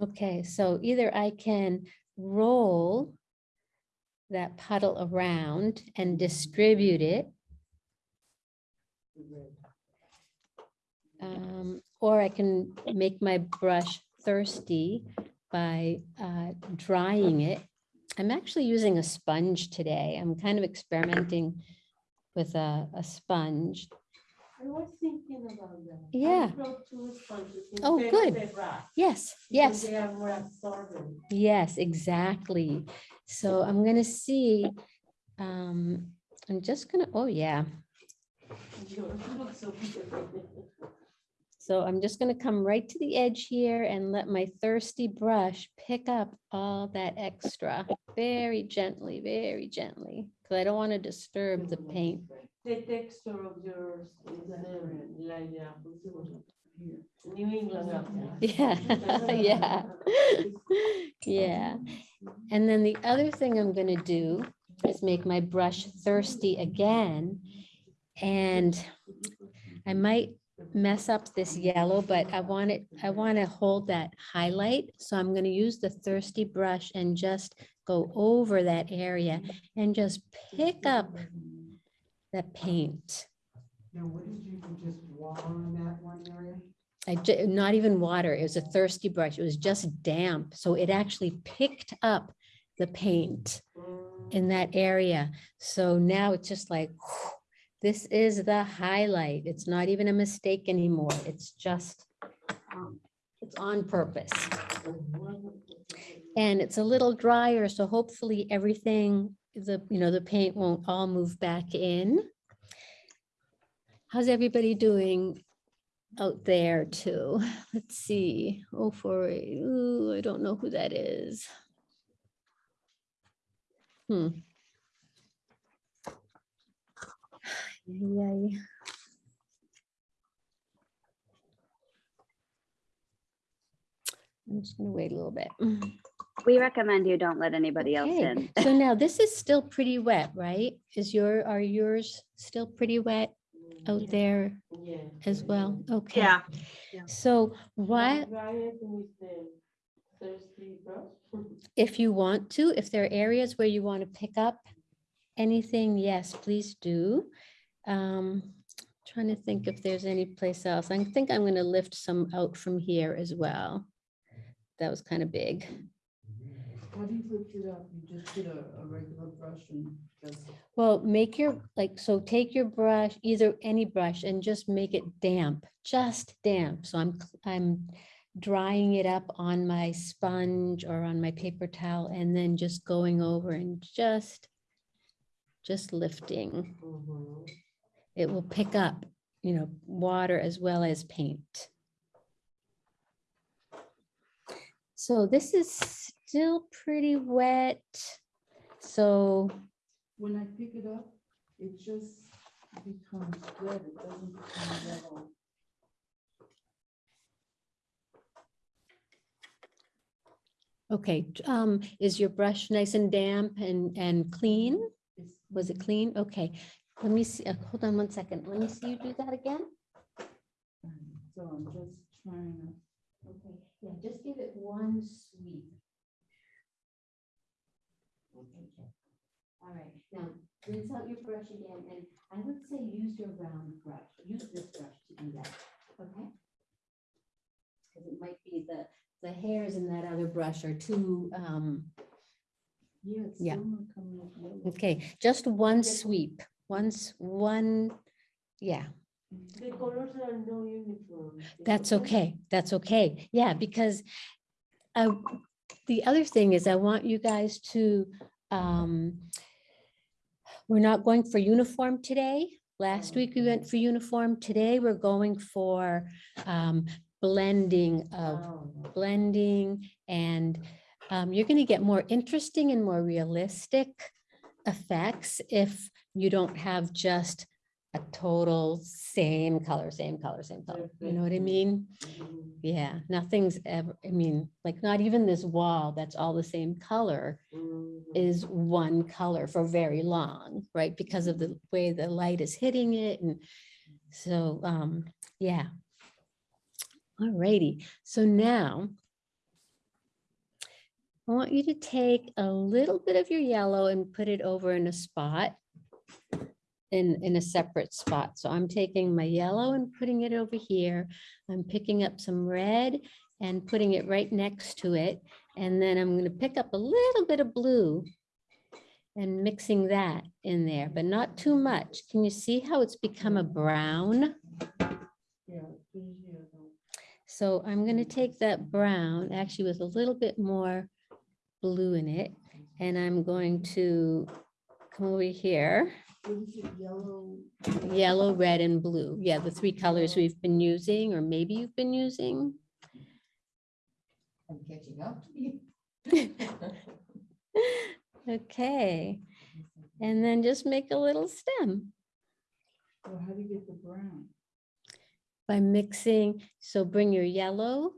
Okay, so either I can roll that puddle around and distribute it. um, Or I can make my brush thirsty by uh, drying it. I'm actually using a sponge today. I'm kind of experimenting with a, a sponge. I was thinking about that. I Yeah. two sponges Oh, good. Yes, yes. They are more absorbent. Yes, exactly. So I'm gonna see, um, I'm just gonna, oh yeah. So. I'm just gonna come right to the edge here and let my thirsty brush pick up all that extra very gently, very gently. Cause I don't want to disturb the paint. The texture of yours is um, like the. New England apple. Yeah, yeah. Yeah, and then the other thing I'm gonna do is make my brush thirsty again. And I might mess up this yellow, but I want it, I want to hold that highlight. So I'm gonna use the thirsty brush and just go over that area and just pick up the paint. Now, what did you do, just water on that one area? I, not even water, it was a thirsty brush, it was just damp, so it actually picked up the paint in that area. So now it's just like, this is the highlight, it's not even a mistake anymore, it's just, um, it's on purpose. And it's a little drier, so hopefully everything, the, you know, the paint won't all move back in. How's everybody doing out there too? Let's see. Oh, for, ooh, I don't know who that is. Hmm. Yay. I'm just gonna wait a little bit. We recommend you don't let anybody else in. So now this is still pretty wet, right? Is your, are yours still pretty wet out there Yeah. as well? Okay. Yeah, So why, Dry it with the thirsty brush. if you want to, if there are areas where you want to pick up anything, yes, please do. Um, Trying to think if there's any place else. I think I'm going to lift some out from here as well. That was kind of big. How do you lift it up? You just get a, a regular brush and just, Well, make your, like, so take your brush, either any brush and just make it damp, just damp. So I'm, I'm drying it up on my sponge or on my paper towel and then just going over and just, just lifting. Mhm. It will pick up, you know, water as well as paint. So this is still pretty wet. So when I pick it up, it just becomes red. It doesn't become yellow. Okay, um, is your brush nice and damp and, and clean? Was it clean? Okay, let me see, uh, hold on one second. Let me see you do that again. So I'm just trying to. Okay, yeah, just give it one sweep. All right, now rinse out your brush again, and I would say use your round brush, use this brush to do that, okay? Because it might be the, the hairs in that other brush are too, um, Yeah. Yeah. still not coming up yellow. okay, just one sweep, once, one, yeah. The colors are no uniform. That's okay, that's okay, yeah, because I, the other thing is I want you guys to, um, we're not going for uniform today. Last week we went for uniform, today we're going for, um, blending of, Oh, blending and, um, you're gonna get more interesting and more realistic effects if you don't have just a total same color, same color, same color, you know what I mean? mhm, Yeah, nothing's ever, I mean, like not even this wall that's all the same color mhm. is one color for very long, right? Because of the way the light is hitting it and so, um, yeah. Alrighty, so now I want you to take a little bit of your yellow and put it over in a spot in, in a separate spot. So I'm taking my yellow and putting it over here. I'm picking up some red and putting it right next to it. And then I'm gonna pick up a little bit of blue and mixing that in there, but not too much. Can you see how it's become a brown? So I'm gonna take that brown, actually with a little bit more blue in it, and I'm going to come over here, is it, yellow? yellow, red, and blue. Yeah, the three colors we've been using, or maybe you've been using. I'm catching up to you. Okay, and then just make a little stem So how do you get the brown? by mixing, so bring your yellow.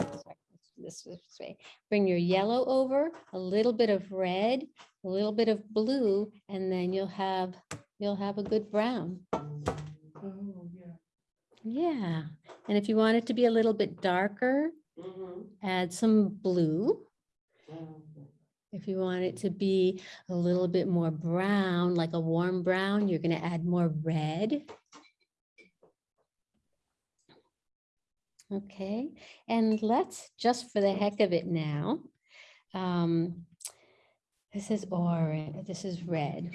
sorry, let's do This this way, bring your yellow over, a little bit of red, a little bit of blue, and then you'll have, you'll have a good brown. Oh, yeah. Yeah, and if you want it to be a little bit darker, Mhm. add some blue. If you want it to be a little bit more brown, like a warm brown, you're gonna add more red. Okay, and let's, just for the heck of it now, um, this is orange, this is red.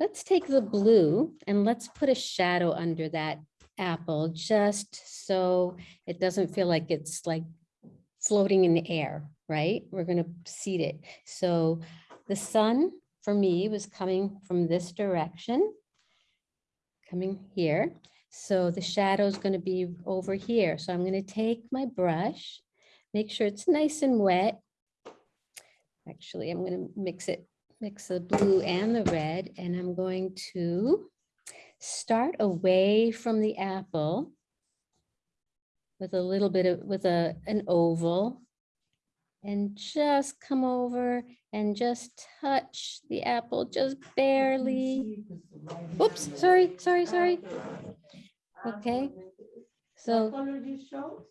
Let's take the blue and let's put a shadow under that apple, just so it doesn't feel like it's like floating in the air, right? We're gonna seed it. So the sun for me was coming from this direction, coming here. So the shadow is gonna be over here. So I'm gonna take my brush, make sure it's nice and wet. Actually, I'm gonna mix it, mix the blue and the red, and I'm going to start away from the apple with a little bit of, with a, an oval. And just come over and just touch the apple, just barely. see 'cause the light is Oops, sorry, sorry, sorry. Okay, So, color this show?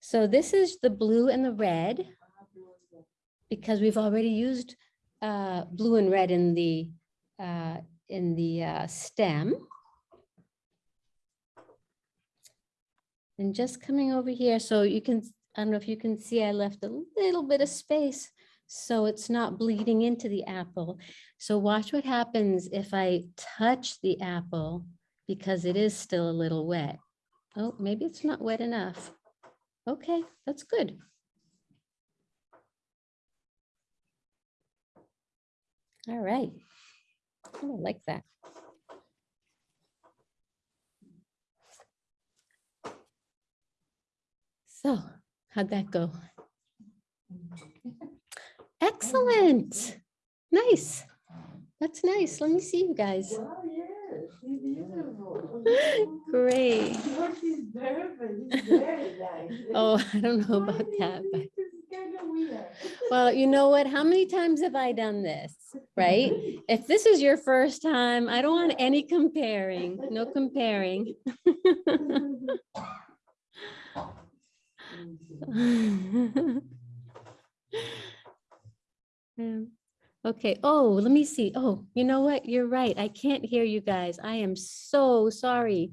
so this is the blue and the red because we've already used uh, blue and red in the, uh, in the uh, stem. And just coming over here, so you can, I don't know if you can see, I left a little bit of space so it's not bleeding into the apple. So watch what happens if I touch the apple because it is still a little wet. Oh, maybe it's not wet enough. Okay, that's good. All right. I like that. So how'd that go? Excellent. Nice. That's nice. Let me see you guys. Oh, yes, she's beautiful. Great. Oh, she's she's very nice. Oh, I don't know about that, but kind of weird. well, you know what? How many times have I done this? Right? If this is your first time, I don't want any comparing, no comparing. Um, Okay, oh, let me see. Oh, you know what? You're right. I can't hear you guys. I am so sorry.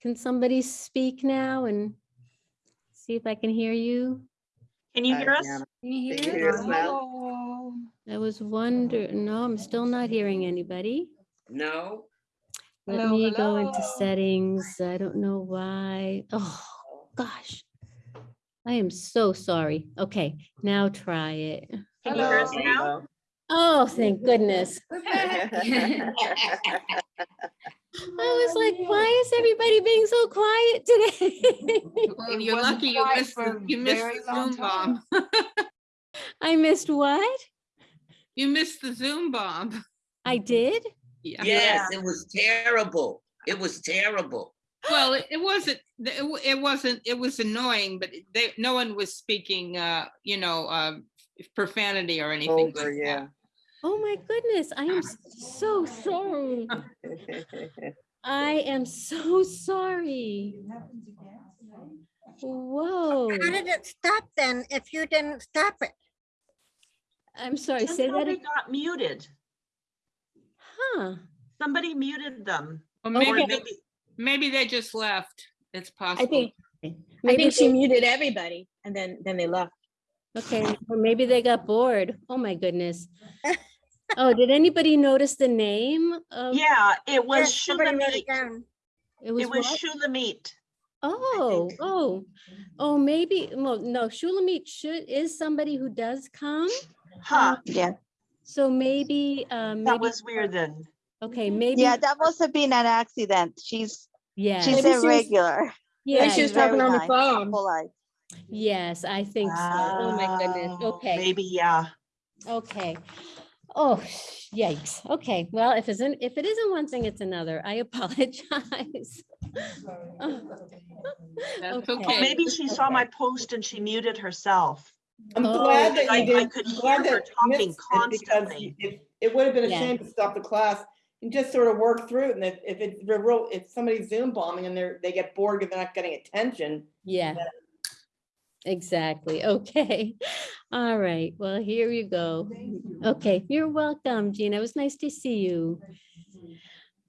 Can somebody speak now and see if I can hear you? Can you hear us? Can you hear? hear us? us now? I was wondering, no, I'm still not hearing anybody. No? Let Hello, me go into settings. I don't know why. Oh, gosh. I am so sorry. Okay, now try it. Can you hear us now? Hello? Oh, thank goodness. I was like, why is everybody being so quiet today? And you're lucky you missed, the- you missed the Zoom bomb. I missed what? You missed the Zoom bomb. I did? Yeah. Yes, it was terrible. It was terrible. Well, it it wasn't, it it wasn't, it was annoying, but they, no one was speaking, uh, you know, um, profanity or anything. Over, like yeah. that. Oh my goodness, I am so sorry. I am so sorry. It happens again. Whoa. How did it stop then if you didn't stop it? I'm sorry, Just say that, they ag- got muted. huh? Somebody muted them. Or Or oh, maybe, they- maybe, maybe they just left. It's possible. I think, I Maybe think she they- muted everybody and then, then they left. Okay, or maybe they got bored. Oh, my goodness. Oh, did anybody notice the name of? yeah, it was Yes, Shulamit. it down. It was It was? Shulamit. Oh, oh, oh, maybe, well, no, Shulamit should, is somebody who does come. Huh, Yeah. So maybe, um, that maybe, was weird then. okay, maybe. Yeah, that must have been an accident. She's Yeah, she's Maybe she was- yeah, she was she's talking on the phone. Polite. yes, I think so. Oh, my goodness. Oh, Okay, Maybe, yeah. okay. Oh, yikes. Okay, well, if it's, in- if it isn't one thing, it's another. I apologize. That's Okay. okay. Maybe she saw my post and she muted herself. I'm Oh, glad that I- you I could I'm hear her talking missed it because constantly. It, it would have been a Yeah. shame to stop the class and just sort of work through it. And if, if it's the real, if somebody's Zoom bombing and they're, they get bored because they're not getting attention. Yeah. Exactly. Okay. All right. Well, here you go. Okay, you're welcome, Gina. It was nice to see you.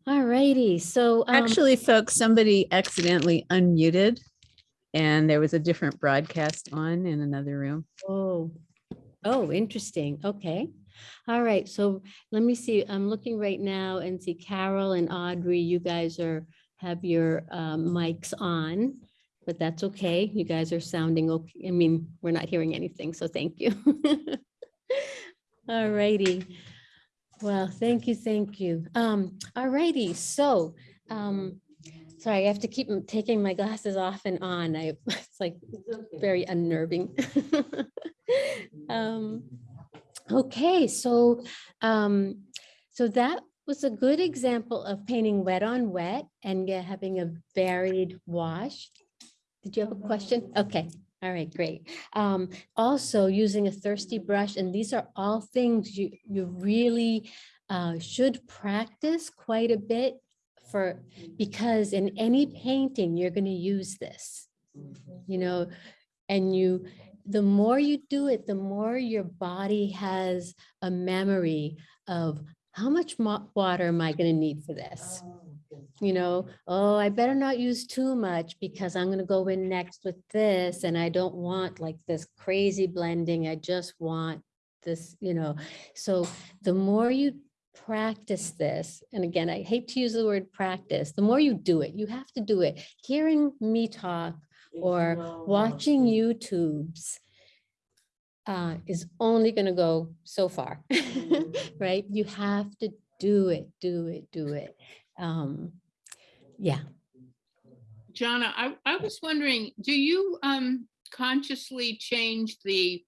All righty. So um, Actually, folks, somebody accidentally unmuted and there was a different broadcast on in another room. Oh, oh, interesting. Okay. All right. So let me see. I'm looking right now and see Carol and Audrey, you guys are, have your um, mics on, but that's okay. You guys are sounding okay. I mean, we're not hearing anything, so thank you. All righty. Well, thank you, thank you. Um, all righty. So, um, sorry, I have to keep taking my glasses off and on. I, it's like very unnerving. Um, Okay, so, um, so that was a good example of painting wet on wet and having a varied wash. Did you have a question? Okay, all right, great. Um, also using a thirsty brush, and these are all things you, you really uh, should practice quite a bit for, because in any painting, you're gonna use this. You know, and you, the more you do it, the more your body has a memory of how much water am I gonna need for this? You know, oh, I better not use too much because I'm gonna go in next with this and I don't want like this crazy blending. I just want this, you know. So the more you practice this, and again, I hate to use the word practice, the more you do it, you have to do it. Hearing me talk or watching YouTubes uh, is only going to go so far, right? You have to do it, do it, do it. Um, yeah. Jonna, I, I was wondering, do you um consciously change the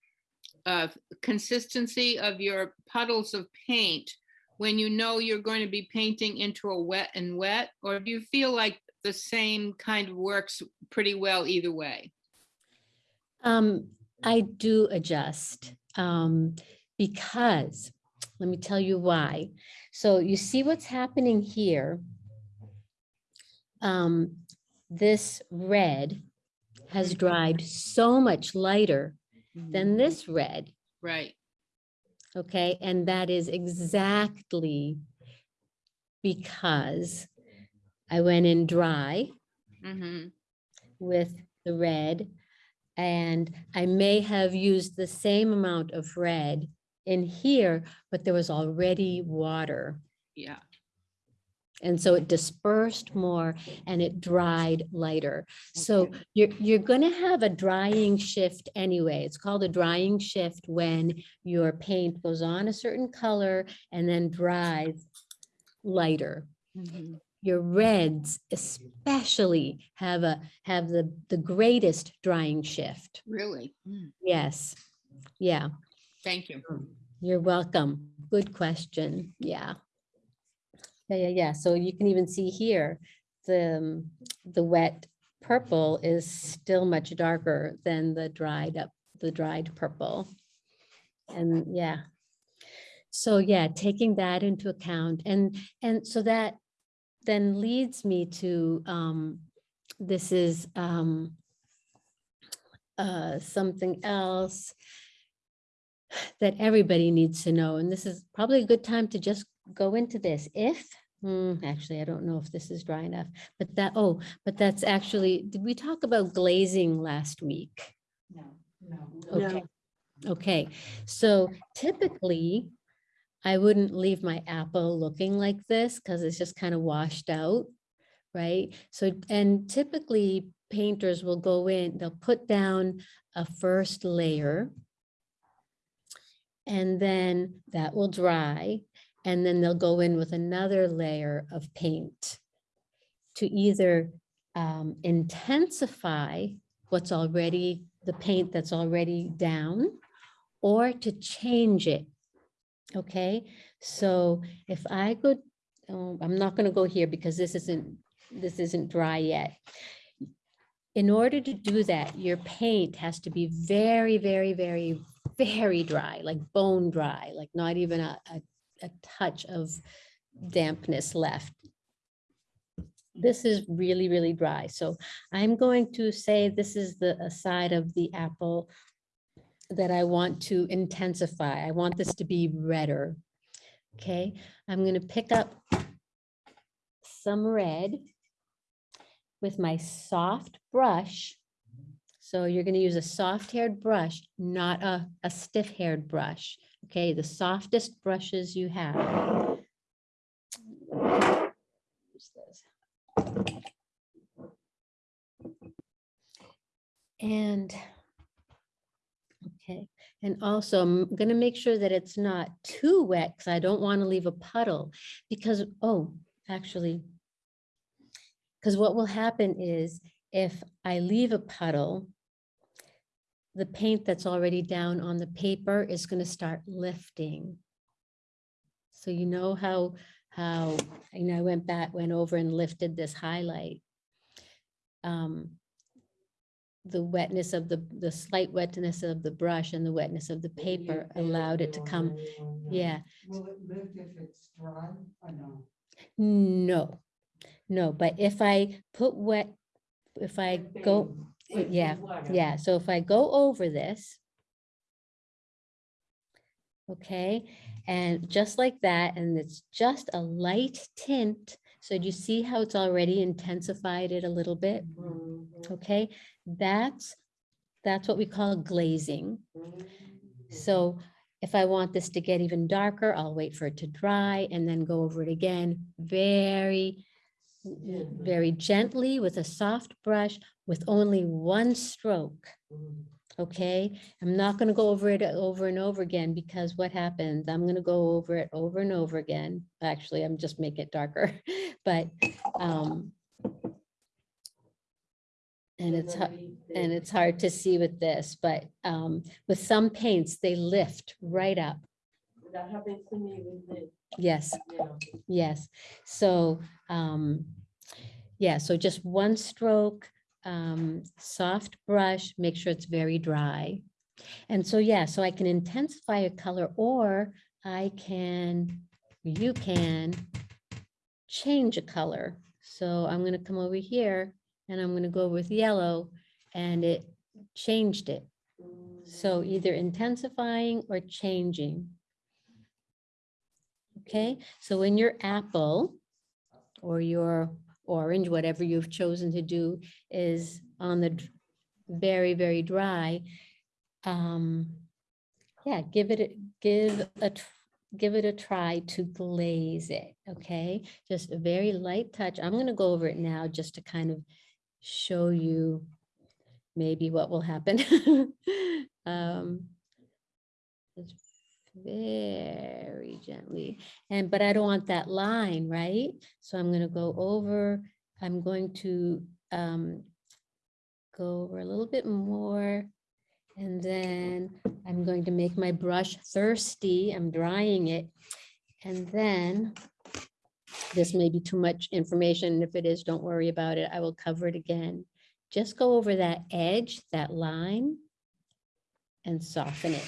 uh consistency of your puddles of paint when you know you're going to be painting into a wet and wet? Or do you feel like the same kind of works pretty well either way? Um, I do adjust um, because, let me tell you why. So you see what's happening here. Um, this red has dried so much lighter than this red. Right. Okay, and that is exactly because I went in dry hmm with the red. And I may have used the same amount of red in here, but there was already water. Yeah. And so it dispersed more and it dried lighter. So you're, you're gonna have a drying shift anyway. It's called a drying shift when your paint goes on a certain color and then dries lighter. Mhm. Your reds especially have a, have the, the greatest drying shift. Really? Mm, Yes, yeah. Thank you. You're welcome. Good question. Yeah. Yeah, yeah, yeah. So you can even see here, the, um, the wet purple is still much darker than the dried up, the dried purple. And yeah. So yeah, taking that into account and, and so that then leads me to, um, this is, um, uh, something else that everybody needs to know, and this is probably a good time to just go into this. If, hmm, actually, I don't know if this is dry enough, but that, oh, but that's actually, did we talk about glazing last week? No, no. Okay, okay, so typically, I wouldn't leave my apple looking like this because it's just kind of washed out, right? So, and typically painters will go in, they'll put down a first layer. And then that will dry, and then they'll go in with another layer of paint to either um, intensify what's already, the paint that's already down, or to change it. Okay, so if I go, oh, I'm not gonna go here because this isn't, this isn't dry yet. In order to do that, your paint has to be very, very, very, very dry, like bone dry, like not even a, a, a touch of dampness left. This is really, really dry. So I'm going to say this is the side of the apple that I want to intensify. I want this to be redder. Okay, I'm gonna pick up some red with my soft brush. So you're gonna use a soft haired brush, not a, a stiff haired brush. Okay, the softest brushes you have. And Okay, and also I'm gonna make sure that it's not too wet because I don't want to leave a puddle because, oh, actually. Because what will happen is if I leave a puddle, the paint that's already down on the paper is gonna start lifting. So you know how, how, you know, I went back, went over and lifted this highlight. Um, the wetness of the, the slight wetness of the brush and the wetness of the paper allowed it to come, yeah. Will it lift if it's dry or no? No, no, but if I put wet, if I go, Yeah, yeah, so if I go over this. Okay, and just like that, and it's just a light tint. So do you see how it's already intensified it a little bit? Mhm, Okay, that's, that's what we call glazing. mhm. So if I want this to get even darker, I'll wait for it to dry and then go over it again, very. Very gently with a soft brush with only one stroke. Mhm. Okay, I'm not gonna go over it over and over again because what happens? I'm gonna go over it over and over again. Actually, I'm just make it darker, but, um, and it's, and it's hard to see with this, but, um, with some paints, they lift right up. That happens to me with this, Yes, know. yes. So, um, yeah, so just one stroke, um, soft brush, make sure it's very dry. And so, yeah, so I can intensify a color or I can, you can change a color. So I'm gonna come over here and I'm gonna go with yellow and it changed it. So either intensifying or changing. Okay, so when your apple or your orange, whatever you've chosen to do is on the very, very dry, um, yeah, give it, give a, give it a try to glaze it, okay? Just a very light touch. I'm gonna go over it now just to kind of show you maybe what will happen. Um, very gently, and, but I don't want that line, right? So I'm gonna go over, I'm going to um, go over a little bit more. And then I'm going to make my brush thirsty. I'm drying it. And then this may be too much information. If it is, don't worry about it. I will cover it again. Just go over that edge, that line and soften it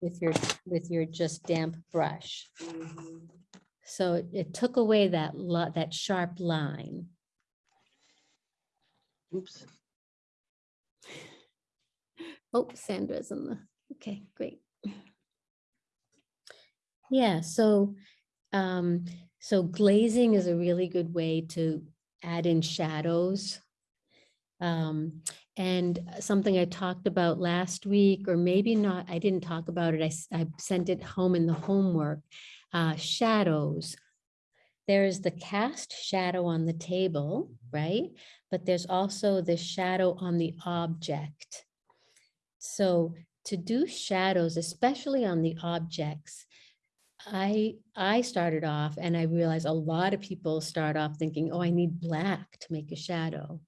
with your, with your just damp brush. Mhm. So it- it took away that lot, that sharp line. Oops. Oh, Sandra's in the, Okay, great. Yeah, so, um, so glazing is a really good way to add in shadows. Um, and something I talked about last week, or maybe not, I didn't talk about it, I sent it home in the homework. Uh, shadows. There's the cast shadow on the table, right? But there's also the shadow on the object. So to do shadows, especially on the objects, I, I started off and I realized a lot of people start off thinking, oh, I need black to make a shadow.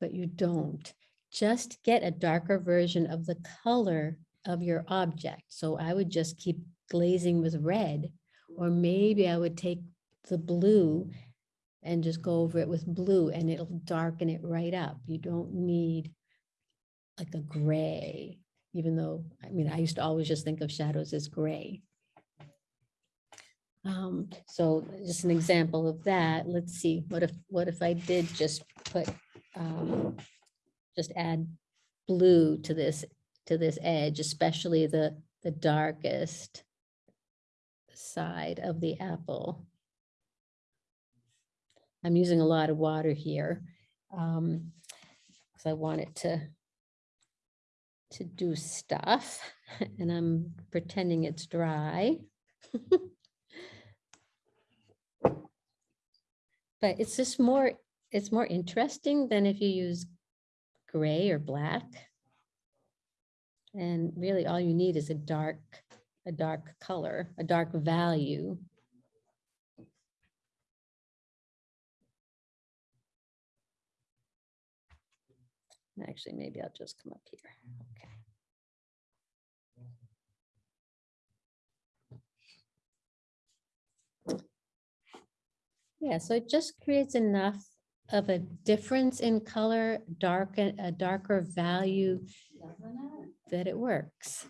But you don't. Just get a darker version of the color of your object. So I would just keep glazing with red, or maybe I would take the blue and just go over it with blue and it'll darken it right up. You don't need like a gray, even though, I mean, I used to always just think of shadows as gray. Um, so just an example of that, let's see, what if, what if I did just put, um, just add blue to this, to this edge, especially the, the darkest side of the apple. I'm using a lot of water here. Um, because I want it to to do stuff and I'm pretending it's dry. But it's just more, it's more interesting than if you use gray or black. And really all you need is a dark, a dark color, a dark value. Actually, maybe I'll just come up here. Okay. Yeah, so it just creates enough of a difference in color, dark, a darker value that it works.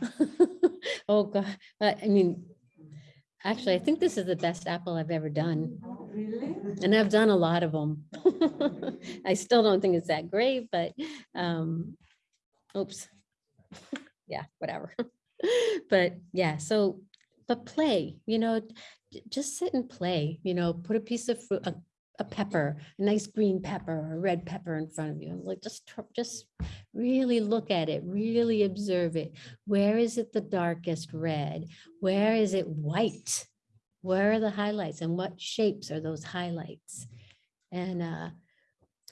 Oh, God, I I mean, actually, I think this is the best apple I've ever done. Really? And I've done a lot of them. I still don't think it's that great, but, um, oops. Yeah, whatever. But yeah, so, but play, you know, just sit and play, you know, put a piece of fruit, a, a pepper, a nice green pepper or a red pepper in front of you. and Like, just, just really look at it, really observe it. Where is it the darkest red? Where is it white? Where are the highlights and what shapes are those highlights? And uh,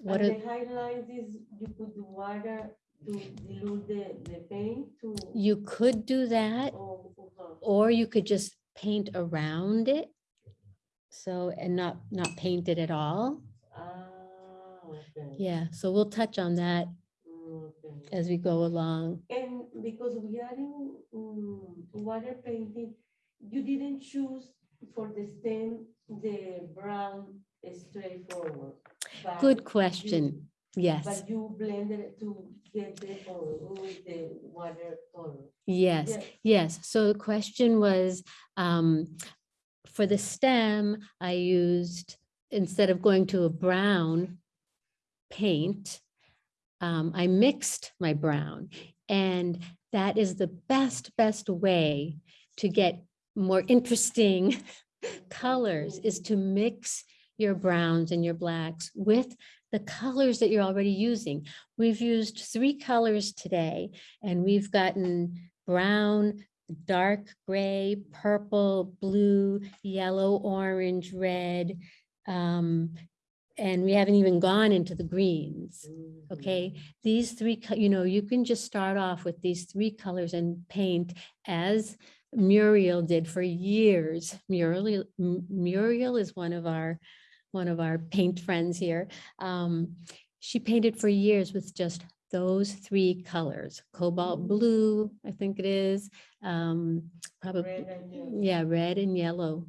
what And are, the highlights is you put the water to dilute the, the paint to. you could do that, uh-huh. or you could just paint around it. So, and not, not paint it at all. Ah, okay. Yeah, so we'll touch on that okay. as we go along. And because we are in mm, water painting, you didn't choose for the stem, the brown straightforward. but Good you- question. Yes, But you blended it to get the with the water color. yes. Yes. Yes, so the question was, um, for the stem, I used, instead of going to a brown paint, um, I mixed my brown. And that is the best, best way to get more interesting colors is to mix your browns and your blacks with the colors that you're already using. We've used three colors today and we've gotten brown, dark gray, purple, blue, yellow, orange, red. um, and we haven't even gone into the greens. Mm-hmm. Okay, these three, you know, you can just start off with these three colors and paint as Muriel did for years. Muriel, Muriel is one of our, one of our paint friends here. Um, she painted for years with just those three colors, cobalt blue, I think it is, um, probably, Red yeah, red and yellow.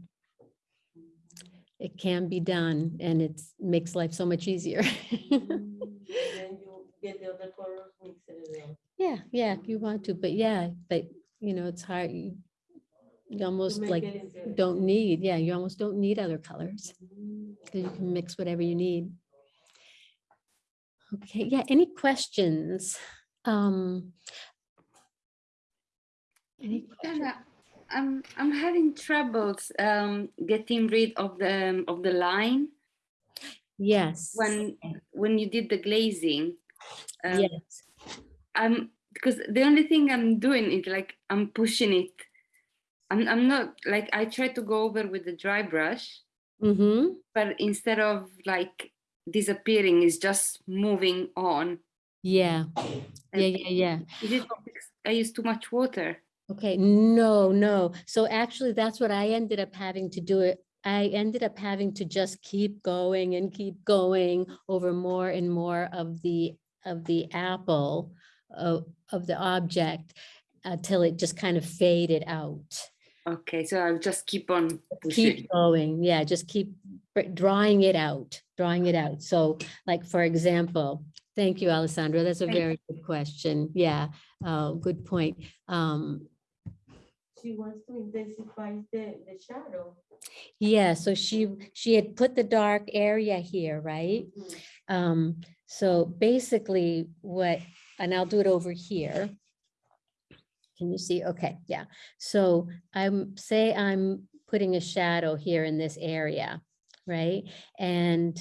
It can be done and it makes life so much easier. Mm, Then you get the other colors, mix it around. Yeah, yeah, if you want to, but yeah, but you know, it's hard. You you almost make like it interesting. don't need, yeah, you almost don't need other colors. Because you can mix whatever you need. Okay, yeah, any questions? Um. Any questions? I'm I'm having troubles um, getting rid of the of the line Yes. when when you did the glazing. Um, Yes, I'm because the only thing I'm doing is like I'm pushing it. I'm I'm not like I try to go over with the dry brush, mm-hmm, but instead of like disappearing, it's just moving on. yeah, yeah, yeah, yeah. Is it I use too much water? Okay, no, no. So actually, that's what I ended up having to do it. I ended up having to just keep going and keep going over more and more of the, of the apple of, of the object until it just kind of faded out. Okay, so I'll just keep on pushing. Keep going, yeah, just keep drawing it out, drawing it out. So like, for example, thank you, Alessandra. that's a Thank you. very good question. Yeah, uh, good point. Um, She wants to intensify the, the shadow. Yeah, so she, she had put the dark area here, right? Mhm. Um, so basically what, and I'll do it over here. Can you see? Okay, yeah. So I'm, say I'm putting a shadow here in this area, right? And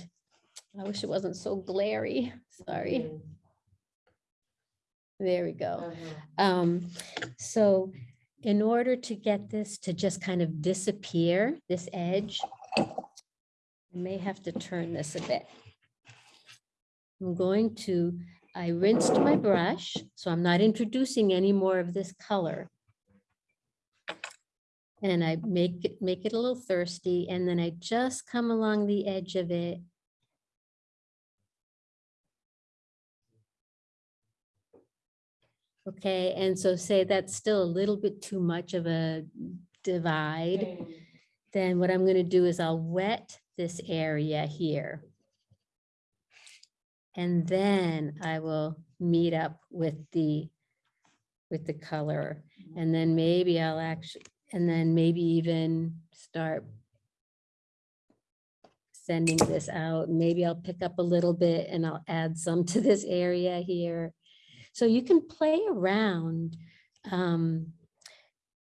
I wish it wasn't so glary, sorry. There we go. Uh-huh. Um, so in order to get this to just kind of disappear, this edge, I may have to turn this a bit. I'm going to, I rinsed my brush, so I'm not introducing any more of this color. And I make it, make it a little thirsty, and then I just come along the edge of it. Okay, and so say that's still a little bit too much of a divide, then what I'm gonna do is I'll wet this area here. And then I will meet up with the, with the color. And then maybe I'll actually, and then maybe even start sending this out. Maybe I'll pick up a little bit and I'll add some to this area here. So you can play around. um,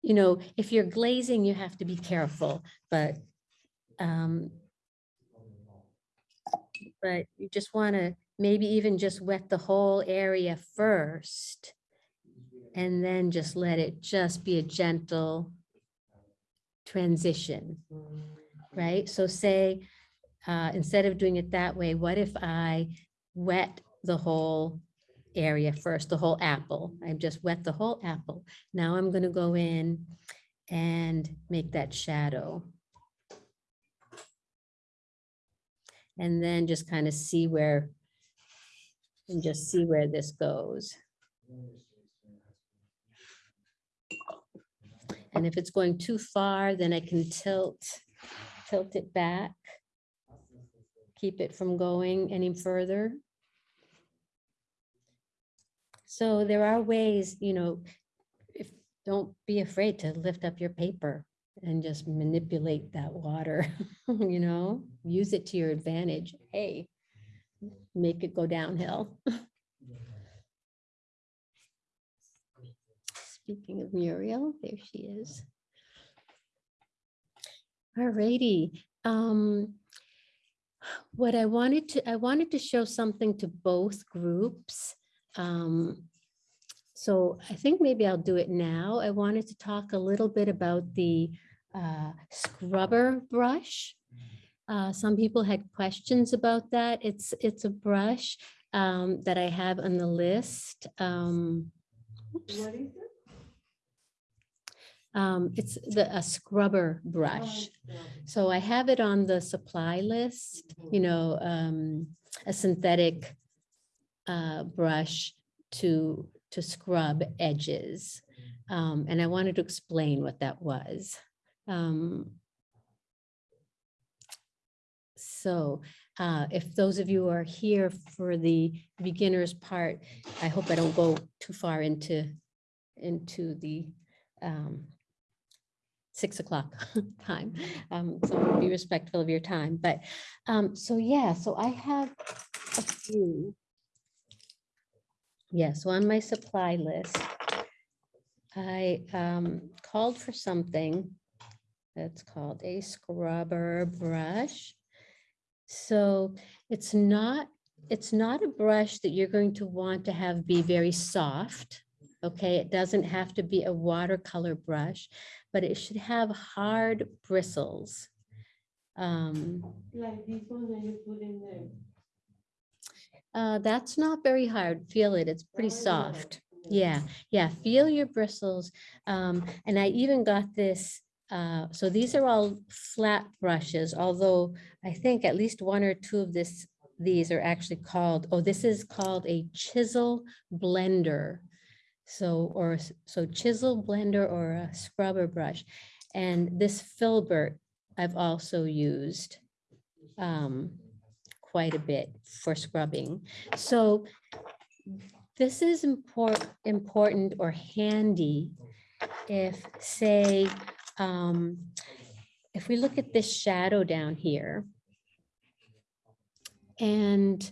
You know, if you're glazing, you have to be careful, but um, but you just want to maybe even just wet the whole area first. And then just let it just be a gentle transition, right? So say, uh, instead of doing it that way, what if I wet the whole area first, the whole apple? I've just wet the whole apple. Now I'm going to go in and make that shadow. And then just kind of see where, and just see where this goes. And if it's going too far, then I can tilt, tilt it back. Keep it from going any further. So there are ways, you know, if, don't be afraid to lift up your paper and just manipulate that water, you know, use it to your advantage. Hey, make it go downhill. Speaking of Muriel, there she is. Alrighty, um, what I wanted to, I wanted to show something to both groups. Um, so I think maybe I'll do it now. I wanted to talk a little bit about the uh, scrubber brush. Uh, some people had questions about that. It's, it's a brush um, that I have on the list. Um, oops. What is it? Um, it's the, a scrubber brush. So I have it on the supply list, you know, um, a synthetic uh, brush to, to scrub edges. Um, and I wanted to explain what that was. Um, so uh, if those of you are here for the beginners part, I hope I don't go too far into, into the um, six o'clock time. Um, so be respectful of your time, but, um, so yeah, so I have a few. yeah, so on my supply list, I um, called for something that's called a scrubber brush. So it's not, it's not a brush that you're going to want to have be very soft. Okay, it doesn't have to be a watercolor brush, but it should have hard bristles. Um, Like this one that you put in there. uh, that's not very hard. Feel it, it's pretty soft. Yeah, yeah, feel your bristles. Um, and I even got this, uh, so these are all flat brushes, although I think at least one or two of this, these are actually called, oh, this is called a chisel blender. So, or, so chisel blender or a scrubber brush. And this filbert I've also used um, quite a bit for scrubbing. So this is important, important or handy if, say, um, if we look at this shadow down here and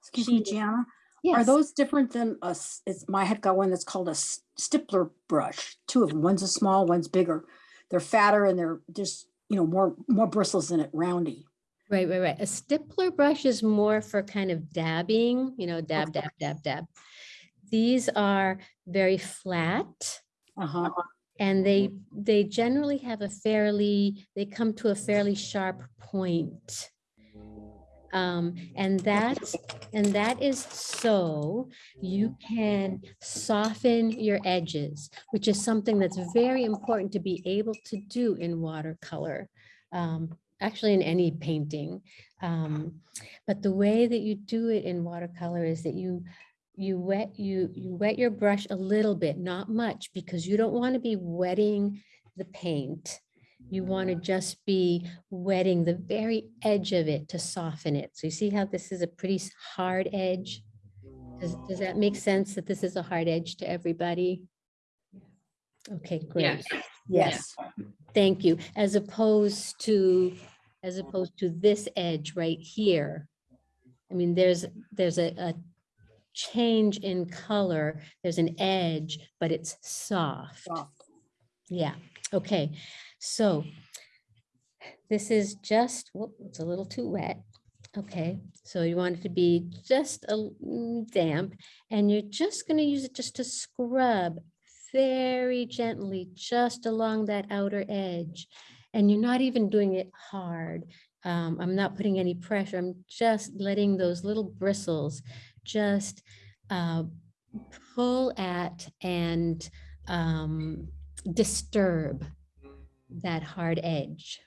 Excuse me, Gianna, are those different than us? it's, my head got one that's called a stippler brush, two of them, one's a small, one's bigger. They're fatter and they're just, you know, more, more bristles in it, roundy. Right, right, right. A stippler brush is more for kind of dabbing, you know, dab, dab, dab, dab. These are very flat Uh-huh. And they, they generally have a fairly, they come to a fairly sharp point. Um, and that and that is so you can soften your edges, which is something that's very important to be able to do in watercolor. Um, actually in any painting. Um, but the way that you do it in watercolor is that you you wet you you wet your brush a little bit, not much, because you don't want to be wetting the paint. You want to just be wetting the very edge of it to soften it. So you see how this is a pretty hard edge? Does, does that make sense that this is a hard edge to everybody? Okay, great. Yes. Yes. Thank you. As opposed to, as opposed to this edge right here. I mean, there's, there's a, a change in color. There's an edge, but it's soft. Soft. Yeah, okay. So this is just, whoop, it's a little too wet. Okay, so you want it to be just a damp and you're just gonna use it just to scrub very gently, just along that outer edge. And you're not even doing it hard. Um, I'm not putting any pressure. I'm just letting those little bristles just uh, pull at and um, disturb that hard edge.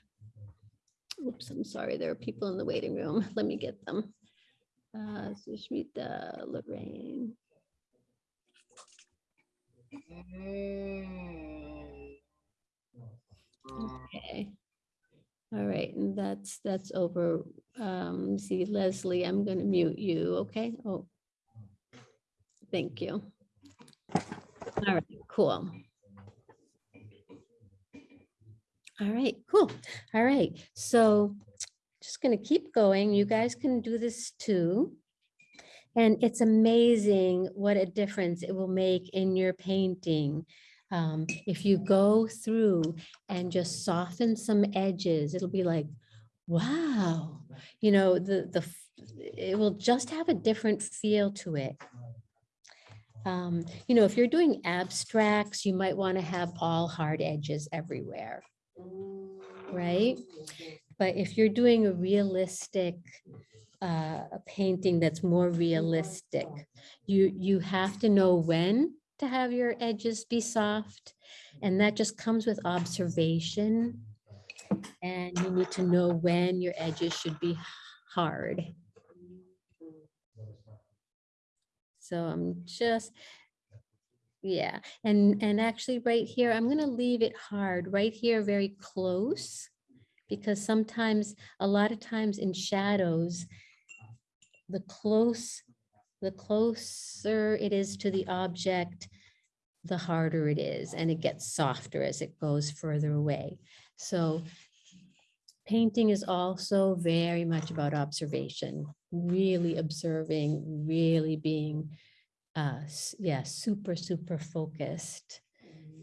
Oops, I'm sorry, there are people in the waiting room. Let me get them. Uh, Sushmita, Lorraine. Okay. All right, and that's, that's over. Um, see Leslie, I'm gonna mute you, okay? Oh. Thank you. All right, cool. All right, cool. All right, so just gonna keep going. You guys can do this too. And it's amazing what a difference it will make in your painting. Um, if you go through and just soften some edges, it'll be like, wow, you know, the, the, it will just have a different feel to it. Um, you know, if you're doing abstracts, you might want to have all hard edges everywhere, right? But if you're doing a realistic, uh, a painting that's more realistic, you, you have to know when to have your edges be soft. And that just comes with observation. And you need to know when your edges should be hard. So I'm just, yeah, and, and actually right here, I'm gonna leave it hard, right here, very close. Because sometimes, a lot of times in shadows, the close, the closer it is to the object, the harder it is, and it gets softer as it goes further away. So painting is also very much about observation, really observing, really being uh, yeah, super, super focused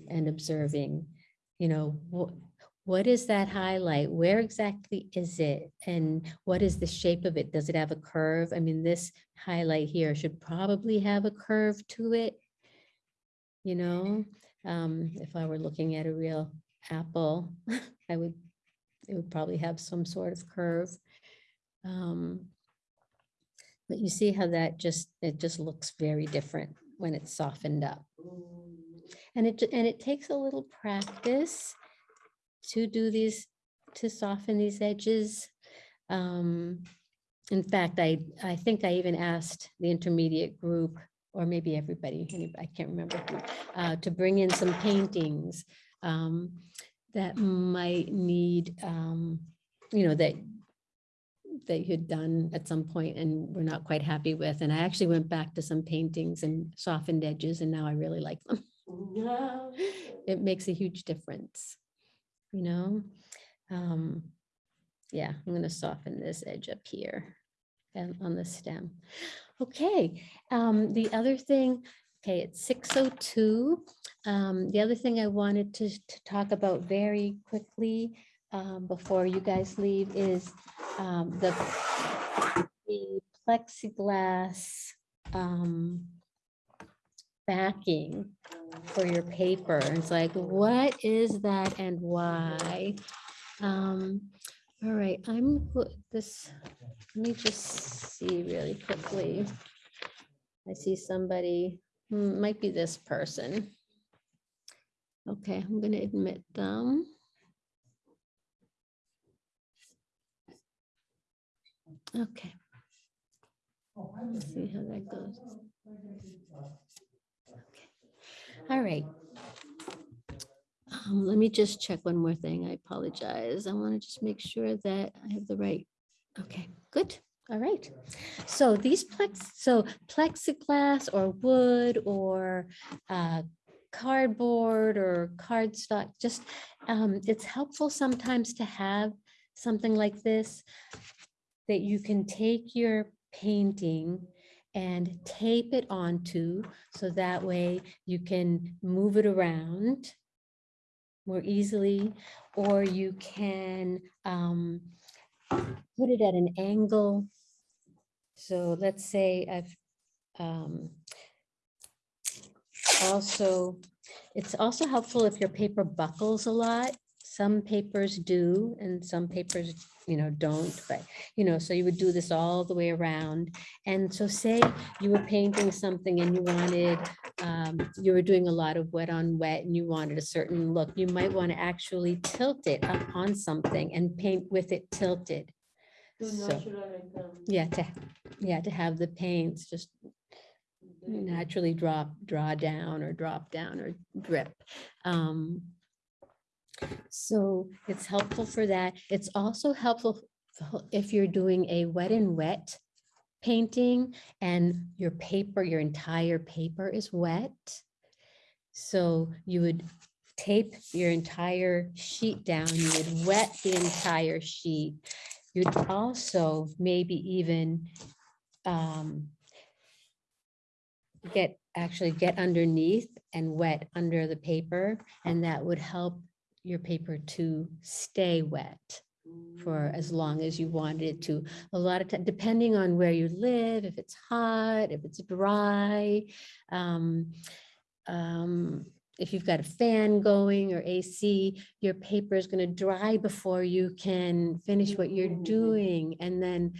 and observing, you know, what, what is that highlight? Where exactly is it? And what is the shape of it? Does it have a curve? I mean, this highlight here should probably have a curve to it. You know, um, if I were looking at a real apple, I would, it would probably have some sort of curve. Um, But you see how that just, it just looks very different when it's softened up. And it, and it takes a little practice to do these, to soften these edges. Um, In fact, I, I think I even asked the intermediate group, or maybe everybody, I can't remember, who, uh, to bring in some paintings um, that might need, um, you know, that that you had done at some point and were not quite happy with. And I actually went back to some paintings and softened edges and now I really like them. No. It makes a huge difference, you know? Um, Yeah, I'm gonna soften this edge up here and on the stem. Okay, um, the other thing, okay, it's six oh two. Um, the other thing I wanted to, to talk about very quickly um, before you guys leave is um, the the plexiglass um, backing for your paper. It's like, what is that and why? Um, all right, I'm, this, let me just see really quickly. I see somebody, hmm, might be this person. Okay, I'm gonna admit them. Okay. Let's see how that goes. Okay. All right. Um, let me just check one more thing. I apologize. I want to just make sure that I have the right. Okay, good. All right. So these plex, so plexiglass or wood or uh, cardboard or cardstock, just um, it's helpful sometimes to have something like this that you can take your painting and tape it onto so that way you can move it around more easily, or you can um, put it at an angle. So let's say I've um, also, it's also helpful if your paper buckles a lot. Some papers do and some papers, you know, don't, but, you know, so you would do this all the way around. And so say you were painting something and you wanted, um, you were doing a lot of wet on wet and you wanted a certain look, you might want to actually tilt it up on something and paint with it tilted. So- um, Yeah, to, yeah, to have the paints just naturally drop, draw down or drop down or drip. Um, So it's helpful for that. It's also helpful if you're doing a wet and wet painting and your paper, your entire paper is wet. So you would tape your entire sheet down, you would wet the entire sheet. You'd also maybe even um, get, actually get underneath and wet under the paper, and that would help your paper to stay wet for as long as you wanted it to. A lot of time, depending on where you live, if it's hot, if it's dry, um, um, if you've got a fan going or AC, your paper is going to dry before you can finish what you're doing. And then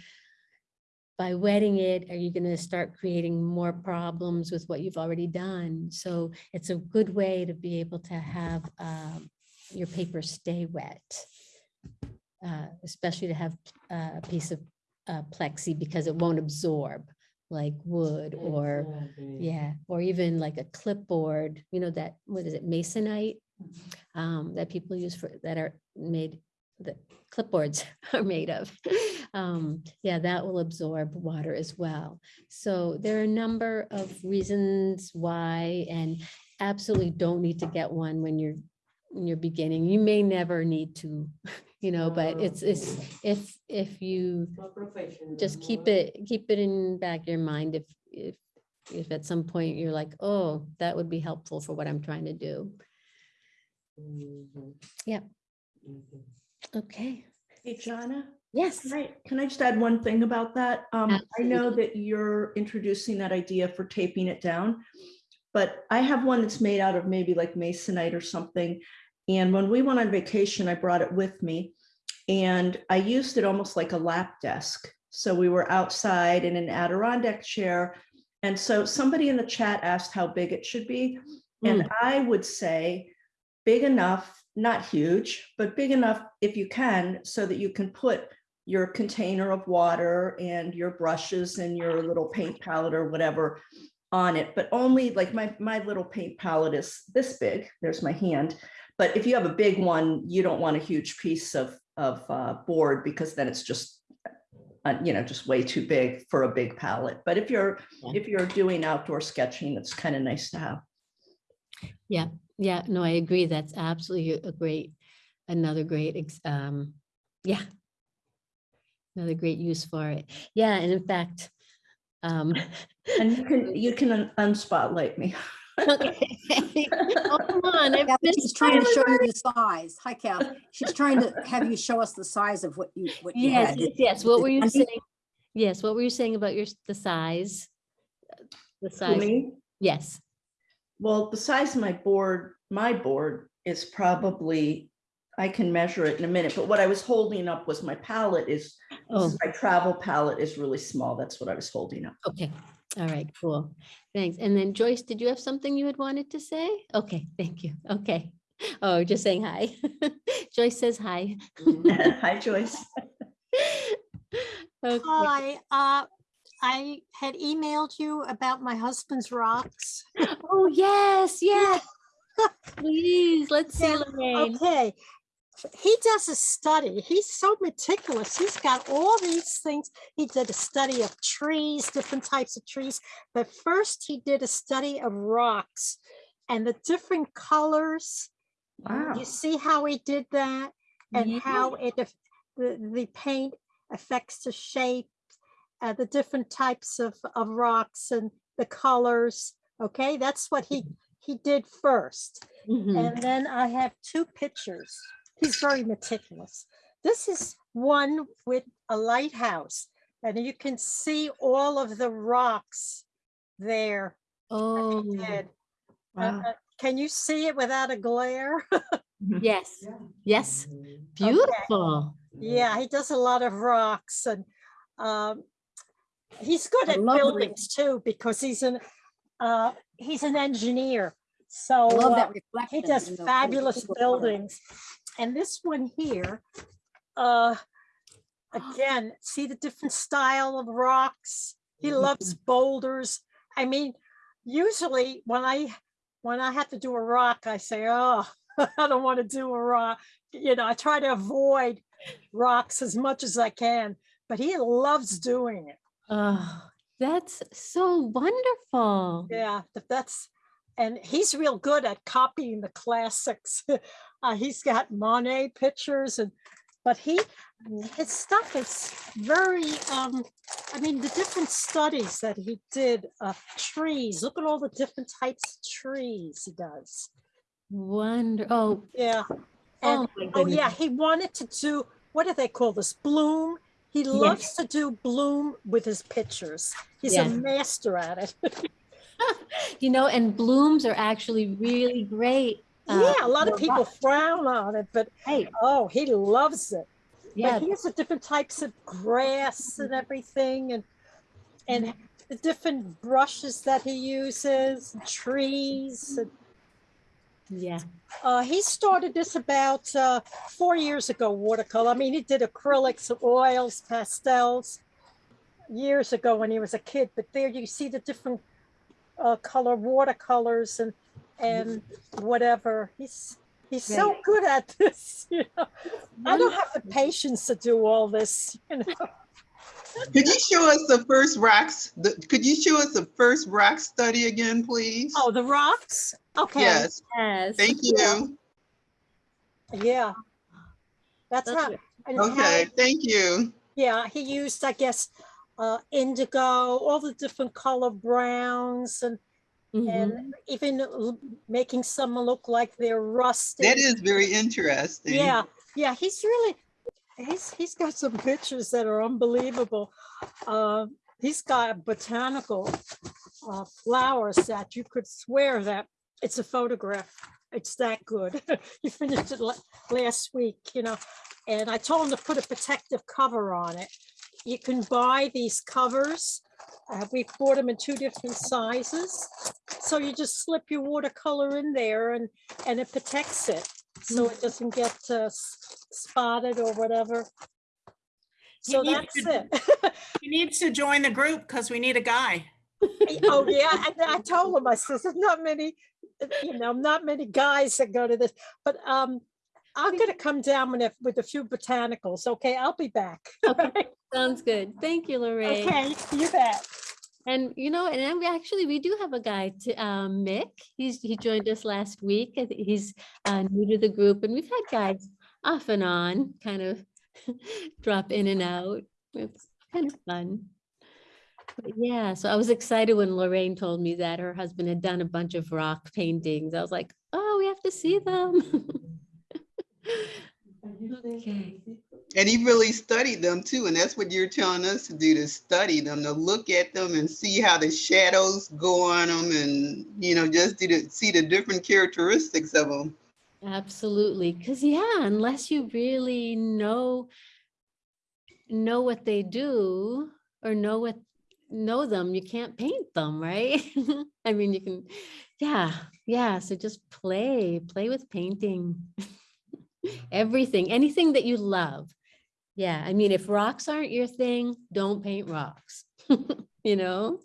by wetting it, are you going to start creating more problems with what you've already done? So it's a good way to be able to have um, your paper stay wet. uh, Especially to have uh, a piece of uh, plexi because it won't absorb like wood or yeah, or even like a clipboard, you know, that, what is it, masonite? Um, that people use for, that are made, that clipboards are made of. Um, yeah, that will absorb water as well. So there are a number of reasons why, and absolutely don't need to get one when you're, when you're beginning. You may never need to, you know, but it's, it's, if, if you just keep it, keep it in back your mind if, if, if at some point you're like, oh, that would be helpful for what I'm trying to do. Mhm. Yep. Mhm. Okay, Hey, Jonna, yes. can I, can I just add one thing about that? Um, I know that you're introducing that idea for taping it down. But I have one that's made out of maybe like masonite or something. And when we went on vacation, I brought it with me. And I used it almost like a lap desk. So we were outside in an Adirondack chair. And so somebody in the chat asked how big it should be. And hmm. I would say big enough, not huge, but big enough if you can, so that you can put your container of water and your brushes and your little paint palette or whatever on it, but only like my, my little paint palette is this big. There's my hand. But if you have a big one, you don't want a huge piece of, of uh, board because then it's just, uh, you know, just way too big for a big palette. But if you're, Yeah. if you're doing outdoor sketching, it's kind of nice to have. Yeah, yeah, no, I agree. That's absolutely a great, another great, ex- um, yeah. Another great use for it. Yeah, and in fact, um, And you can, you can un- unspotlight me. Okay. Oh, Come on, I've Kathy, been She's trying to show you the size. Hi, Kath. She's trying to have you show us the size of what you, what you Yes, had. yes, yes. What were you saying? Yes, what were you saying about your, the size? The For size, me, yes. Well, the size of my board, my board is probably, I can measure it in a minute, but what I was holding up was my palette is, this Oh, is my travel palette is really small. That's what I was holding up. okay. All right, cool. Thanks. And then Joyce, did you have something you had wanted to say? Okay, thank you. Okay. Oh, just saying hi. Joyce says hi. Hi, Joyce. Okay. Hi, uh, I had emailed you about my husband's rocks. Oh, yes, yes. Please, let's see, Yeah, Lorraine. Okay, he does a study. He's so meticulous. He's got all these things. He did a study of trees, different types of trees. But first, he did a study of rocks and the different colors. Wow. You see how he did that and how it the, the paint affects the shape, uh, the different types of, of rocks and the colors. Okay, that's what he he did first. Mhm. And then I have two pictures. He's very meticulous. This is one with a lighthouse, and you can see all of the rocks there. Oh. Uh, Wow. uh, Can you see it without a glare? yes, yes. Beautiful. Yeah, he does a lot of rocks and um, he's good at buildings too because he's an uh, he's an engineer. So uh, he does in the- in the fabulous buildings. And this one here, uh, again, see the different style of rocks? He loves boulders. I mean, usually when I, when I have to do a rock, I say, oh, I don't want to do a rock. You know, I try to avoid rocks as much as I can, but he loves doing it. Oh, that's so wonderful. Yeah, that's, and he's real good at copying the classics. uh, he's got Monet pictures and, but he, his stuff is very, um, I mean, the different studies that he did of trees, look at all the different types of trees he does. Wonder, oh, Yeah. oh And, my oh yeah, he wanted to do, what do they call this? Bloom. He loves to do bloom with his pictures. He's a master at it. You know, and blooms are actually really great. Uh, Yeah, a lot of people frown on it, but Right, oh, he loves it. yeah, But he has the different types of grass and everything and and the different brushes that he uses, trees. and, yeah. Uh, he started this about uh, four years ago, watercolor. I mean, he did acrylics, oils, pastels years ago when he was a kid. But there you see the different uh, color watercolors and and whatever. He's he's so good at this. You know, I don't have the patience to do all this. You know. Could you show us the first rocks? The, could you show us the first rock study again, please? Oh, the rocks. Okay. Yes, Yes. thank you. Yeah. That's That's how. it. and how- Okay, thank you. Yeah, he used, I guess, uh, indigo, all the different color browns and, Mhm. and even making some look like they're rusted. That is very interesting. Yeah, yeah, he's really, he's, he's got some pictures that are unbelievable. Uh, he's got botanical uh, flowers that you could swear that it's a photograph. It's that good. He finished it la- last week, you know, and I told him to put a protective cover on it. You can buy these covers. Uh, we bought them in two different sizes. So you just slip your watercolor in there and, and it protects it. So it doesn't get uh, spotted or whatever. So need that's to- it. He needs to join the group because we need a guy. Oh, yeah, and I told him, I said, there's not many, you know, not many guys that go to this, but um, I'm gonna come down with a, with a few botanicals, okay? I'll be back. Sounds good. Thank you, Lorraine. Okay, you bet. And you know, and then we actually, we do have a guy to, um, Mick, he's, he joined us last week. He's uh, new to the group and we've had guys off and on, kind of drop in and out. It's kind of fun. But Yeah, so I was excited when Lorraine told me that her husband had done a bunch of rock paintings. I was like, oh, we have to see them. Okay. And he really studied them too. And that's what you're telling us to do, to study them, to look at them and see how the shadows go on them and, you know, just to see the different characteristics of them. Absolutely, because yeah, unless you really know know what they do or know what know them, you can't paint them, right? I mean, you can, yeah, yeah. So just play, play with painting. Everything, anything that you love. Yeah, I mean, if rocks aren't your thing, don't paint rocks. you know?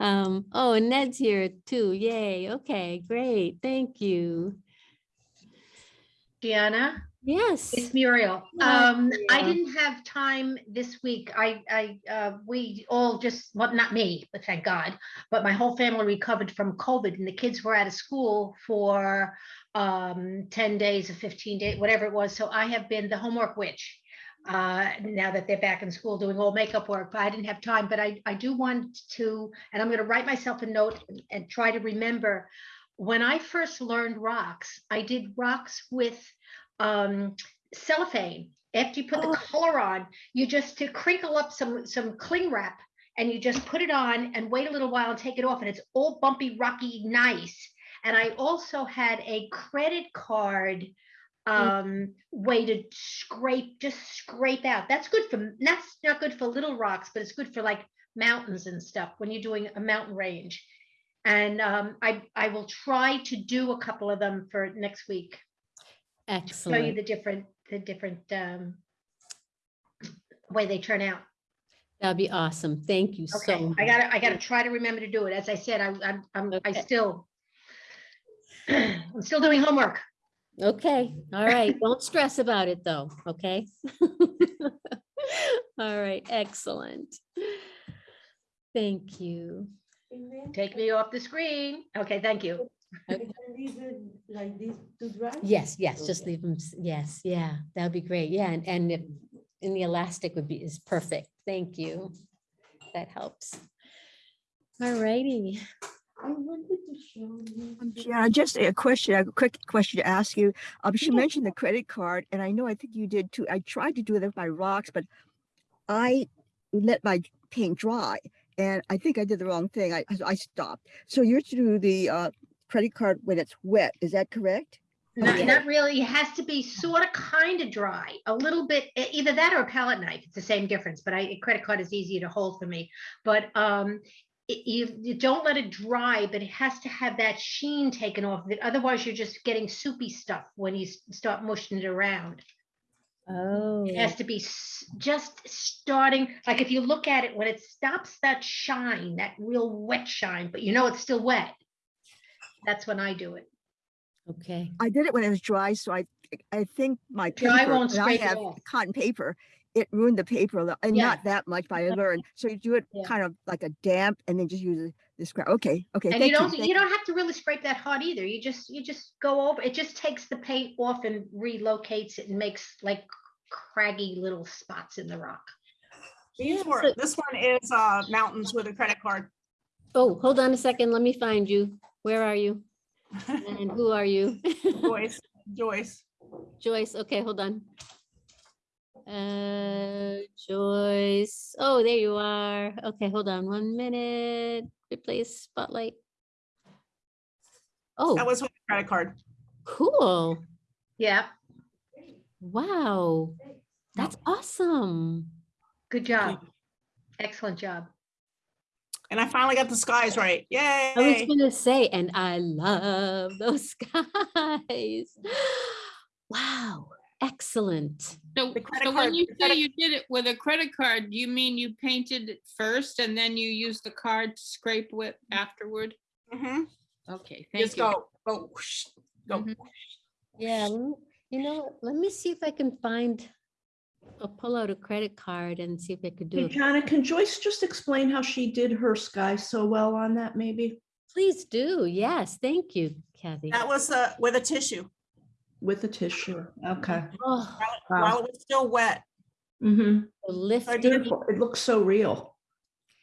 Um, oh, and Ned's here too. Yay. Okay, great. Thank you. Deanna? Yes. It's Muriel. Hi, Um, I didn't have time this week. I, I, uh, we all just, well, not me, but thank God, but my whole family recovered from COVID and the kids were out of school for um, ten days or fifteen days, whatever it was. So I have been the homework witch. Uh, now that they're back in school doing all makeup work, but I didn't have time, but I, I do want to, and I'm gonna write myself a note and- and try to remember. When I first learned rocks, I did rocks with um, cellophane. After you put the color on, you just to crinkle up some some cling wrap and you just put it on and wait a little while and take it off and it's all bumpy, rocky, nice. And I also had a credit card um way to scrape just scrape out that's good for that's not good for little rocks but it's good for like mountains and stuff when you're doing a mountain range and um i i will try to do a couple of them for next week actually. show you the different, the different um way they turn out. That'd be awesome. Thank you Okay, so I gotta, I gotta try to remember to do it. As I said, I, I'm, I'm, I still, I'm still doing homework. Okay, all right. Don't stress about it though, okay? All right, excellent. Thank you. Take me off the screen. Okay, thank you. I can leave it like this to dry? Yes, yes, just leave them, yes, yeah, that'd be great. Yeah, and, and if, and the elastic would be, is perfect. Thank you. That helps. All righty. I wanted to show you. Yeah, just a question, a quick question to ask you. Um, she mentioned the credit card, and I know I think you did too. I tried to do it with my rocks, but I let my paint dry, and I think I did the wrong thing. I I stopped. So you're to do the uh, credit card when it's wet. Is that correct? Not, Okay. not really. It has to be sort of kind of dry, a little bit, either that or a palette knife. It's the same difference, but I, a credit card is easier to hold for me. But um, i- you, you don't let it dry, but it has to have that sheen taken off of it. Otherwise, you're just getting soupy stuff when you start mushing it around. Oh. It has oh. to be just starting, like if you look at it, when it stops that shine, that real wet shine, but you know it's still wet. That's when I do it. Okay. I did it when it was dry, so I I think my Dry won't and I have off. cotton paper. It ruined the paper, a little- and Yeah. not that much, but I learned. So you do it Yeah. kind of like a damp, and then just use the- the scrap. Okay, okay. And thank you don't, thank you don't have to really scrape that hard either. You just, you just go over, it just takes the paint off and relocates it and makes like craggy little spots in the rock. These Yeah, were, so- this one is uh mountains with a credit card. Oh, hold on a second. Let me find you. Where are you? And who are you? Joyce, Joyce. Joyce, okay, hold on. Uh, Joyce, oh, there you are. Okay, hold on one minute. Replace spotlight. Oh, that was with a credit card. cool. Yeah, Wow. That's awesome. good job. Excellent job. And I finally got the skies right. Yay. I was gonna say, and I love those skies. Wow, excellent. So, The credit so card- when you the say you did it with a credit card, you mean you painted it first and then you used the card to scrape with afterward? Mhm. Okay, thank Just you. go, go, whoosh, go. Mhm. Yeah, you know, let me see if I can find, I'll pull out a credit card and see if I could do Hey, it. Jana, can Joyce just explain how she did her sky so well on that, maybe? Please do. Yes, thank you, Kathy. That was uh with a tissue With the tissue, okay. Oh, while while it was still wet. Mm-hmm. so lifted. Beautiful, it looks so real.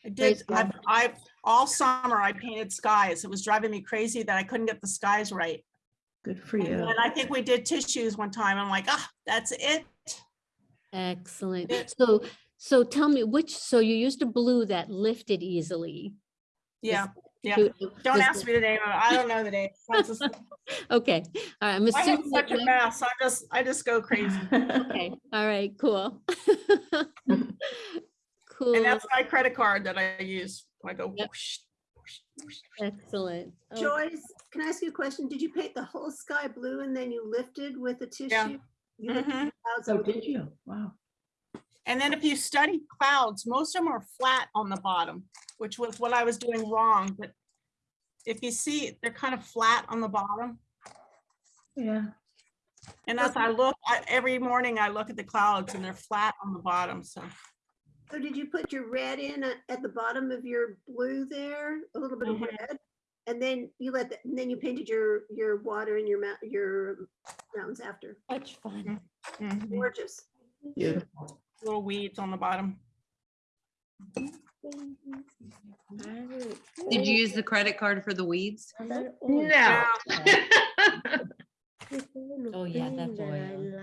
It did, I've, I've, all summer I painted skies. It was driving me crazy that I couldn't get the skies right. Good for And you. then I think we did tissues one time. I'm like, ah, that's it. Excellent. Yeah. So, so tell me which, so you used a blue that lifted easily. Yeah, yeah. Who- Don't ask the- me the name. I don't know the name. Just- Okay, all right, I'm I have assuming. such a mess. I just, I just go crazy. Okay, all right, cool. Cool, And that's my credit card that I use. I go. Yep. whoosh, whoosh, whoosh. excellent. Oh, Joyce, can I ask you a question? Did you paint the whole sky blue and then you lifted with a tissue? You lifted Mhm. the clouds Oh, did you? Wow. And then if you study clouds, most of them are flat on the bottom, which was what I was doing wrong, but if you see, they're kind of flat on the bottom. Yeah. And as I look, I- every morning I look at the clouds and they're flat on the bottom, so. So did you put your red in at, at the bottom of your blue there, a little bit of Mhm. red? And then you let, the- and then you painted your, your water and your mount, your mountains after. Much fun. mhm. Gorgeous. Beautiful. Little weeds on the bottom. Did you use the credit card for the weeds? No. Oh, yeah, that's oil.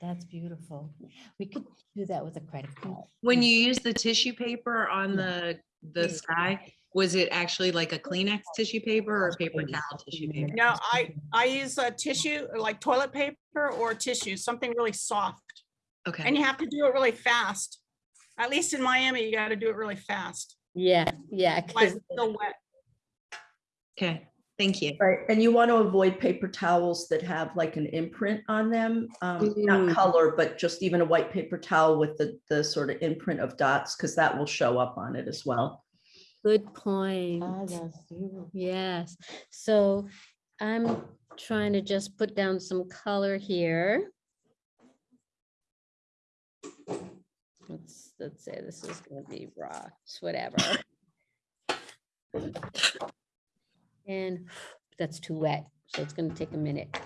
That's beautiful. We could do that with a credit card. When you use the tissue paper on the, the sky, was it actually like a Kleenex tissue paper or paper towel tissue paper? No, I, I use a tissue, like toilet paper or tissue, something really soft. Okay. And you have to do it really fast. At least in Miami, you gotta do it really fast. Yeah, yeah, Like 'cause- it's still wet. Okay, thank you. Right, and you want to avoid paper towels that have like an imprint on them, um, Mm. not color, but just even a white paper towel with the, the sort of imprint of dots, because that will show up on it as well. Good point. Yes, so I'm trying to just put down some color here. Let's, let's say this is gonna be rocks, whatever. And that's too wet, so it's gonna take a minute.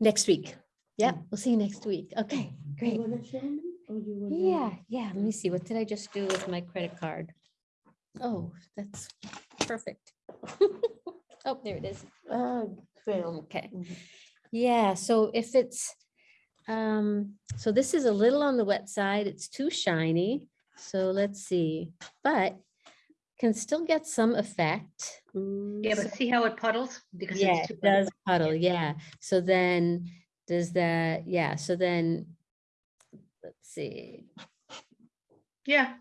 Next week. Yeah, mm. we'll see you next week. Okay, great. Yeah, yeah, let me see, what did I just do with my credit card? Oh, that's perfect. Oh, there it is. Oh, Okay. Yeah, so if it's, um, so this is a little on the wet side, it's too shiny. So let's see, but can still get some effect. Yeah, but see how it puddles? Because Yeah, it's too it does puddle, yeah. So then, does that, yeah, so then, let's see, Yeah.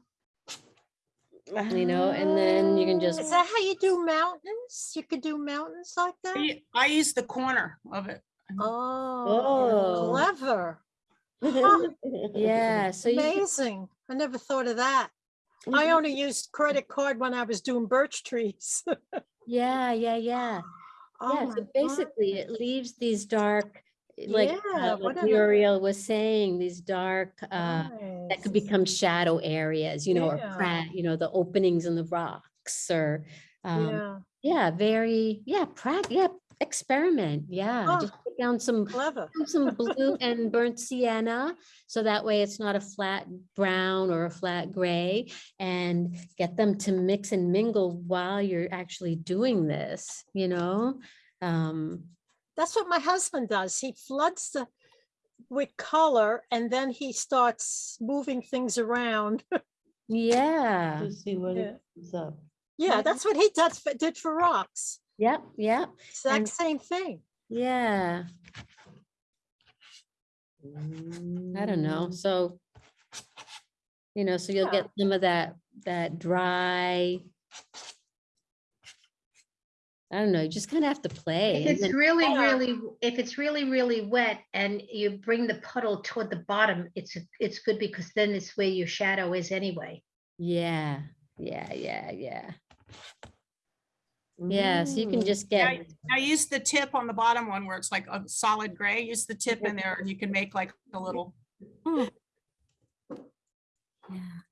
you know, and then you can just, Is that how you do mountains? You could do mountains like that? I I use the corner of it. Oh, Oh. clever. Huh. yeah, so you, could- Amazing. I never thought of that. I only used credit card when I was doing birch trees. yeah, yeah, yeah. Oh Yeah, so basically it leaves these dark, like, Yeah, uh, what like Muriel was saying, these dark, uh, that could become shadow areas, you know, or Yeah. crack, you know, the openings in the rocks or, um, Yeah. yeah, very, yeah, prac, yeah, experiment, yeah, Huh. Just pick down some Clever. Put some blue and burnt sienna, so that way it's not a flat brown or a flat gray. And get them to mix and mingle while you're actually doing this, you know? Um, That's what my husband does. He floods the with color and then he starts moving things around. yeah, To see what Yeah. it up. Yeah, that's what he does, for- did for rocks. yep, yep, Exact And- same thing. Yeah. I don't know, mm. so. You know, so you'll Yeah. get some of that, that dry. I don't know, you just kind of have to play. If and it's then- really, really, if it's really, really wet and you bring the puddle toward the bottom, it's, it's good because then it's where your shadow is anyway. Yeah, yeah, yeah, yeah. Yeah, so you can just get, I use the tip on the bottom one where it's like a solid gray, use the tip in there and you can make like a little, yeah,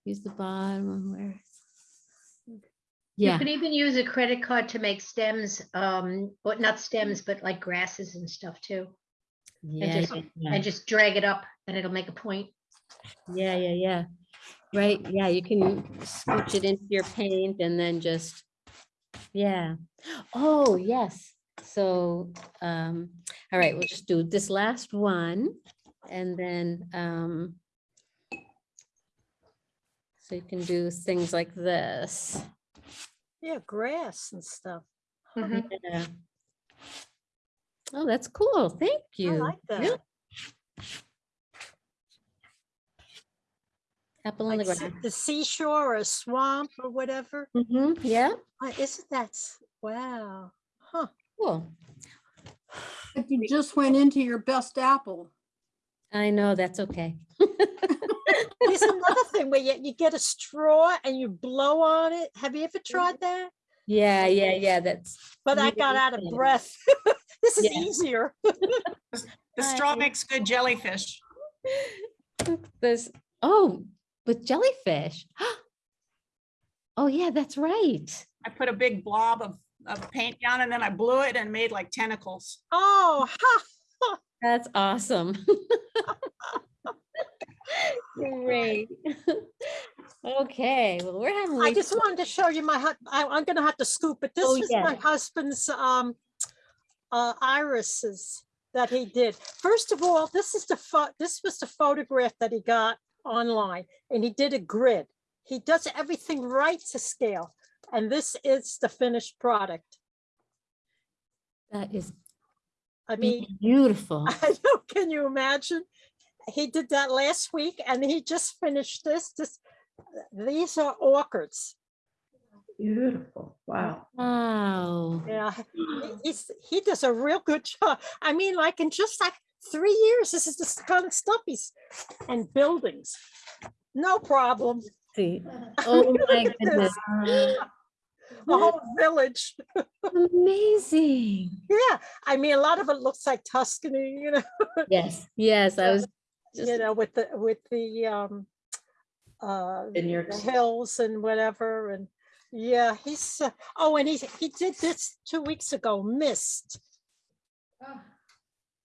use the bottom one where. You Yeah, can even use a credit card to make stems, um, but not stems, but like grasses and stuff too. yeah, And just, yeah, yeah, and just drag it up and it'll make a point. yeah, yeah, yeah. Right, yeah, you can scooch it into your paint and then just, yeah. Oh, yes, so, um, all right, we'll just do this last one and then, um. So you can do things like this. Yeah, grass and stuff. Yeah. Oh, that's cool. Thank you. I you. like Yeah. that. Apple on the ground. the seashore or a swamp or whatever. Mm -hmm. yeah, Isn't that, wow, huh? cool. But you just went into your best apple. I know, that's okay. There's another thing where you, you get a straw and you blow on it. Have you ever tried that? Yeah, yeah, yeah, that's. But I got out of breath. This is Yeah. easier. the straw makes good jellyfish. This, oh, with jellyfish. Oh, yeah, that's right. I put a big blob of, of paint down and then I blew it and made like tentacles. Oh, ha. That's awesome. Great. Okay, well, we're having. I just wanted to show you my, hu- I, I'm gonna have to scoop, but this Oh, is my husband's, um, uh, irises that he did. First of all, this is the pho, this was the photograph that he got online and he did a grid. He does everything right to scale. And this is the finished product. That is I mean, beautiful. I know, can you imagine? He did that last week and he just finished this, this, these are orchids. Beautiful, wow. Wow. Yeah, he- he's, he does a real good job. I mean, like in just like three years, this is the kind of stuff he's, and buildings. No problem. See, oh my Look at this. goodness. The whole village. Amazing. Yeah, I mean, a lot of it looks like Tuscany, you know, Yes, yes, I was just, you know, with the, with the, um, uh, the Vineyards. hills and whatever, and yeah, he's, uh, oh, and he, he did this two weeks ago,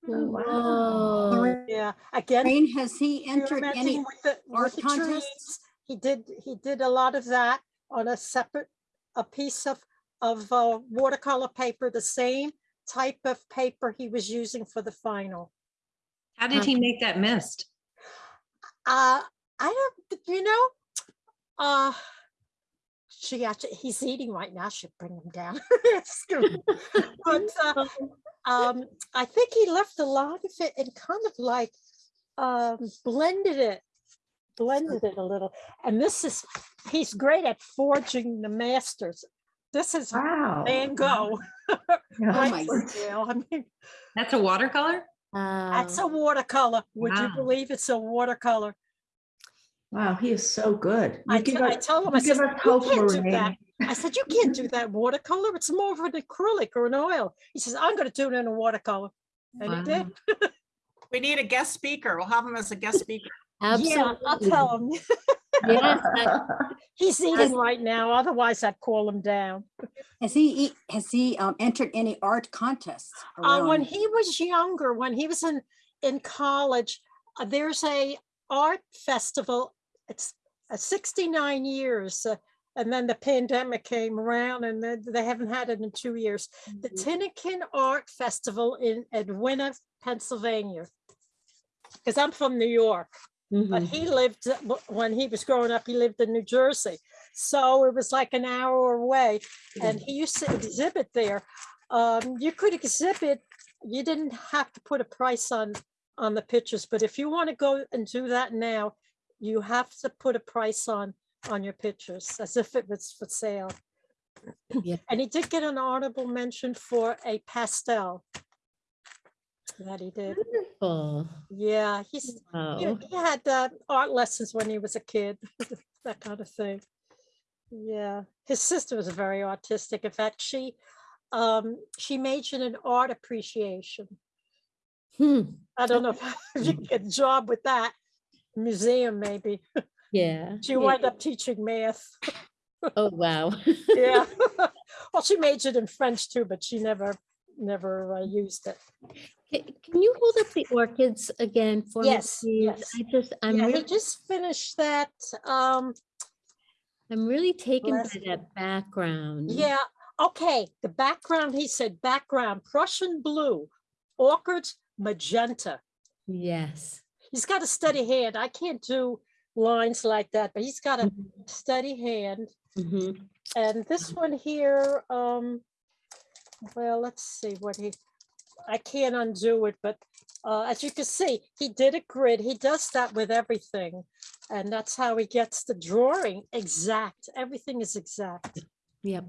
Mist. whoa. Yeah, again. Rain, has he entered any with the- with art the contests? trees? He did, he did a lot of that on a separate, a piece of, of uh, watercolor paper, the same type of paper he was using for the final. How did he make that mist? Uh, I don't, you know, uh, she actually, he's eating right now, should bring him down. Excuse me. But, uh, um, I think he left a lot of it and kind of like, um, blended it, blended it a little. And this is, he's great at forging the masters. This is Wow. Van Gogh. Oh my scale. I mean, That's a watercolor? that's Um, a watercolor. Would you believe it's a watercolor? Wow, he is so good. You I give t- I tell him, you I said, give us you hope, can't do that. I said, you can't do that watercolor. It's more of an acrylic or an oil. He says, I'm gonna do it in a watercolor. And he did. We need a guest speaker. We'll have him as a guest speaker. Yeah, I'll tell him. Yes, I- He's eating right now, otherwise I'd call him down. Has he, has he um, entered any art contests? Uh, when he was younger, when he was in, in college, uh, there's a art festival. It's uh, 69 years. And then the pandemic came around and then they haven't had it in two years. The Tinicum Art Festival in Erwinna, Pennsylvania. Because I'm from New York, but Mhm. he lived, uh, when he was growing up, he lived in New Jersey. So it was like an hour away and he used to exhibit there. Um, you could exhibit, you didn't have to put a price on, on the pictures, but if you want to go and do that now, you have to put a price on, on your pictures as if it was for sale. Yeah. And he did get an honorable mention for a pastel that he did. Wonderful. Yeah, he's, he Wow. he had uh, art lessons when he was a kid, that kind of thing. Yeah, his sister was very artistic. In fact, she um, she majored in art appreciation. Hmm. I don't know if you get a job with that museum, maybe. Yeah. She yeah. wound up teaching math. Oh, wow. Yeah. Well, she majored in French too, but she never, never uh, used it. Can you hold up the orchids again for me? Yes, please? yes. I just, I'm Yeah, really, just finished that. Um, I'm really taken by that background. Yeah, okay, the background, he said background Prussian blue, orchids magenta. Yes. He's got a steady hand. I can't do lines like that, but he's got a steady hand. Mhm. And this one here, um, well, let's see what he, I can't undo it, but uh, as you can see, he did a grid. He does that with everything. And that's how he gets the drawing exact. Everything is exact. Yep.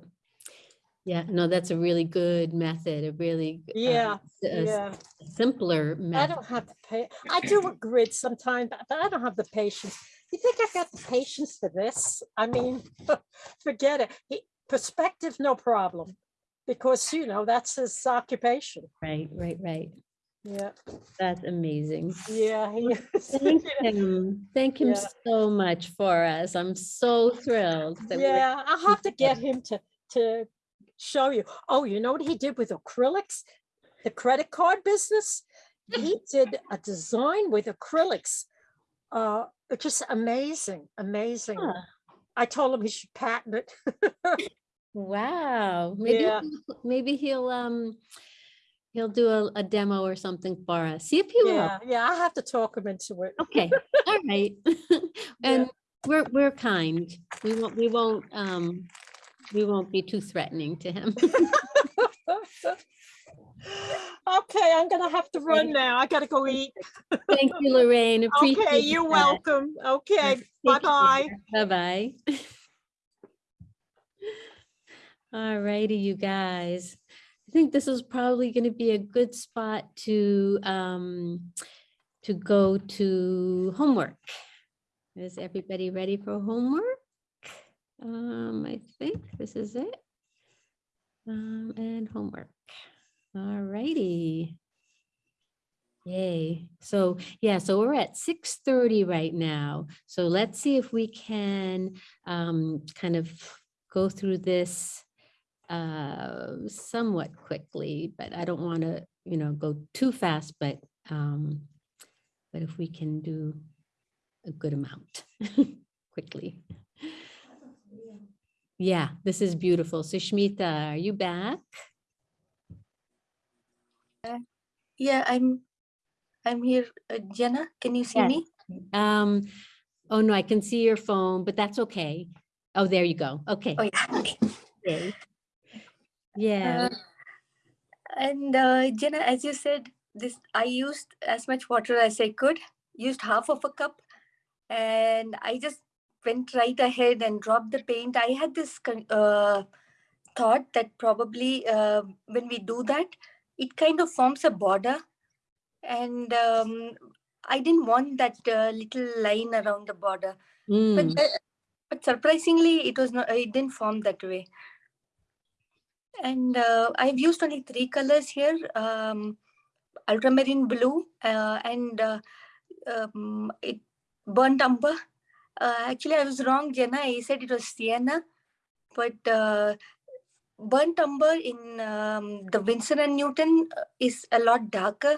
Yeah, no, that's a really good method, a really. uh, Yeah, s- a yeah. Simpler method. I don't have the pay. I do a grid sometimes, but I don't have the patience. You think I've got the patience for this? I mean, forget it. He, perspective, no problem. Because, you know, that's his occupation. Right, right, right. Yeah, That's amazing. yeah. Thank him. Thank him Yeah. so much for us. I'm so thrilled. we Yeah, I'll have to get him to, to show you. Oh, you know what he did with acrylics? The credit card business? He did a design with acrylics. Uh, it's just amazing, amazing. Huh. I told him he should patent it. Wow, maybe, Yeah. maybe he'll, um, he'll do a, a demo or something for us. See if he will. Yeah, yeah, I have to talk him into it. Okay, all right. And we're, we're kind. We won't, we won't, um, we won't be too threatening to him. Okay, I'm gonna have to run now. I gotta go eat. Thank you, Lorraine. Appreciate Okay, you're that. welcome. Okay, bye-bye. Bye-bye. All righty, you guys. I think this is probably going to be a good spot to, um, to go to homework. Is everybody ready for homework? Um, I think this is it. Um, and homework. All righty. Yay. So, yeah, so we're at six thirty right now. So let's see if we can um, kind of go through this uh, somewhat quickly, but I don't want to, you know, go too fast, but um, but if we can do a good amount quickly. Yeah, this is beautiful. So Shmita, are you back? Yeah, I'm I'm here. Uh, Jenna, can you see Yes. me? Um, oh no, I can see your phone, but that's okay. Oh, there you go. Okay. Oh yeah. Okay. Okay. Yeah. Uh, and uh, Jenna, as you said, this I used as much water as I could. Used half of a cup, and I just went right ahead and dropped the paint. I had this uh, thought that probably uh, when we do that, it kind of forms a border, and um, I didn't want that uh, little line around the border. Mm. But uh, but surprisingly, it was not. It didn't form that way. And uh, I've used only three colors here: um, ultramarine blue uh, and uh, um, it burnt umber. Uh, actually, I was wrong, Jenna. I said it was sienna, but uh, burnt umber in um, the Winsor and Newton uh, is a lot darker,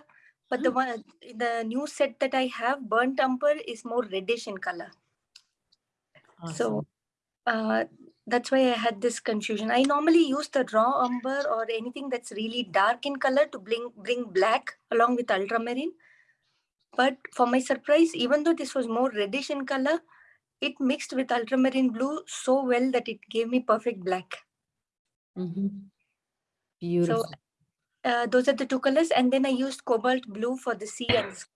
but the one in the new set that I have, burnt umber, is more reddish in color. So uh, that's why I had this confusion. I normally use the raw umber or anything that's really dark in color to bring bring black along with ultramarine. But for my surprise, even though this was more reddish in color, it mixed with ultramarine blue so well that it gave me perfect black. Mhm. Beautiful. Uh, those are the two colors. And then I used cobalt blue for the sea and sky.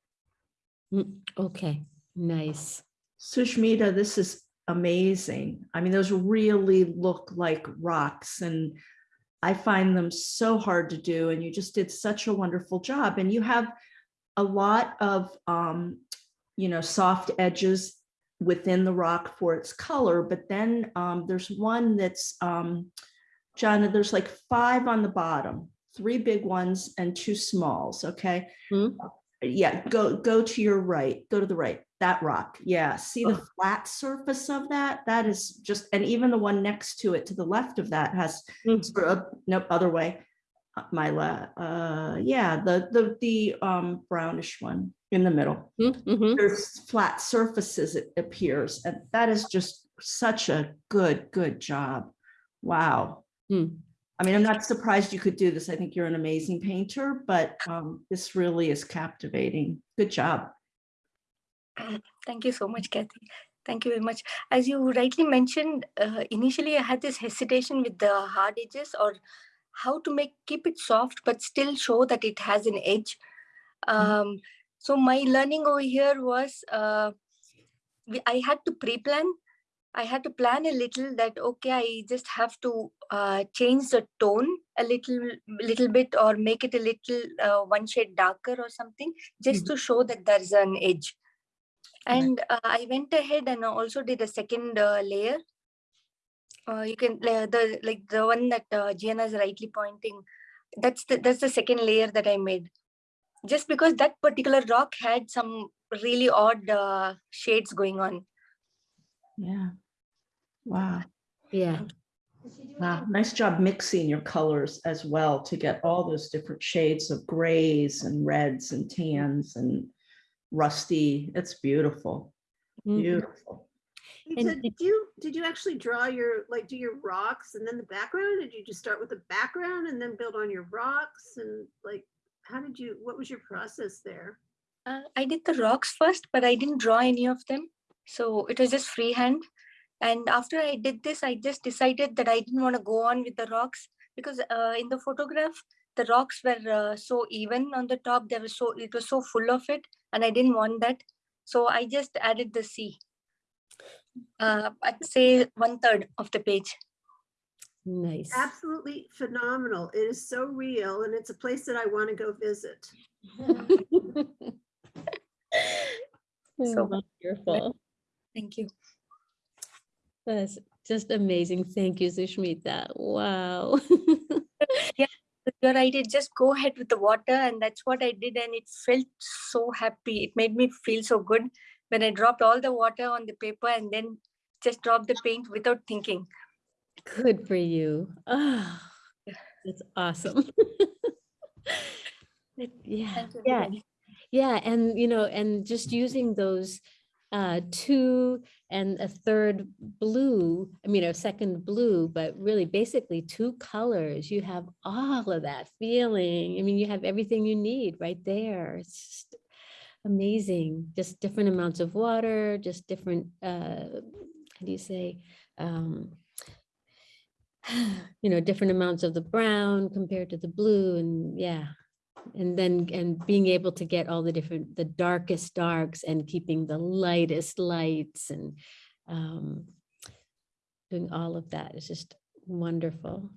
Mm, Okay, nice. Sushmita, this is amazing. I mean, those really look like rocks and I find them so hard to do and you just did such a wonderful job and you have a lot of, um, you know, soft edges within the rock for its color, but then um, there's one that's, um, Jana, there's like five on the bottom, three big ones and two smalls, okay? Yeah, go, go to your right, go to the right, that rock. Yeah, see the flat surface of that? That is just, and even the one next to it, to the left of that has, sort of- nope, other way. Uh, My la, uh, yeah, the, the, the um brownish one in the middle. There's flat surfaces, it appears, and that is just such a good, good job. Wow. I mean, I'm not surprised you could do this. I think you're an amazing painter, but um, this really is captivating. Good job. Thank you so much, Kathy. Thank you very much. As you rightly mentioned, uh, initially I had this hesitation with the hard edges or how to make keep it soft but still show that it has an edge. Um, so my learning over here was uh, I had to pre-plan. I had to plan a little that okay, I just have to uh, change the tone a little, little bit, or make it a little uh, one shade darker or something, just to show that there's an edge. And uh, I went ahead and also did a second uh, layer. Uh, you can la- the like the one that uh, Gianna is rightly pointing. That's the that's the second layer that I made. Just because that particular rock had some really odd uh, shades going on. Yeah. Wow. Yeah. Wow. Nice job mixing your colors as well to get all those different shades of grays and reds and tans and rusty. It's beautiful. Beautiful. Lisa, did you, did you actually draw your, like, do your rocks and then the background? Did you just start with the background and then build on your rocks? And like, how did you, what was your process there? Uh, I did the rocks first, but I didn't draw any of them. So it was just freehand. And after I did this, I just decided that I didn't want to go on with the rocks because uh, in the photograph, the rocks were uh, so even on the top. There was so it was so full of it, and I didn't want that. So I just added the sea. Uh, I'd say one third of the page. Nice. Absolutely phenomenal. It is so real and it's a place that I want to go visit. So wonderful. Thank you. That's just amazing. Thank you, Sushmita. Wow. yeah, you're right. It just go ahead with the water, and that's what I did, and it felt so happy. It made me feel so good when I dropped all the water on the paper and then just dropped the paint without thinking. Good for you. Oh, that's awesome. Yeah, yeah, yeah, and you know, and just using those uh two and a third blue, I mean, a second blue, but really basically two colors, you have all of that feeling. I mean, you have everything you need right there. It's amazing. Just different amounts of water, just different uh how do you say? Um you know, different amounts of the brown compared to the blue and yeah. And then, and being able to get all the different, the darkest darks and keeping the lightest lights and um, doing all of that is just wonderful.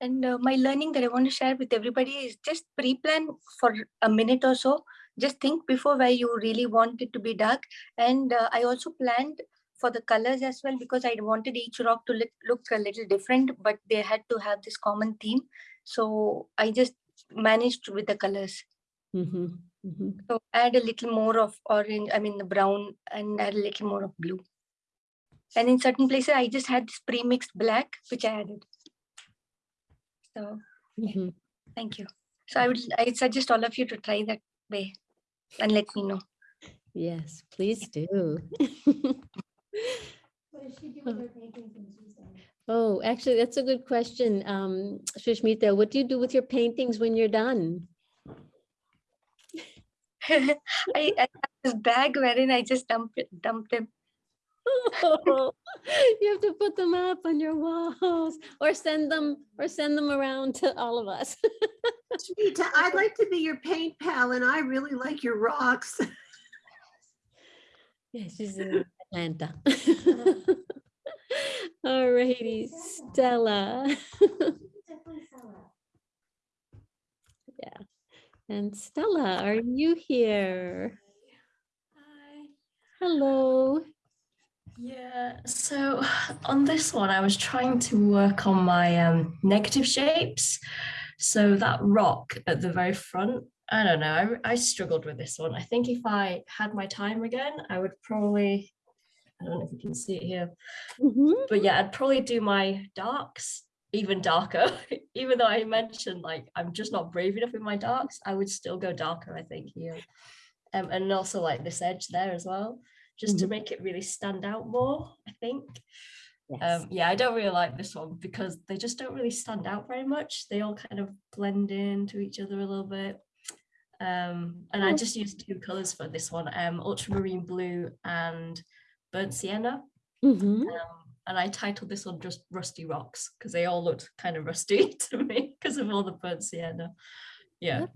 And uh, my learning that I want to share with everybody is just pre-plan for a minute or so. Just think before where you really want it to be dark. And uh, I also planned for the colors as well because I wanted each rock to look, look a little different, but they had to have this common theme. So I just managed with the colors. Mhm, mhm. So add a little more of orange, I mean the brown and add a little more of blue. And in certain places, I just had this pre-mixed black, which I added. So Mhm. thank you. So I would, I suggest all of you to try that way and let me know. Yes, please do. Oh, actually, that's a good question. Um, Sushmita, what do you do with your paintings when you're done? I, I have this bag wherein I just dump it, dump them. You have to put them up on your walls or send them, or send them around to all of us. Shanita, I'd like to be your paint pal and I really like your rocks. Yeah, she's in Atlanta. All righty, Stella. Yeah, and Stella, are you here? Hi. Hello. Yeah, so on this one, I was trying to work on my um, negative shapes. So that rock at the very front, I don't know, I, I struggled with this one. I think if I had my time again, I would probably, I don't know if you can see it here, but yeah, I'd probably do my darks even darker. even though I mentioned like I'm just not brave enough with my darks, I would still go darker, I think, here. Um, and also like this edge there as well just to Mhm. make it really stand out more, I think. Yes. Um, yeah, I don't really like this one because they just don't really stand out very much. They all kind of blend into each other a little bit. Um, and I Oh. just used two colors for this one, um, ultramarine blue and burnt sienna. Mhm. Um, and I titled this one just Rusty Rocks because they all looked kind of rusty to me because of all the burnt sienna. Yeah.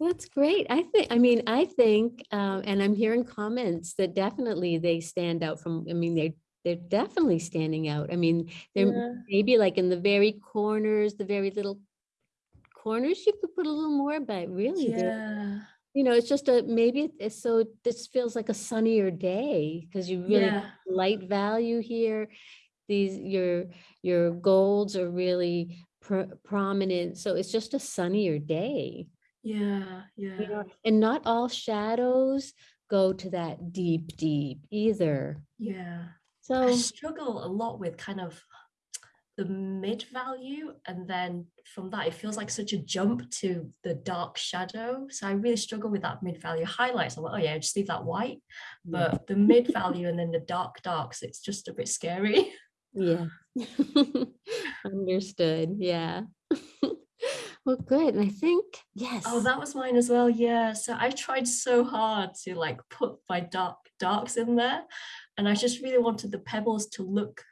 That's great. I think, I mean, I think, um, and I'm hearing comments that definitely they stand out from, I mean, they, they're definitely standing out. I mean, they're Yeah. maybe like in the very corners, the very little corners, you could put a little more, but really, Yeah. You know, it's just a, maybe it's so, this feels like a sunnier day because you really Yeah. light value here. These, your, your golds are really pr- prominent. So it's just a sunnier day. Yeah. you Yeah. know, and not all shadows go to that deep, deep either. Yeah. So I struggle a lot with kind of the mid value and then from that it feels like such a jump to the dark shadow so i really struggle with that mid value highlights i'm like oh yeah just leave that white but the mid value and then the dark darks it's just a bit scary yeah. Understood. Yeah. Well, good. And I think, yes. oh that was mine as well yeah so i tried so hard to like put my dark darks in there and i just really wanted the pebbles to look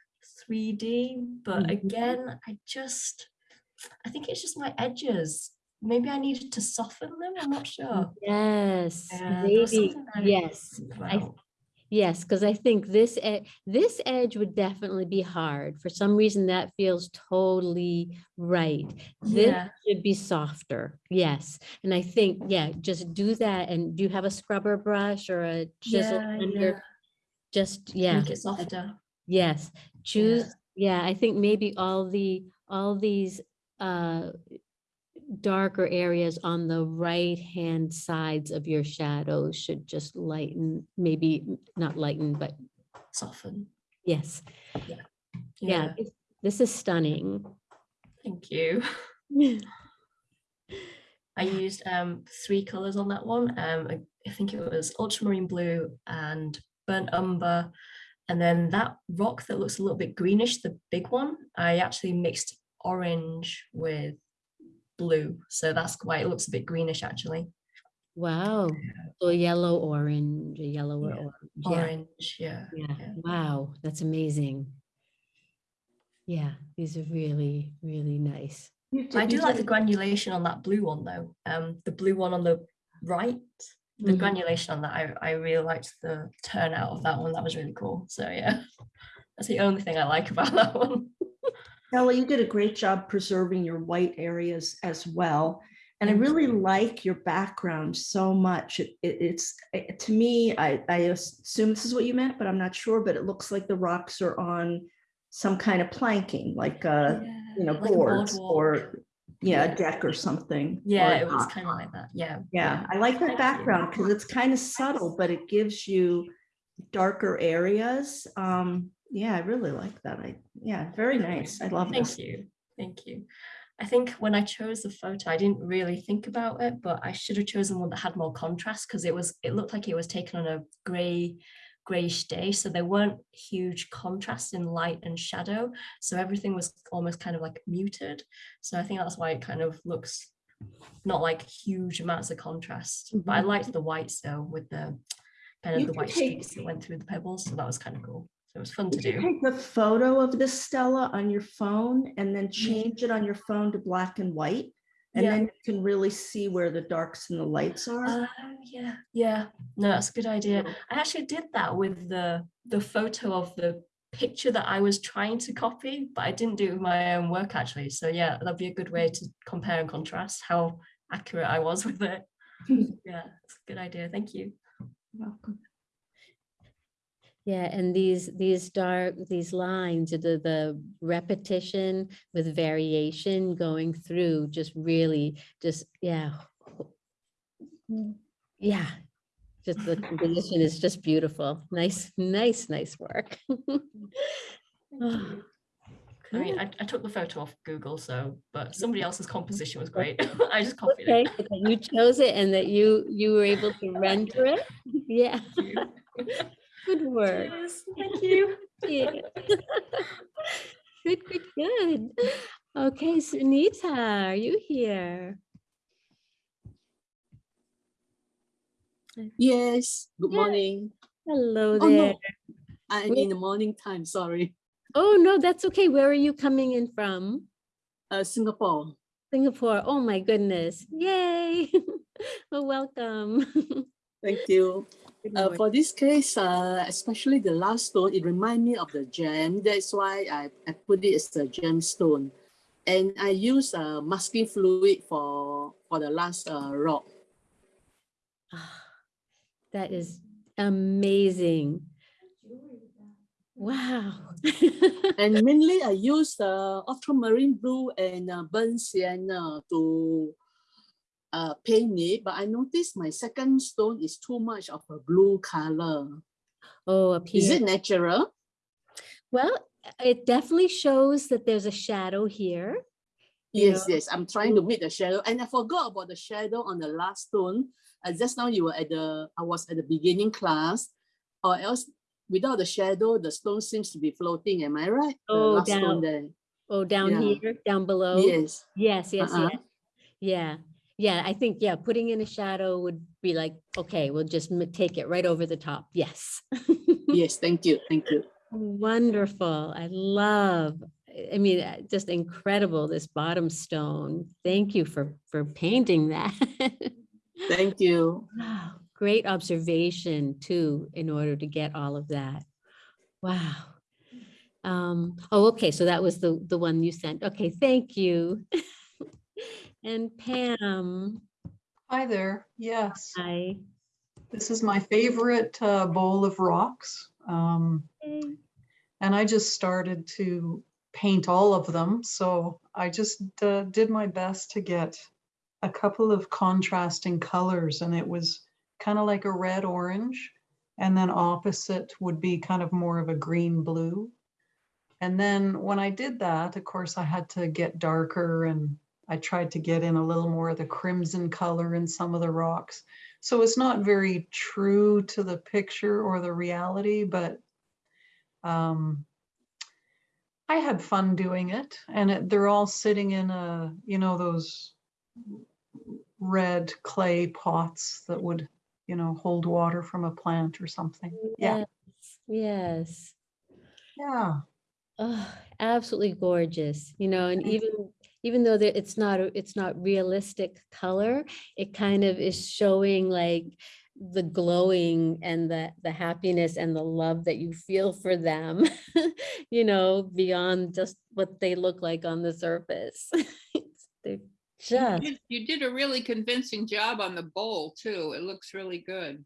3d but Mhm. again i just i think it's just my edges maybe i needed to soften them i'm not sure Yes, Yeah, maybe, I yes. I, yes, because I think this, e- this edge would definitely be hard. For some reason, that feels totally right. This Yeah. should be softer. Yes. And I think, yeah, just do that. And do you have a scrubber brush or a chisel? Yeah, under? yeah. Just, yeah. make it softer Yes, choose, yeah, I think maybe all the, all these uh darker areas on the right-hand sides of your shadows should just lighten, maybe not lighten, but soften yes. Yeah. Yeah, Yeah. this- this is stunning. thank you I used um three colors on that one. Um, I, I think it was ultramarine blue and burnt umber, and then that rock that looks a little bit greenish, the big one. I actually mixed orange with blue, so that's why it looks a bit greenish actually. Wow, so yellow, orange, a yellow or Yeah, orange. yeah. Orange, yeah. Yeah, wow, that's amazing. Yeah, these are really, really nice. I do like the granulation on that blue one though. Um, the blue one on the right, the Mhm. granulation on that, I, I really liked the turnout of that one. That was really cool. So yeah, that's the only thing I like about that one. Ella, you did a great job preserving your white areas as well. And I really like your background so much. It, it- it's it- to me, I, I assume this is what you meant, but I'm not sure. But it looks like the rocks are on some kind of planking, like uh, you know, like boards or yeah, Yeah. a deck or something. Yeah, a it was kind of like that. Yeah. Yeah, I like that Thank background because it's kind of subtle, but it gives you darker areas. Um, yeah, I really like that. I, yeah, very nice. I love it. Thank this. you. Thank you. I think when I chose the photo, I didn't really think about it, but I should have chosen one that had more contrast because it was it looked like it was taken on a grey grayish day so there weren't huge contrasts in light and shadow so everything was almost kind of like muted so i think that's why it kind of looks not like huge amounts of contrast but i Mhm. liked the whites though with the kind of You the white take- streaks that went through the pebbles so that was kind of cool so it was fun to do take the photo of the Stella on your phone and then change it on your phone to black and white? And Yeah. then you can really see where the darks and the lights are. Oh yeah, yeah. No, that's a good idea. I actually did that with the the photo of the picture that I was trying to copy, but I didn't do it with my own work actually. So yeah, that'd be a good way to compare and contrast how accurate I was with it. yeah, it's a good idea. Thank you. Welcome. Yeah, and these, these dark, these lines, the, the repetition with variation going through just really, just, yeah. Mm. Yeah, just the composition is just beautiful. Nice, nice, nice work. Oh, I mean. I, I took the photo off Google, so but somebody else's composition was great. I just copied Okay, it. but you chose it and that you, you were able to render it. Yeah. Good work. Cheers. Thank you. Yeah. Good, good, good. Okay, Sunita, are you here? Yes, good Yeah. morning. Hello there. Oh, no, I'm Where- in the morning time, sorry. Oh, no, that's okay. Where are you coming in from? Uh, Singapore. Singapore. Oh, my goodness. Yay. Well, welcome. Thank you. Uh, for this case, uh, especially the last stone, it reminds me of the gem. That's why I, I put it as a gemstone. And I use uh, masking fluid for, for the last uh, rock. That is amazing. Wow. and mainly I use uh, ultramarine blue and uh, burnt sienna to uh, paint it. But I noticed my second stone is too much of a blue color. Oh, Is it natural? Well, it definitely shows that there's a shadow here. Yes, know. yes. I'm trying to make the shadow, and I forgot about the shadow on the last stone. Uh, just now you were at the, I was at the beginning class, or else without the shadow, the stone seems to be floating. Am I right? Oh, down, there. oh, down Yeah. here, down below. Yes. Yes, yes, Uh-uh. yes. Yeah, yeah, I think, yeah, putting in a shadow would be like, okay, we'll just take it right over the top. Yes. Yes. Thank you. Thank you. Wonderful. I love, I- mean, uh, just incredible, this bottom stone. Thank you for, for painting that. Thank you. Wow, Great observation too, in order to get all of that. Wow. Um, oh, okay, so that was the, the one you sent. Okay, thank you. And Pam, Hi there. Yes, hi. this is my favorite uh, bowl of rocks. Um, and I just started to paint all of them. So I just uh, did my best to get a couple of contrasting colors, and it was kind of like a red orange. And then opposite would be kind of more of a green blue. And then when I did that, of course, I had to get darker and I tried to get in a little more of the crimson color in some of the rocks. So it's not very true to the picture or the reality, but um, I had fun doing it. And it, they're all sitting in a, you know, those red clay pots that would, you know, hold water from a plant or something. Yeah. Yes. Yeah. Oh, absolutely gorgeous, you know, and even even though it's not it's not realistic color, it kind of is showing like the glowing and the the happiness and the love that you feel for them, you know, beyond just what they look like on the surface. It's- They're You just did- You did a really convincing job on the bowl too. It looks really good.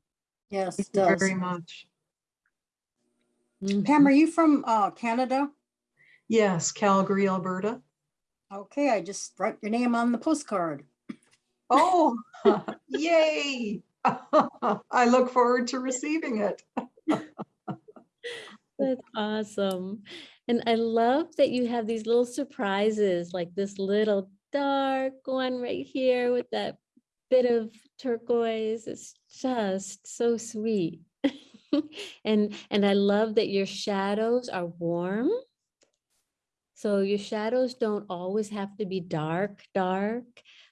Yes, it Thank you does. Very much. Pam, are you from uh, Canada? Yes, Calgary, Alberta. Okay, I just write your name on the postcard. Oh, yay. I look forward to receiving it. That's awesome. And I love that you have these little surprises, like this little dark one right here with that bit of turquoise. It's just so sweet. and and I love that your shadows are warm. So your shadows don't always have to be dark, dark.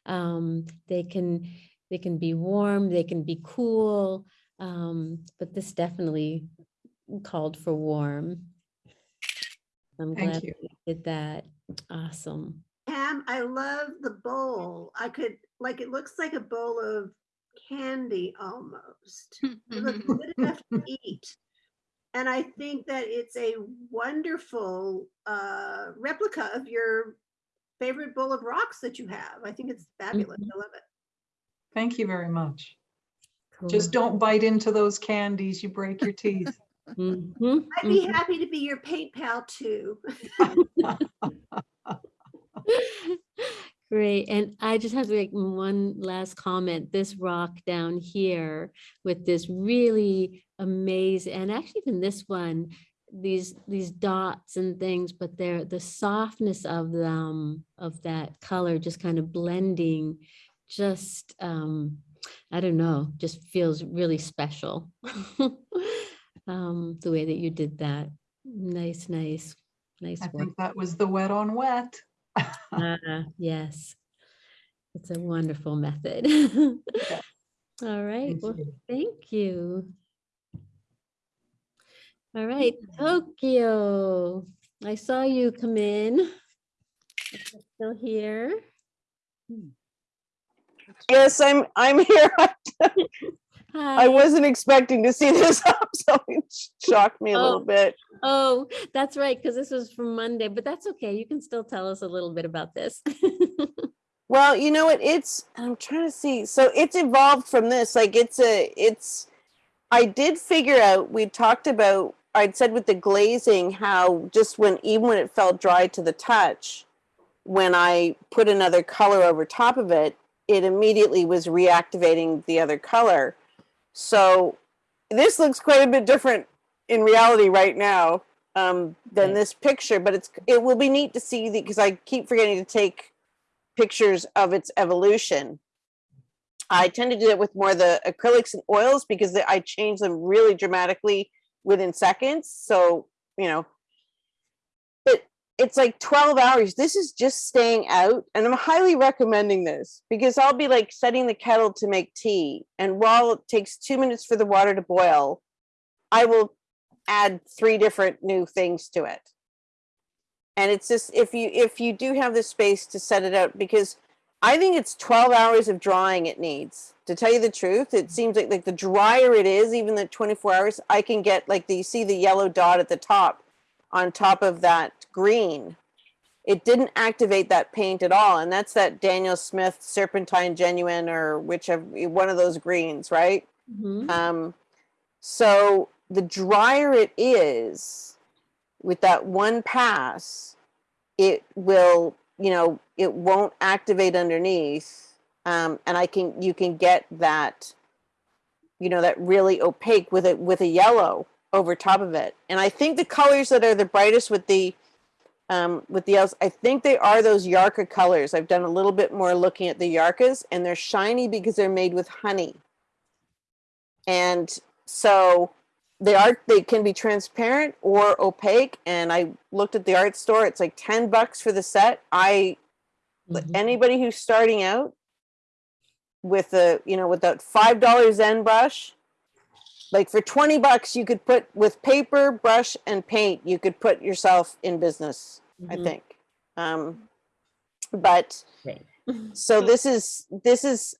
Um, they can they can be warm, they can be cool. Um, but this definitely called for warm. I'm Thank glad you. you did that. Awesome. Pam, I love the bowl. I could, like, it looks like a bowl of candy almost. It looks good enough to eat. And I think that it's a wonderful uh, replica of your favorite bowl of rocks that you have. I think it's fabulous. I love it. Thank you very much. Just don't bite into those candies. You break your teeth. Mhm, I'd be mhm. happy to be your paint pal too. Great. And I just have to make one last comment. This rock down here with this really amazing, and actually even this one, these these dots and things, but they're the softness of them, of that color just kind of blending, just um, I don't know, just feels really special. um, the way that you did that. Nice, nice, nice I work. think that was the wet on wet. Ah, yes. It's a wonderful method. All right, Thank well, you. thank you. All right, Tokyo. I saw you come in. Still here? Yes, I'm, I'm here. I uh, wasn't expecting to see this up, so it shocked me a little Oh. bit. Oh, that's right, because this was from Monday, but that's okay. You can still tell us a little bit about this. Well, you know what? It's I'm trying to see. So it's evolved from this. Like it's a it's I did figure out we talked about I'd said with the glazing how just when even when it felt dry to the touch, when I put another color over top of it, it immediately was reactivating the other color. So this looks quite a bit different in reality right now um, than this picture, but it's it will be neat to see because I keep forgetting to take pictures of its evolution. I tend to do it with more the acrylics and oils because I change them really dramatically within seconds. So, you know, it's like 12 hours. This is just staying out. And I'm highly recommending this because I'll be like setting the kettle to make tea. And while it takes two minutes for the water to boil, I will add three different new things to it and it's just if you if you do have the space to set it out because i think it's 12 hours of drying it needs to tell you the truth it seems like like the drier it is even the 24 hours i can get like the you see the yellow dot at the top on top of that green it didn't activate that paint at all and that's that daniel smith serpentine genuine or whichever one of those greens right Mhm. um, so the drier it is with that one pass, it will, you know, it won't activate underneath. Um, and I can, you can get that, you know, that really opaque with it with a yellow over top of it. And I think the colors that are the brightest with the, um, with the else, I think they are those Yarka colors. I've done a little bit more looking at the Yarkas and they're shiny because they're made with honey. And so they are they can be transparent or opaque and i looked at the art store. It's like 10 bucks for the set. I anybody who's starting out with a you know with that five dollar zen brush like for 20 bucks you could put with paper brush and paint you could put yourself in business i Mhm. think um but Great. so this is this is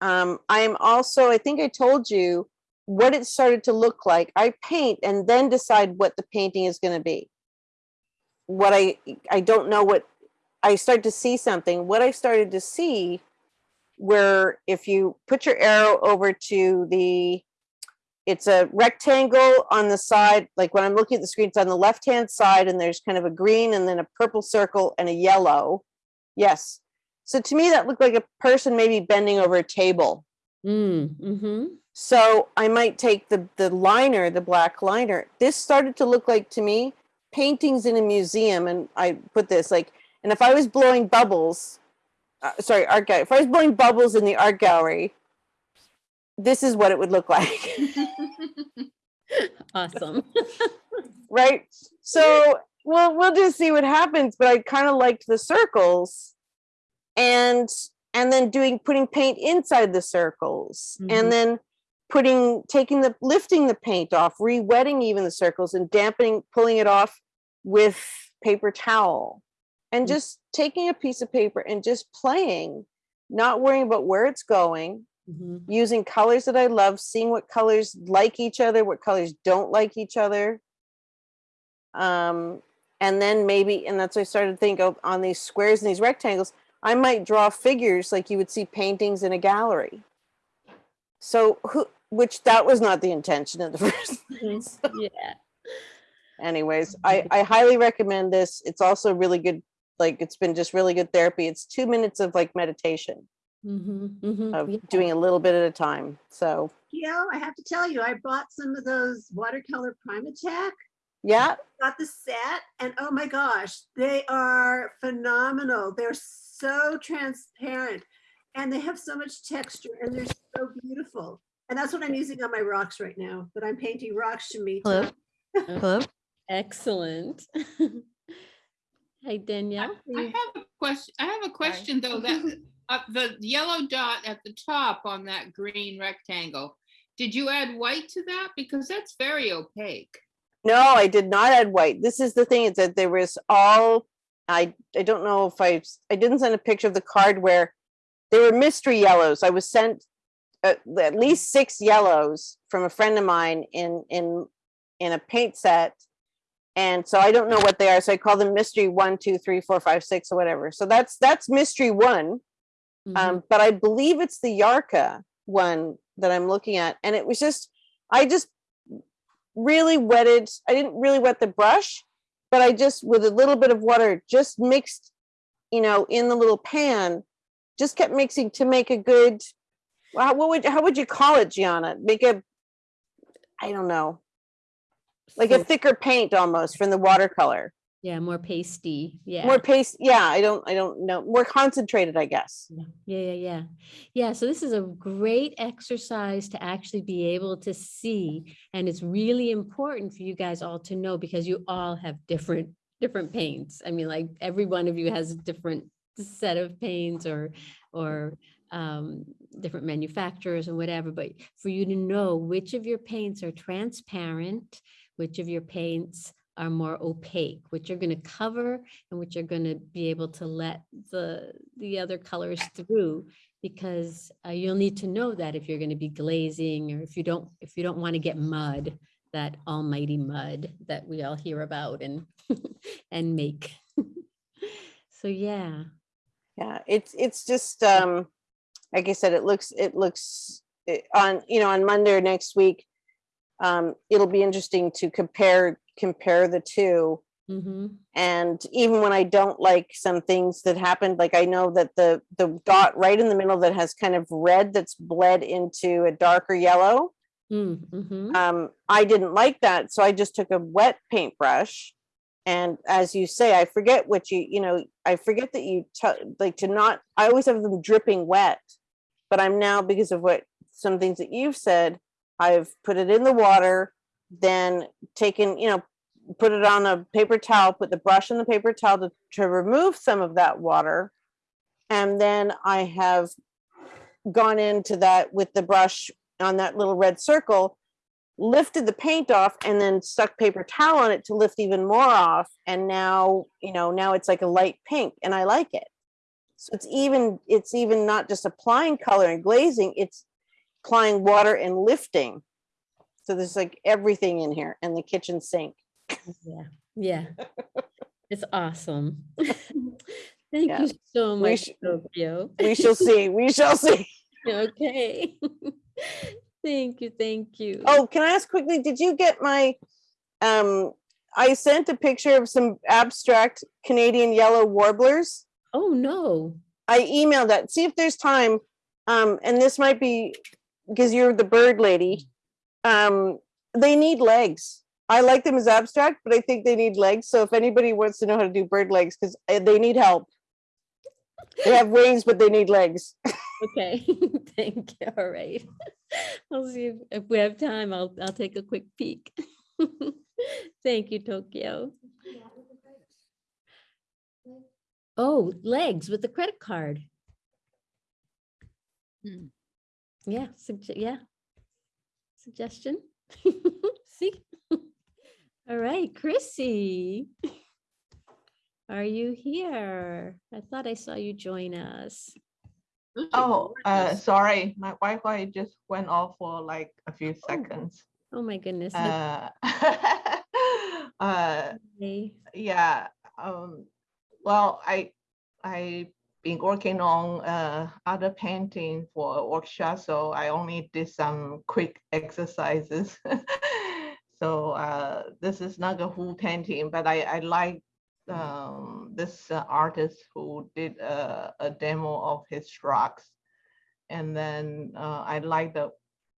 um i am also i think i told you what it started to look like i paint and then decide what the painting is going to be what i i don't know what i start to see something what i started to see where if you put your arrow over to the it's a rectangle on the side like when i'm looking at the screen it's on the left hand side and there's kind of a green and then a purple circle and a yellow yes so to me that looked like a person maybe bending over a table Mm, mm-hmm. so I might take the the liner, the black liner. This started to look like to me paintings in a museum, and I put this like, and if I was blowing bubbles, uh, sorry, art gallery, if I was blowing bubbles in the art gallery, this is what it would look like. Awesome. right? So we'll we'll just see what happens. But I kind of liked the circles, and and then doing putting paint inside the circles, Mhm. and then putting taking the lifting the paint off, re-wetting even the circles, and dampening, pulling it off with paper towel, and just taking a piece of paper and just playing, not worrying about where it's going, Mhm. using colors that I love, seeing what colors like each other, what colors don't like each other. Um, and then maybe, and that's what I started to think of on these squares and these rectangles, I might draw figures like you would see paintings in a gallery. So who, which that was not the intention of the first place. Yeah. Anyways, I, I highly recommend this. It's also really good, like it's been just really good therapy. It's two minutes of like meditation Mhm, mhm, of yeah. doing a little bit at a time. So Gail, I have to tell you, I bought some of those watercolor PrimaTek. yeah, Got the set, and oh my gosh, they are phenomenal. They're so transparent, and they have so much texture, and they're so beautiful. And that's what I'm using on my rocks right now. But I'm painting rocks to me. Hello? Hello? Excellent. Hi, Danielle. I have a question, I have a question though, that, uh, the yellow dot at the top on that green rectangle. Did you add white to that? Because that's very opaque. No, I did not add white. This is the thing is that there was all, I, I don't know if I, I didn't send a picture of the card where there were mystery yellows. I was sent at, at least six yellows from a friend of mine in, in, in a paint set. And so I don't know what they are. So I call them mystery one, two, three, four, five, six, or whatever. So that's, that's mystery one. Um, but I believe it's the Yarka one that I'm looking at. And it was just, I just really wetted, I didn't really wet the brush, but I just, with a little bit of water, just mixed, you know, in the little pan, just kept mixing to make a good, well, what would, how would you call it, Gianna? Make a, I don't know, like a thicker paint almost from the watercolor. Yeah, more pasty. Yeah. More paste, yeah, I don't, I don't know, more concentrated, I guess. Yeah, yeah, yeah. Yeah, so this is a great exercise to actually be able to see. And it's really important for you guys all to know because you all have different, different paints. I mean, like every one of you has a different set of paints or, or um, different manufacturers and whatever, but for you to know which of your paints are transparent, which of your paints are more opaque, which you're going to cover and which are going to be able to let the the other colors through because uh, you'll need to know that if you're going to be glazing or if you don't if you don't want to get mud that almighty mud that we all hear about and and make so yeah Yeah, it's, it's just, um, like I said, it looks, it looks eh, on, you know, on Monday next week. Um, it'll be interesting to compare, compare the two. mm-hmm. And even when I don't like some things that happened, like I know that the, the dot right in the middle that has kind of red that's bled into a darker yellow. mm-hmm. Um, I didn't like that, so I just took a wet paintbrush. And as you say, I forget what you, you know, I forget that you like to not, I always have them dripping wet. But I'm now, because of what, some things that you've said, I've put it in the water, then taken, you know, put it on a paper towel, put the brush in the paper towel to, to remove some of that water. And then I have gone into that with the brush on that little red circle, lifted the paint off and then stuck paper towel on it to lift even more off. And now, you know, now it's like a light pink and I like it. So it's even, it's even not just applying color and glazing, it's applying water and lifting. So there's like everything in here and the kitchen sink. yeah yeah it's awesome thank Yeah. you so We much sh- Sofia. We shall see, we shall see. okay thank you thank you Oh, can I ask quickly, did you get my, um, I sent a picture of some abstract Canadian yellow warblers. oh no I emailed that. See if there's time. Um, and this might be because you're the bird lady. Um, they need legs. I like them as abstract, but I think they need legs. So if anybody wants to know how to do bird legs, because they need help. They have wings, but they need legs. Okay, thank you. All right. I'll see if, if we have time, I'll, I'll take a quick peek. Thank you, Tokyo. Oh, legs with the credit card. Hmm. Yeah, yeah. Suggestion. See? All right, Chrissy. Are you here? I thought I saw you join us. Oh, uh, sorry, my Wi-Fi just went off for like a few seconds. Oh my goodness. Uh, uh, Hey. yeah, um, well, I, I been working on, uh, other painting for workshop, so I only did some quick exercises. So, uh, this is not a full painting, but I, I like, um, this uh, artist who did a, a demo of his rocks. And then, uh, I like the,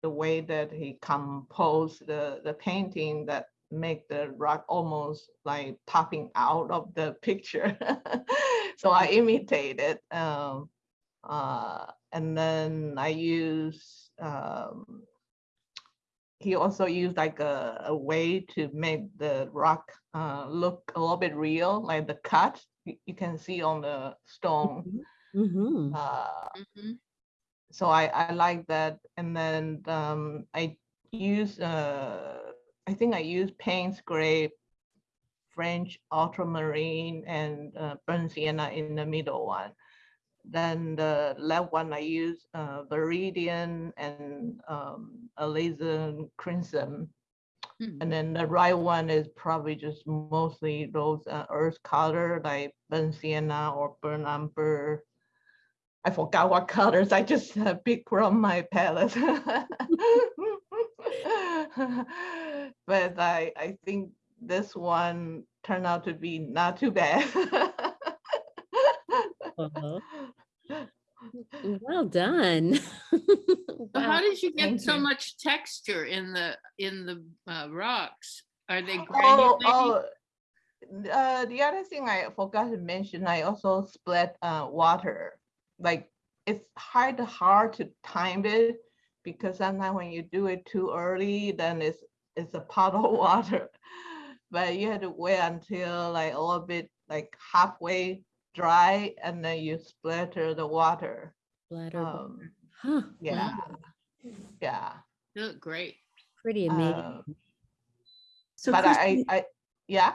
the way that he composed the, the painting that make the rock almost like popping out of the picture. so I imitated. Um, uh, and then I use, um, he also used like a, a way to make the rock uh, look a little bit real, like the cut you, you can see on the stone. Mhm. Uh, so I, I like that. And then um, I use, uh, I think I use Payne's Gray, French ultramarine and uh, burnt sienna in the middle one. Then the left one I use uh, Viridian and um, alizarin crimson. And then the right one is probably just mostly those uh, earth color like burnt sienna or burnt umber. I forgot what colors. I just uh, pick from my palette. but I I think this one turned out to be not too bad. Uh-huh. Well done. So how did you Thank get so you. much texture in the, in the uh, rocks? Are they Oh, granulated? oh, uh, the other thing I forgot to mention, I also split uh, water. Like it's hard hard to time it because sometimes when you do it too early, then it's it's a pot of water. But you have to wait until like a little bit like halfway dry and then you splatter the water. Splatter. Um, Huh. yeah, wow, yeah. They look great. Pretty Uh, amazing. So But I, Christine- I, yeah.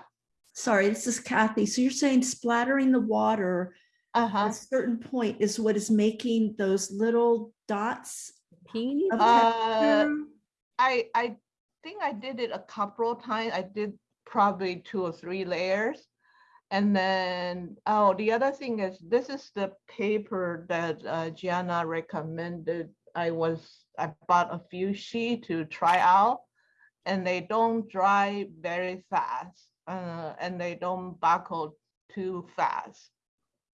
Sorry, this is Kathy. So you're saying splattering the water Uh-huh. at a certain point is what is making those little dots Teeny of Uh. I I think I did it a couple of times. I did probably two or three layers. And then, oh, the other thing is this is the paper that uh, Gianna recommended. I was, I bought a few sheet to try out and they don't dry very fast uh, and they don't buckle too fast.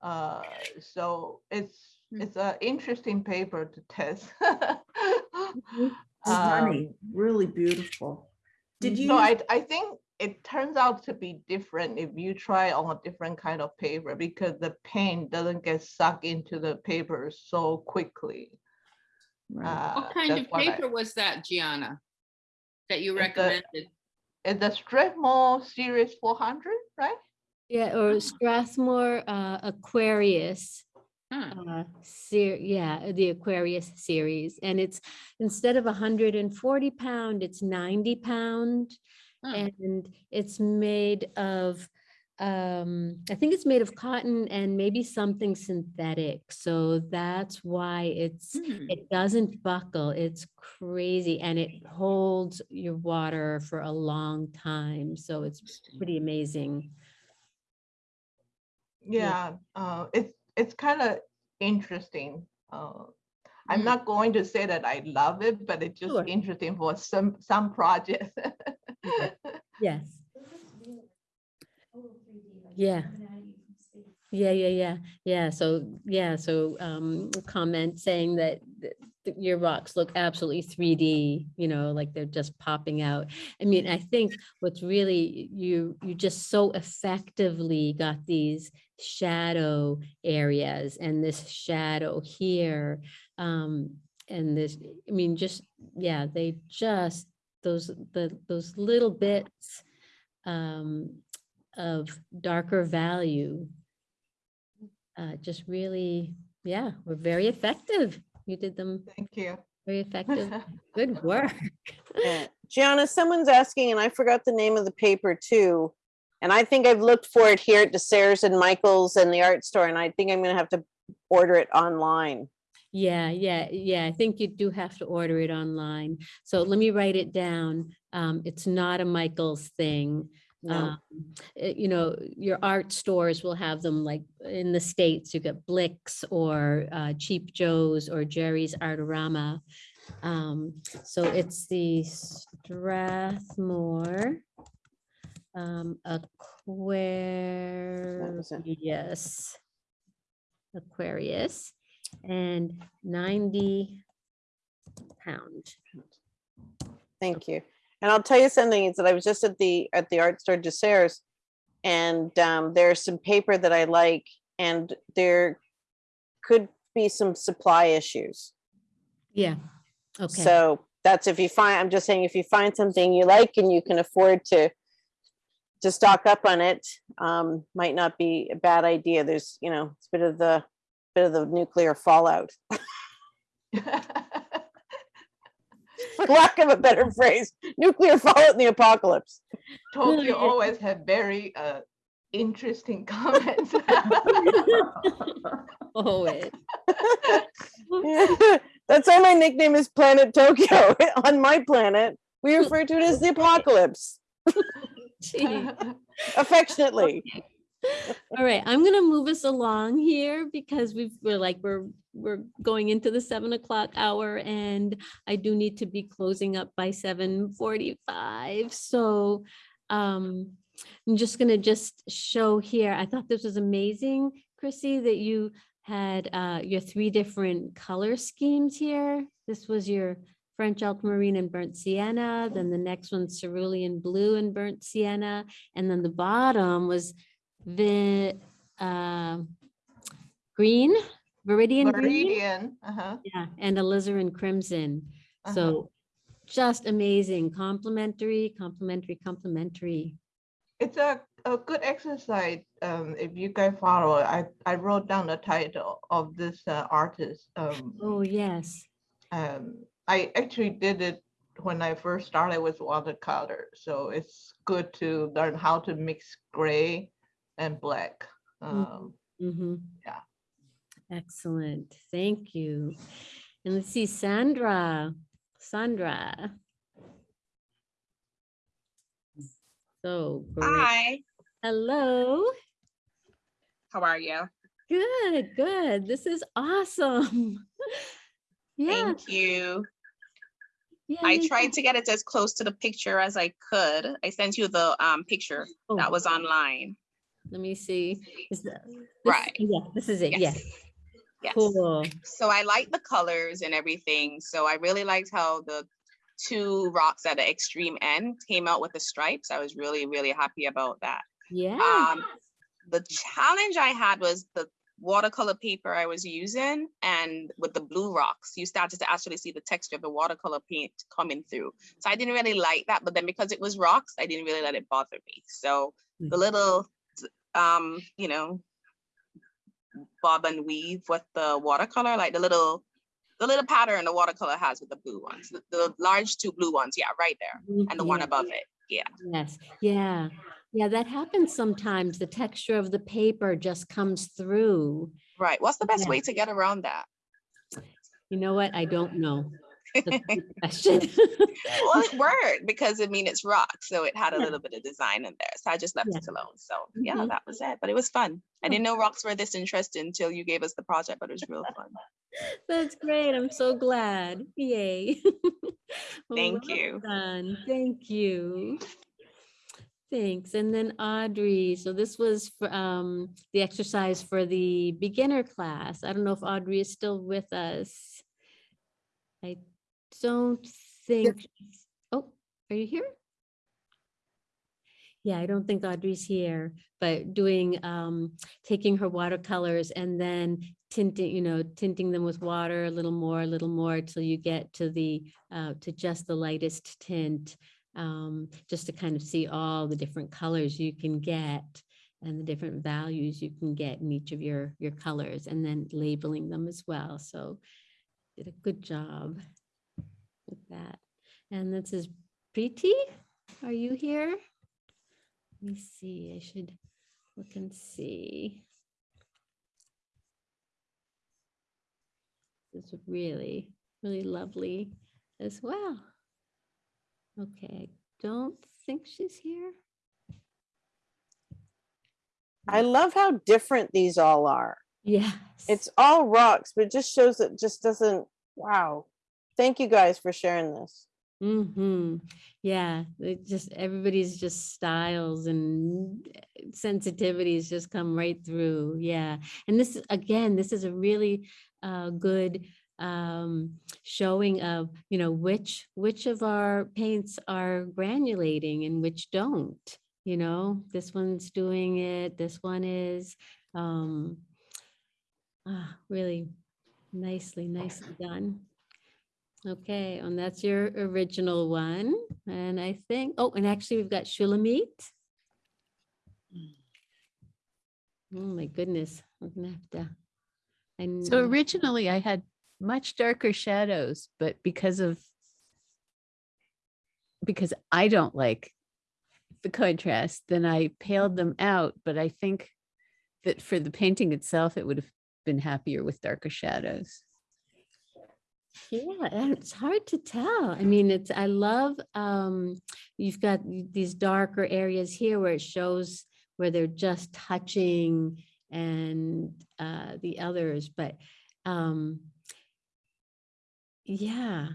Uh, so it's, it's an interesting paper to test. Um, Stunning, really beautiful. Did you? So I, I think it turns out to be different if you try on a different kind of paper because the paint doesn't get sucked into the paper so quickly. Uh, What kind of what I- paper was that, Gianna? That you recommended? It's the Strathmore Series 400, right? Yeah, or Strathmore uh, Aquarius. Huh. Uh, ser- yeah, the Aquarius series, and it's instead of hundred and forty pound, it's ninety pound, Huh. and it's made of. Um, I think it's made of cotton and maybe something synthetic, so that's why it's Hmm. it doesn't buckle. It's crazy, and it holds your water for a long time, so it's pretty amazing. Yeah, uh, it's it's kind of interesting. Uh, I'm Mm. not going to say that I love it, but it's just Sure. interesting for some some projects. Yes. Yeah. Yeah, yeah, yeah, yeah. So, yeah, so um comment saying that th- th- your rocks look absolutely 3D, you know, like they're just popping out. I mean, I think what's really, you, you just so effectively got these shadow areas and this shadow here. Um, and this, I mean, just, yeah, they just, those, the, those little bits um, of darker value uh, just really, yeah, were very effective. You did them Thank you. very effective. Good work. Yeah. Gianna, someone's asking, and I forgot the name of the paper too. And I think I've looked for it here at DeSerres and Michaels and the art store, and I think I'm gonna have to order it online. Yeah, yeah, yeah. I think you do have to order it online. So let me write it down. Um, it's not a Michael's thing. No. Um, eh, you know, your art stores will have them like in the States, you get Blick's or uh, Cheap Joe's or Jerry's Artorama. Um, so it's the Strathmore um, Aquarius. Yes. Aquarius and ninety pound. Thank you. And I'll tell you something, is that I was just at the, at the art store DeSerres. And um, there's some paper that I like, and there could be some supply issues. Yeah, okay. So that's if you find, I'm just saying, if you find something you like and you can afford to to stock up on it, um, might not be a bad idea. There's, you know, it's a bit of the, bit of the nuclear fallout. For lack of a better phrase, nuclear fallout in the apocalypse. Tokyo always have very uh, interesting comments. Oh, it. That's why my nickname is Planet Tokyo. On my planet, we refer to it as the apocalypse. Gee. Affectionately. All right, I'm gonna move us along here because we've, we're like, we're, we're going into the seven o'clock hour and I do need to be closing up by seven forty-five, so um, I'm just gonna just show here, I thought this was amazing, Chrissy, that you had uh, your three different color schemes here. This was your French ultramarine and burnt sienna, then the next one cerulean blue and burnt sienna, and then the bottom was the uh, green, viridian green. Meridian, uh-huh. Yeah, and alizarin crimson. So just amazing, complimentary, complimentary, complimentary. It's a, a good exercise. Um, if you guys follow, I, I wrote down the title of this uh, artist. Um, Oh, yes. um, I actually did it when I first started with watercolor. So it's good to learn how to mix gray and black. Um, Mm-hmm. yeah. Excellent, thank you. And let's see, Sandra, Sandra. So. great. Hi, Hello, how are you? good, good. This is awesome. Yeah, Thank you. yeah, I yeah, tried to get it as close to the picture as I could. I sent you the um picture Oh. that was online. Let me see. Is this- Right. Yeah, this is it, yeah. Yes. Cool. So I like the colors and everything. So I really liked how the two rocks at the extreme end came out with the stripes. I was really, really happy about that. Yeah. Um, the challenge I had was the watercolor paper I was using and with the blue rocks, you started to actually see the texture of the watercolor paint coming through. So I didn't really like that, but then because it was rocks, I didn't really let it bother me. So the little, um, you know, bob and weave with the watercolor, like the little, the little pattern the watercolor has with the blue ones, the, the large two blue ones, yeah, right there, and the one above it, yeah. Yes, yeah, yeah, that happens sometimes. The texture of the paper just comes through. Right. What's the best Yeah. way to get around that? You know what? I don't know. Question. well, it worked because I mean it's rock, so it had a Yeah. little bit of design in there. So I just left Yeah. it alone. So yeah, Mhm. that was it. But it was fun. I Oh. didn't know rocks were this interesting until you gave us the project, but it was real fun. That's great. I'm so glad. Yay. Thank well you. done. Thank you. Thanks. And then Audrey, so this was for um the exercise for the beginner class. I don't know if Audrey is still with us. I don't think, oh, are you here? Yeah, I don't think Audrey's here, but doing, um, taking her watercolors and then tinting, you know, tinting them with water a little more, a little more till you get to the, uh, to just the lightest tint. Um, just to kind of see all the different colors you can get and the different values you can get in each of your, your colors and then labeling them as well. So did a good job with that. And this is Preeti, are you here? Let me see, I should look and see. This is really, really lovely as well. Okay, I don't think she's here. I love how different these all are. Yes. It's all rocks, but it just shows it just doesn't, wow. Thank you guys for sharing this. Mm-hmm. Yeah, it just everybody's just styles and sensitivities just come right through. Yeah. And this again, this is a really uh good um showing of, you know, which which of our paints are granulating and which don't. You know, this one's doing it, this one is um ah, really nicely, nicely done. Okay, and that's your original one. And I think, oh, and actually we've got Shulamit. Oh my goodness, I'm gonna have to. So originally I had much darker shadows, but because of because I don't like the contrast, then I paled them out. But I think that for the painting itself, it would have been happier with darker shadows. Yeah, it's hard to tell. I mean, it's, I love, um, you've got these darker areas here where it shows where they're just touching and, uh, the others, but, um, yeah,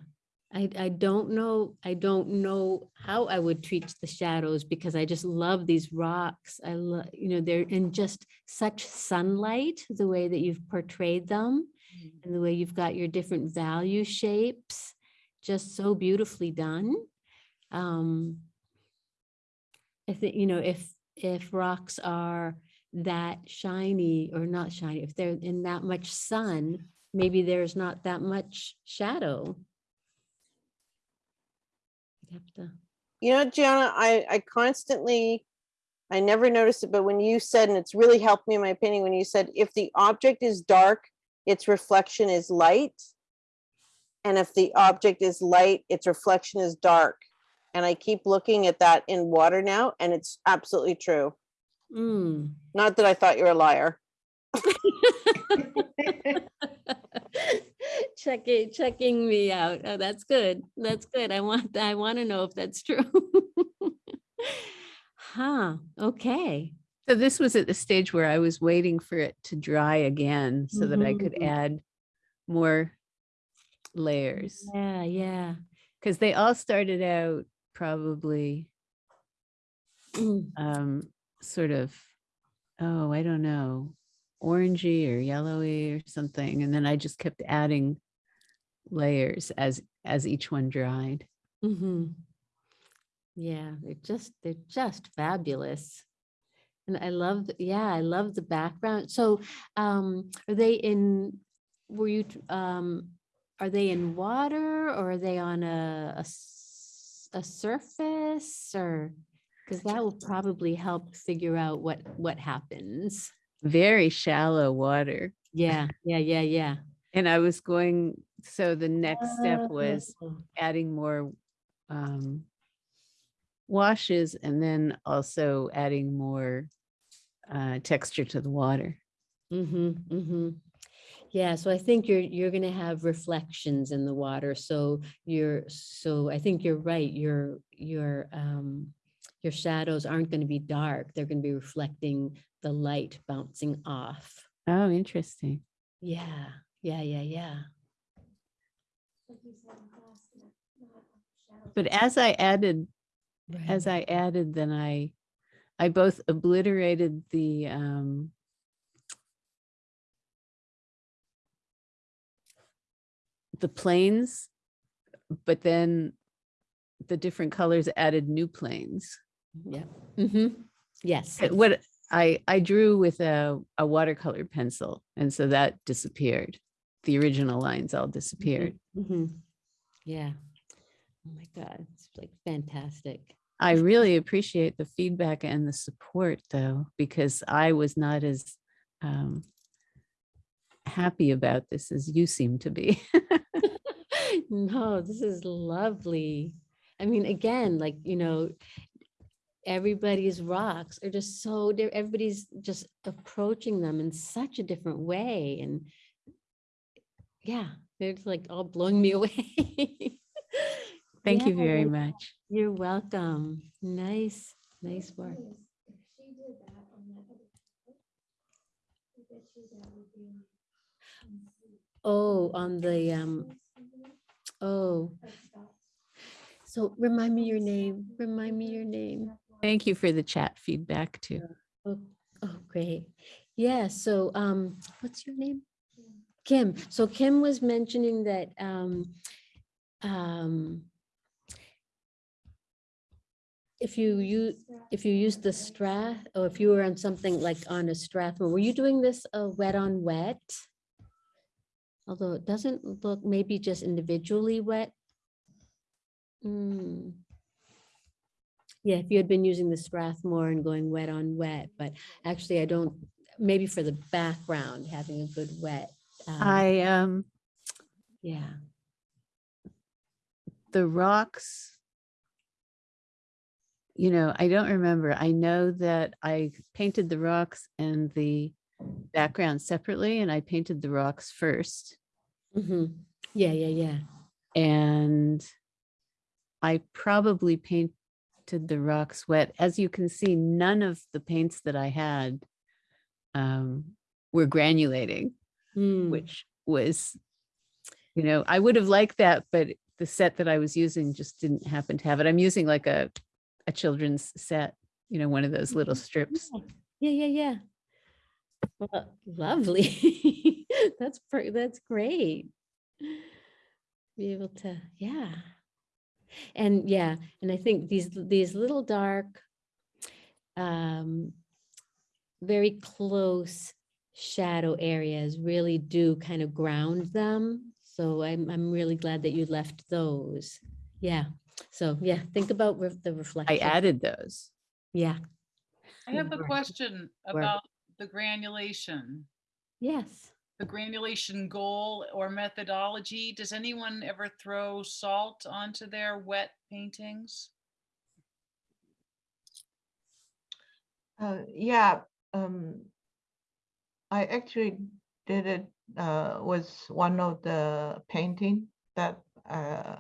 I, I don't know, I don't know how I would treat the shadows because I just love these rocks. I love, you know, they're in just such sunlight, the way that you've portrayed them and the way you've got your different value shapes, just so beautifully done. Um, I think, you know, if, if rocks are that shiny or not shiny, if they're in that much sun, maybe there's not that much shadow. You'd have to, You know, Gianna, I, I constantly, I never noticed it, but when you said, and it's really helped me in my opinion, when you said, if the object is dark, its reflection is light. And if the object is light, its reflection is dark. And I keep looking at that in water now, and it's absolutely true. mm. Not that I thought you were a liar. checking, checking me out. Oh, that's good. That's good. I want, I want to know if that's true. Huh, okay. So this was at the stage where I was waiting for it to dry again so that I could Mhm. add more layers. Yeah, yeah. Because they all started out probably Mm. um, sort of, oh, I don't know, orangey or yellowy or something. And then I just kept adding layers as as each one dried. Mm-hmm. Yeah, they're just, they're just fabulous. And I love, yeah, I love the background. So, um, are they in, were you, um, are they in water or are they on a a surface or? Because that will probably help figure out what, what happens. Very shallow water. Yeah, yeah, yeah, yeah. And I was going, so the next step was adding more um, washes and then also adding more uh, texture to the water. Mm-hmm, mm-hmm. Yeah, so I think you're, you're gonna have reflections in the water, so you're, so I think you're right, your, your, um, your shadows aren't gonna be dark, they're gonna be reflecting the light bouncing off. Oh, interesting. Yeah, yeah, yeah, yeah. But as I added, Right. as I added, then I, I both obliterated the um, the planes but then the different colors added new planes. Yeah. Mm -hmm. Yes. What I, I drew with a, a watercolor pencil, and so that disappeared. The original lines all disappeared. hmm Yeah. Oh my God, it's like fantastic. I really appreciate the feedback and the support though, because I was not as um, happy about this as you seem to be. No, this is lovely. I mean, again, like, you know, everybody's rocks are just so, everybody's just approaching them in such a different way. And yeah, they're just like all blowing me away. Thank you very much. You're welcome. Nice, nice work. Oh, on the, um, oh. So remind me your name, remind me your name. Thank you for the chat feedback too. Oh, oh, great. Yeah, so, um, what's your name? Kim. So Kim was mentioning that, um, um, if you use, if you use the Strath, or if you were on something like on a Strathmore, were you doing this uh, wet on wet? Although it doesn't look, maybe just individually wet. Hmm. Yeah, if you had been using the Strathmore and going wet on wet, but actually I don't, maybe for the background, having a good wet. um, I, um, Yeah, the rocks. You know, I don't remember. I know that I painted the rocks and the background separately and I painted the rocks first. Mhm. Yeah, yeah, yeah. And I probably painted the rocks wet. As you can see, none of the paints that I had um, were granulating, Hmm. which was, you know, I would have liked that, but the set that I was using just didn't happen to have it. I'm using like a, a children's set, you know, one of those little strips. Yeah, yeah, yeah. Well, lovely. That's, per- that's great. Be able to, yeah. And yeah, and I think these, these little dark, um, very close shadow areas really do kind of ground them. So I'm, I'm really glad that you left those. Yeah. So yeah, think about ref- the reflection. I added those. Yeah. I have a Work. question Work. about the granulation, Yes. the granulation goal or methodology. Does anyone ever throw salt onto their wet paintings? Uh, yeah, um, I actually did it, uh, with one of the painting that, uh,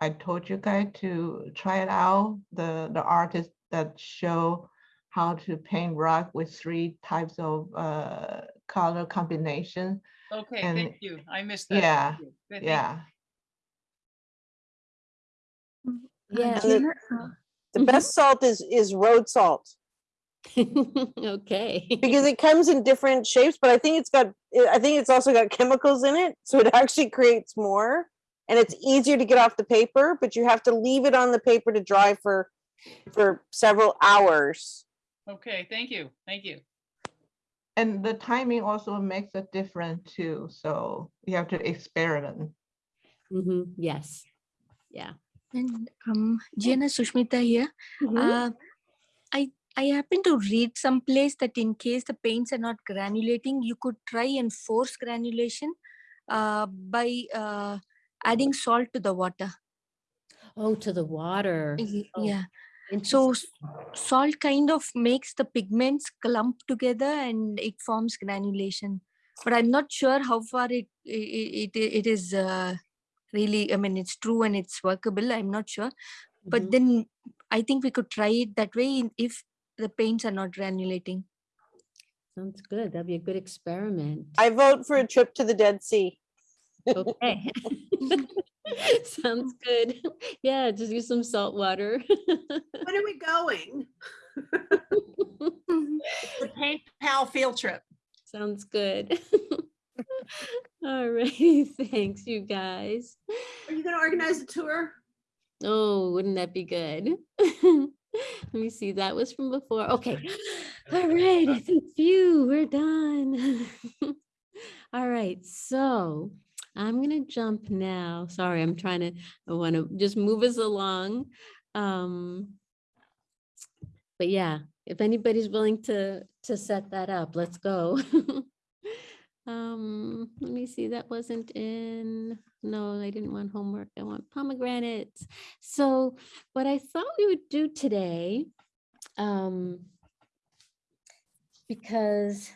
I told you guys to try it out, the, the artist that show how to paint rock with three types of, uh, color combination. Okay, And- thank you. I missed that. Yeah, Thank you. Thank you. yeah. Yeah. The, the best salt is is road salt Okay. because it comes in different shapes, but I think it's got I think it's also got chemicals in it, so it actually creates more and it's easier to get off the paper, but you have to leave it on the paper to dry for for several hours. Okay, thank you. Thank you. And the timing also makes a difference too, so you have to experiment. Mm-hmm. Yes. Yeah. And um, Gianna Sushmita here. Uh, I I happen to read someplace that in case the paints are not granulating, you could try and force granulation uh, by uh, adding salt to the water. Oh, to the water. Ye- Oh, Yeah. So salt kind of makes the pigments clump together and it forms granulation. But I'm not sure how far it it it, it is uh, really. I mean, it's true and it's workable. I'm not sure. But then I think we could try it that way if the paints are not granulating. Sounds good. That'd be a good experiment. I vote for a trip to the Dead Sea. Okay. Sounds good. Yeah, just use some salt water. When are we going? The paint pal field trip. Sounds good. All righty, thanks, you guys. Are you gonna organize a tour? Oh, wouldn't that be good? Let me see, that was from before. Okay. All right, I think phew, we're done. All right, so I'm gonna jump now. Sorry, I'm trying to, I want to just move us along. Um, but yeah, if anybody's willing to to set that up, let's go. um, let me see, that wasn't in, no, I didn't want homework. I want pomegranates. So what I thought we would do today, um, because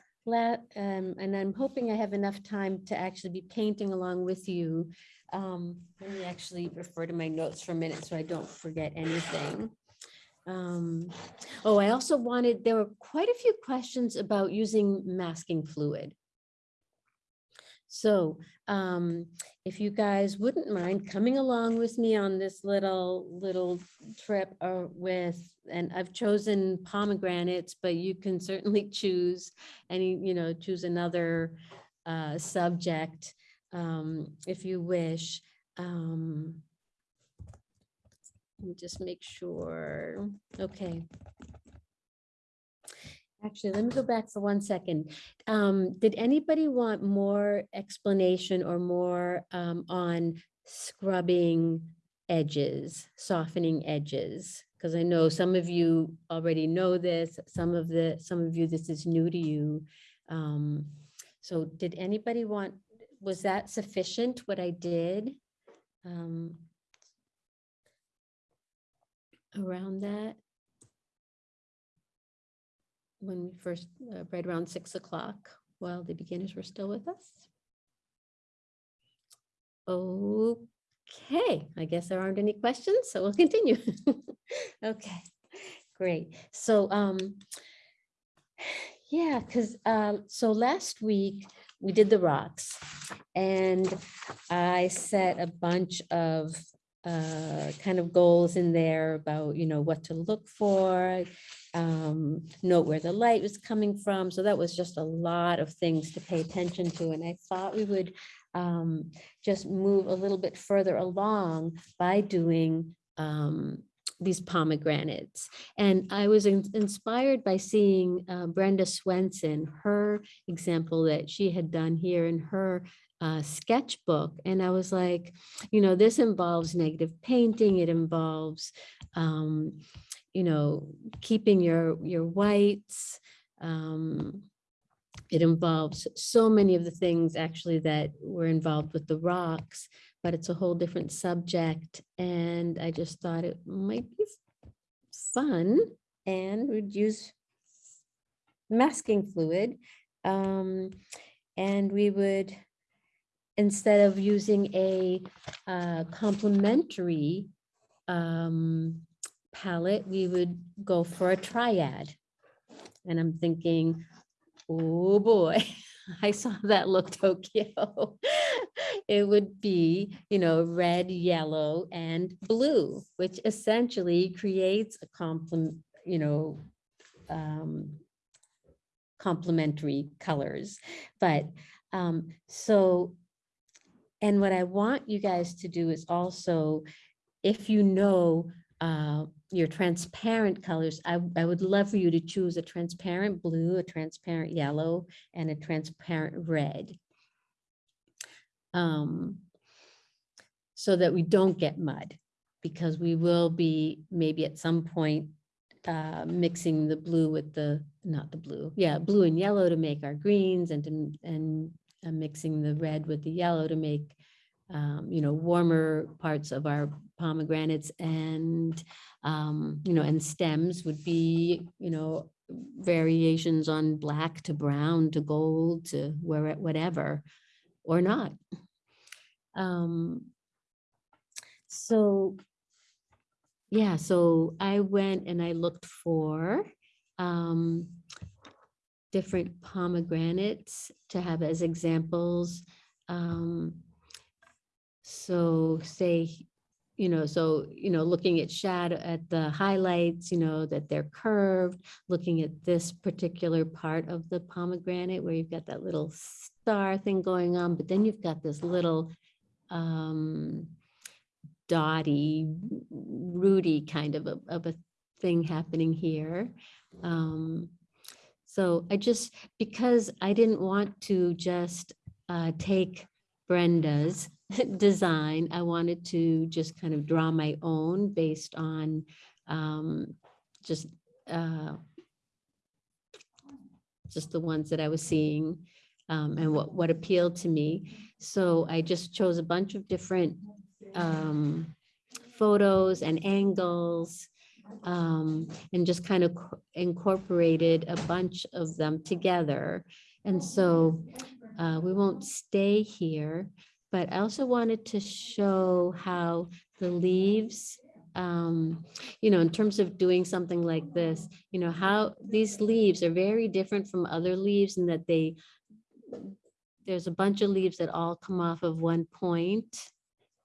um, and I'm hoping I have enough time to actually be painting along with you. Um, let me actually refer to my notes for a minute so I don't forget anything. Um, oh, I also wanted, there were quite a few questions about using masking fluid. So um, if you guys wouldn't mind coming along with me on this little, little trip uh, with, and I've chosen pomegranates, but you can certainly choose any, you know, choose another uh, subject um, if you wish. Um, let me just make sure. Okay. Actually, let me go back for one second. Um, did anybody want more explanation or more um, on scrubbing edges, softening edges? Because I know some of you already know this, some of the, some of you, this is new to you. Um, so did anybody want, was that sufficient, what I did? Um, around that? When we first, uh, right around six o'clock, while the beginners were still with us? Okay, I guess there aren't any questions, so we'll continue. Okay, great. So, um, yeah, because, uh, so last week we did the rocks and I set a bunch of uh, kind of goals in there about, you know, what to look for, um, note where the light was coming from. So that was just a lot of things to pay attention to. And I thought we would um, just move a little bit further along by doing um, these pomegranates. And I was in- inspired by seeing uh, Brenda Swenson, her example that she had done here in her uh, sketchbook. And I was like, you know, this involves negative painting. It involves, um, you know, keeping your, your whites. Um, it involves so many of the things actually that were involved with the rocks, but it's a whole different subject. And I just thought it might be fun and would use masking fluid. Um, and we would, instead of using a uh, complementary um, palette, we would go for a triad. And I'm thinking, oh boy, I saw that look Tokyo. It would be, you know, red, yellow, and blue, which essentially creates a complement, you know, um, complementary colors. But um, so, and what I want you guys to do is also, if you know uh, your transparent colors, I, I would love for you to choose a transparent blue, a transparent yellow, and a transparent red. Um, so that we don't get mud, because we will be maybe at some point uh, mixing the blue with the, not the blue, yeah, blue and yellow to make our greens and and uh, mixing the red with the yellow to make, um, you know, warmer parts of our pomegranates and, um, you know, and stems would be, you know, variations on black to brown to gold to where, whatever, or not. Um, so yeah, so I went and I looked for um, different pomegranates to have as examples. Um, so say, you know, so, you know, looking at shadow at the highlights, you know, that they're curved, looking at this particular part of the pomegranate where you've got that little star thing going on, but then you've got this little um, dotty, rooty kind of a, of a thing happening here. Um, so I just, because I didn't want to just uh, take Brenda's design, I wanted to just kind of draw my own based on um, just uh, just the ones that I was seeing um, and what, what appealed to me. So I just chose a bunch of different um, photos and angles um, and just kind of incorporated a bunch of them together. And so uh, we won't stay here, but I also wanted to show how the leaves um, you know, in terms of doing something like this, you know, how these leaves are very different from other leaves in that they, there's a bunch of leaves that all come off of one point,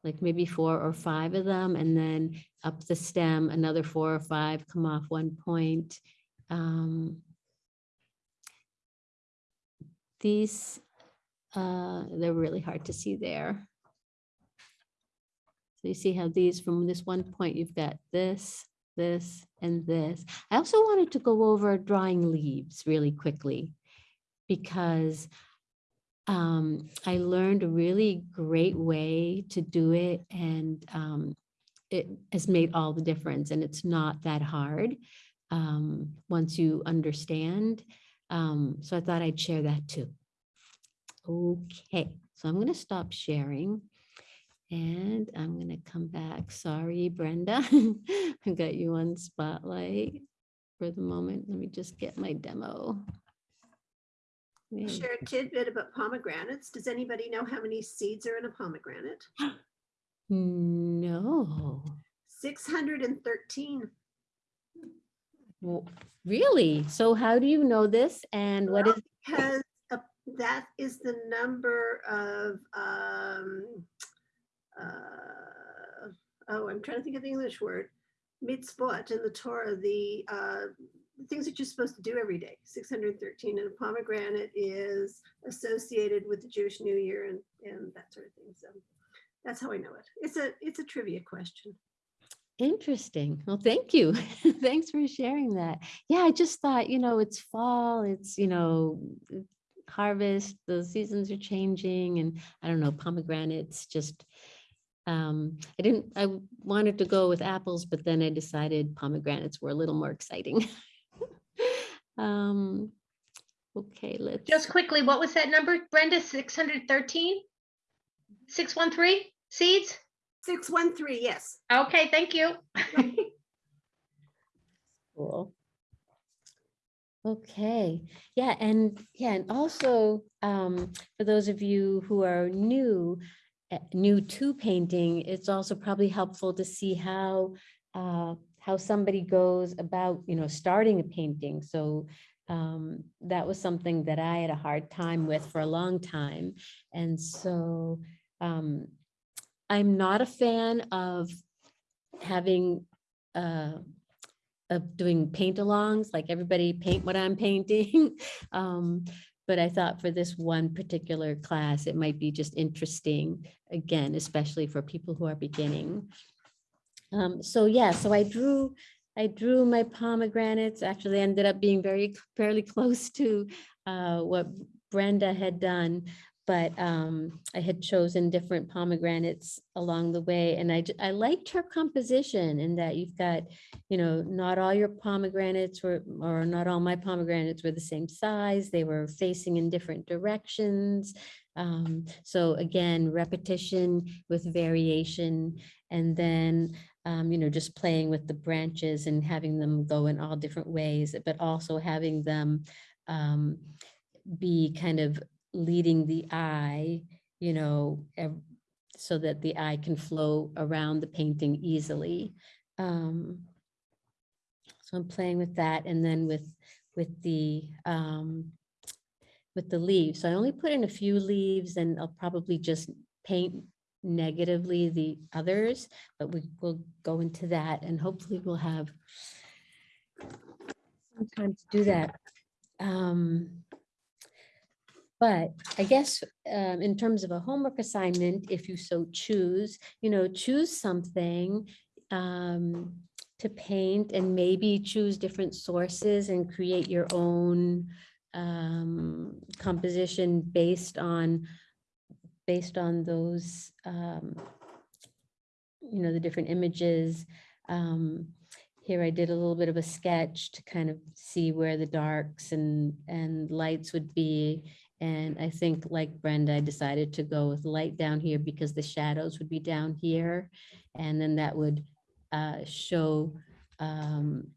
like maybe four or five of them, and then up the stem, another four or five come off one point. Um, These, uh, they're really hard to see there. So you see how these, from this one point, you've got this, this, and this. I also wanted to go over drawing leaves really quickly because um, I learned a really great way to do it and um, it has made all the difference and it's not that hard um, once you understand. Um, so I thought I'd share that too. Okay, so I'm going to stop sharing. And I'm gonna come back. Sorry, Brenda. I got you on spotlight for the moment. Let me just get my demo. Share a tidbit about pomegranates. Does anybody know how many seeds are in a pomegranate? No, 613. Well, really? So how do you know this? And what is, Because uh, that is the number of, um, uh, oh, I'm trying to think of the English word, mitzvot in the Torah, the uh, things that you're supposed to do every day. 613 and a pomegranate is associated with the Jewish New Year and, and that sort of thing. So that's how I know it. It's a it's a trivia question. interesting. Well, thank you. Thanks for sharing that. Yeah, I just thought, you know, it's fall, it's, you know, harvest, the seasons are changing and I don't know, pomegranates just um, I didn't, I wanted to go with apples, but then I decided pomegranates were a little more exciting. Um, okay, let's. Just quickly, what was that number, Brenda? Six hundred thirteen? Six one three seeds? 613, yes. Okay, thank you. Cool. Okay, yeah, and yeah, and also um, for those of you who are new, uh, new to painting, it's also probably helpful to see how uh, how somebody goes about, you know, starting a painting. So um, that was something that I had a hard time with for a long time, and so um, I'm not a fan of having uh, of doing paint alongs, like everybody paint what I'm painting. Um, but I thought for this one particular class, it might be just interesting, again, especially for people who are beginning. Um, so yeah, so I drew, I drew my pomegranates, actually ended up being very, fairly close to uh, what Brenda had done. But um, I had chosen different pomegranates along the way and I, I liked her composition in that you've got, you know, not all your pomegranates were, or not all my pomegranates were the same size. They were facing in different directions. Um, so again, repetition with variation and then um, you know, just playing with the branches and having them go in all different ways, but also having them um, be kind of leading the eye, you know, so that the eye can flow around the painting easily. Um, so I'm playing with that and then with, with the, um, with the leaves. So I only put in a few leaves and I'll probably just paint negatively the others, but we will go into that and hopefully we'll have some time to do that. Um, But I guess um, in terms of a homework assignment, if you so choose, you know, choose something um, to paint and maybe choose different sources and create your own um, composition based on based on those um, you know, the different images. Um, here I did a little bit of a sketch to kind of see where the darks and, and lights would be. And I think like Brenda, I decided to go with light down here because the shadows would be down here. And then that would uh, show, um,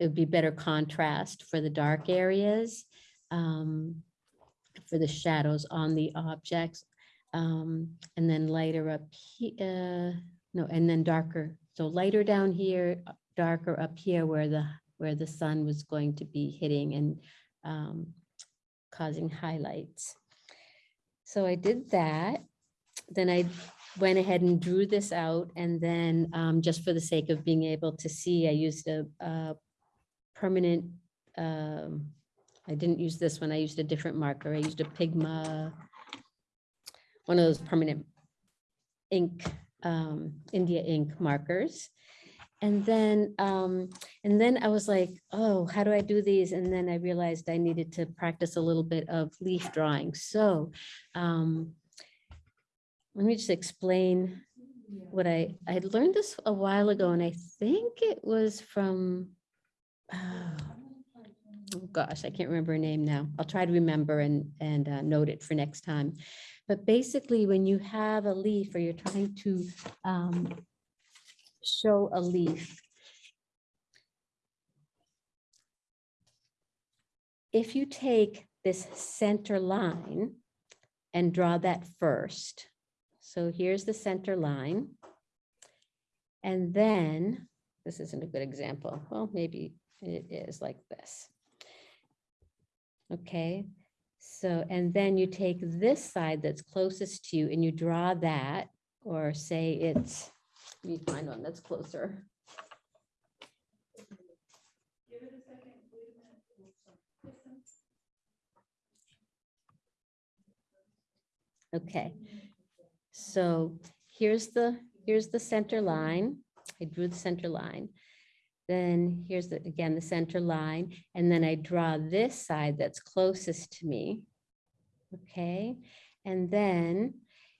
it would be better contrast for the dark areas, um, for the shadows on the objects. Um, and then lighter up here, no, and then darker. So lighter down here, uh, darker up here where the, where the sun was going to be hitting and um, causing highlights. So I did that. Then I went ahead and drew this out and then um, just for the sake of being able to see, I used a, a permanent, um, I didn't use this one, I used a different marker. I used a Pigma, one of those permanent ink, um, India ink markers. And then, um, and then I was like, oh, how do I do these? And then I realized I needed to practice a little bit of leaf drawing. So um, let me just explain what I, I learned this a while ago, and I think it was from, oh, oh gosh, I can't remember her name now. I'll try to remember and, and uh, note it for next time. But basically, when you have a leaf or you're trying to um, show a leaf, if you take this center line and draw that first, so here's the center line. And then, this isn't a good example. Well, maybe it is like this. Okay, so, and then you take this side that's closest to you and you draw that, or say it's, me find one that's closer. Okay, so here's the, here's the center line. I drew the center line. Then here's the, again, the center line, and then I draw this side that's closest to me. Okay, and then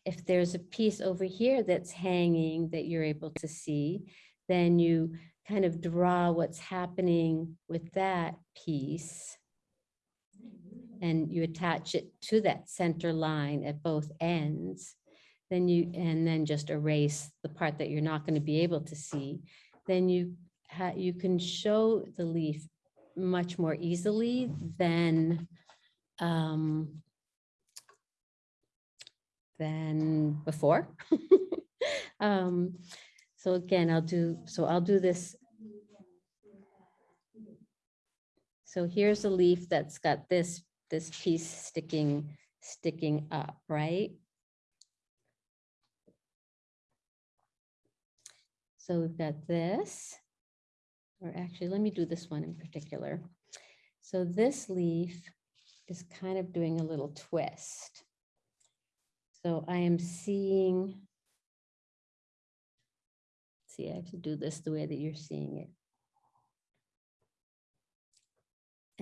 if there's a piece over here that's hanging that you're able to see, then you kind of draw what's happening with that piece. And you attach it to that center line at both ends. Then you, and then just erase the part that you're not going to be able to see. Then you you can show the leaf much more easily than um, than before. um, so again, I'll do, so I'll do this. So here's a leaf that's got this, this piece sticking, sticking up, right? So we've got this, or actually, let me do this one in particular. So this leaf is kind of doing a little twist. So I am seeing, see, I have to do this the way that you're seeing it.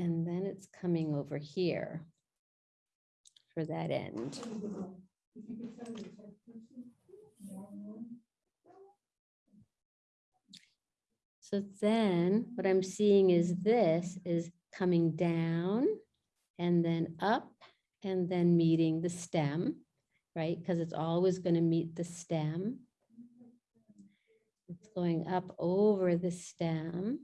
And then it's coming over here for that end. So then what I'm seeing is this is coming down and then up and then meeting the stem, right? Because it's always going to meet the stem. It's going up over the stem.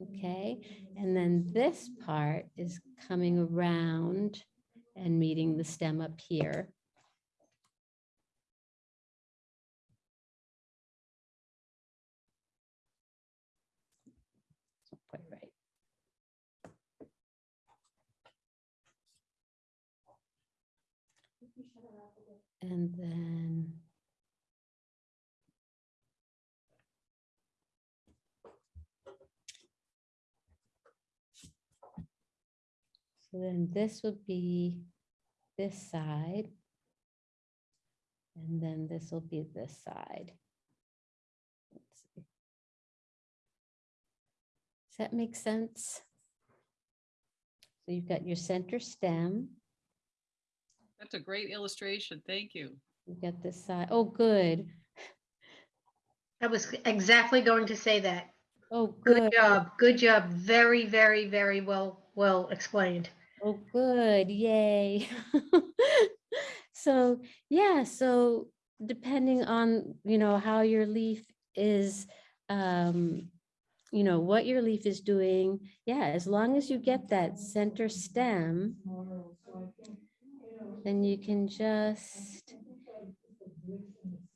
Okay, and then this part is coming around and meeting the stem up here. And then So then this would be this side. And then this will be this side. Does that make sense? So you've got your center stem that's a great illustration. Thank you. you've got this side. Oh, good. I was exactly going to say that. Oh, Good good. job, good job. Very, very, very well, well explained. Oh, good. Yay. So, yeah, so depending on, you know, how your leaf is, um, you know, what your leaf is doing, yeah, as long as you get that center stem, then you can just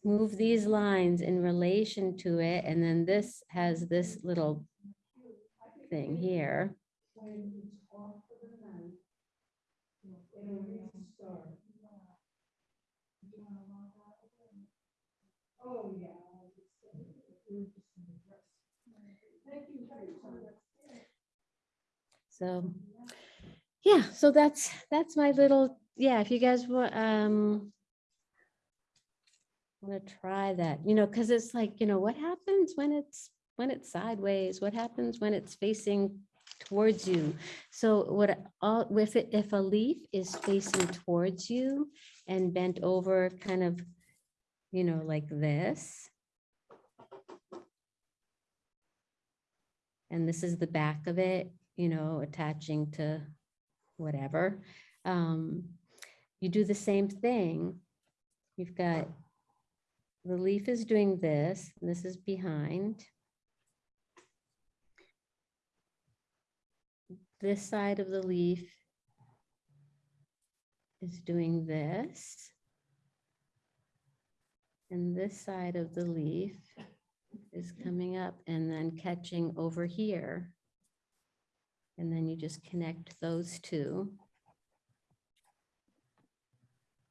move these lines in relation to it, and then this has this little thing here. So, yeah, so that's, that's my little, yeah, if you guys want, um, want to try that, you know, because it's like, you know, what happens when it's, when it's sideways? What happens when it's facing towards you? So what, all, if it, if a leaf is facing towards you and bent over kind of, you know, like this. And this is the back of it, you know, attaching to whatever. Um, you do the same thing. You've got, the leaf is doing this, this is behind. This side of the leaf is doing this. And this side of the leaf is coming up and then catching over here. And then you just connect those two.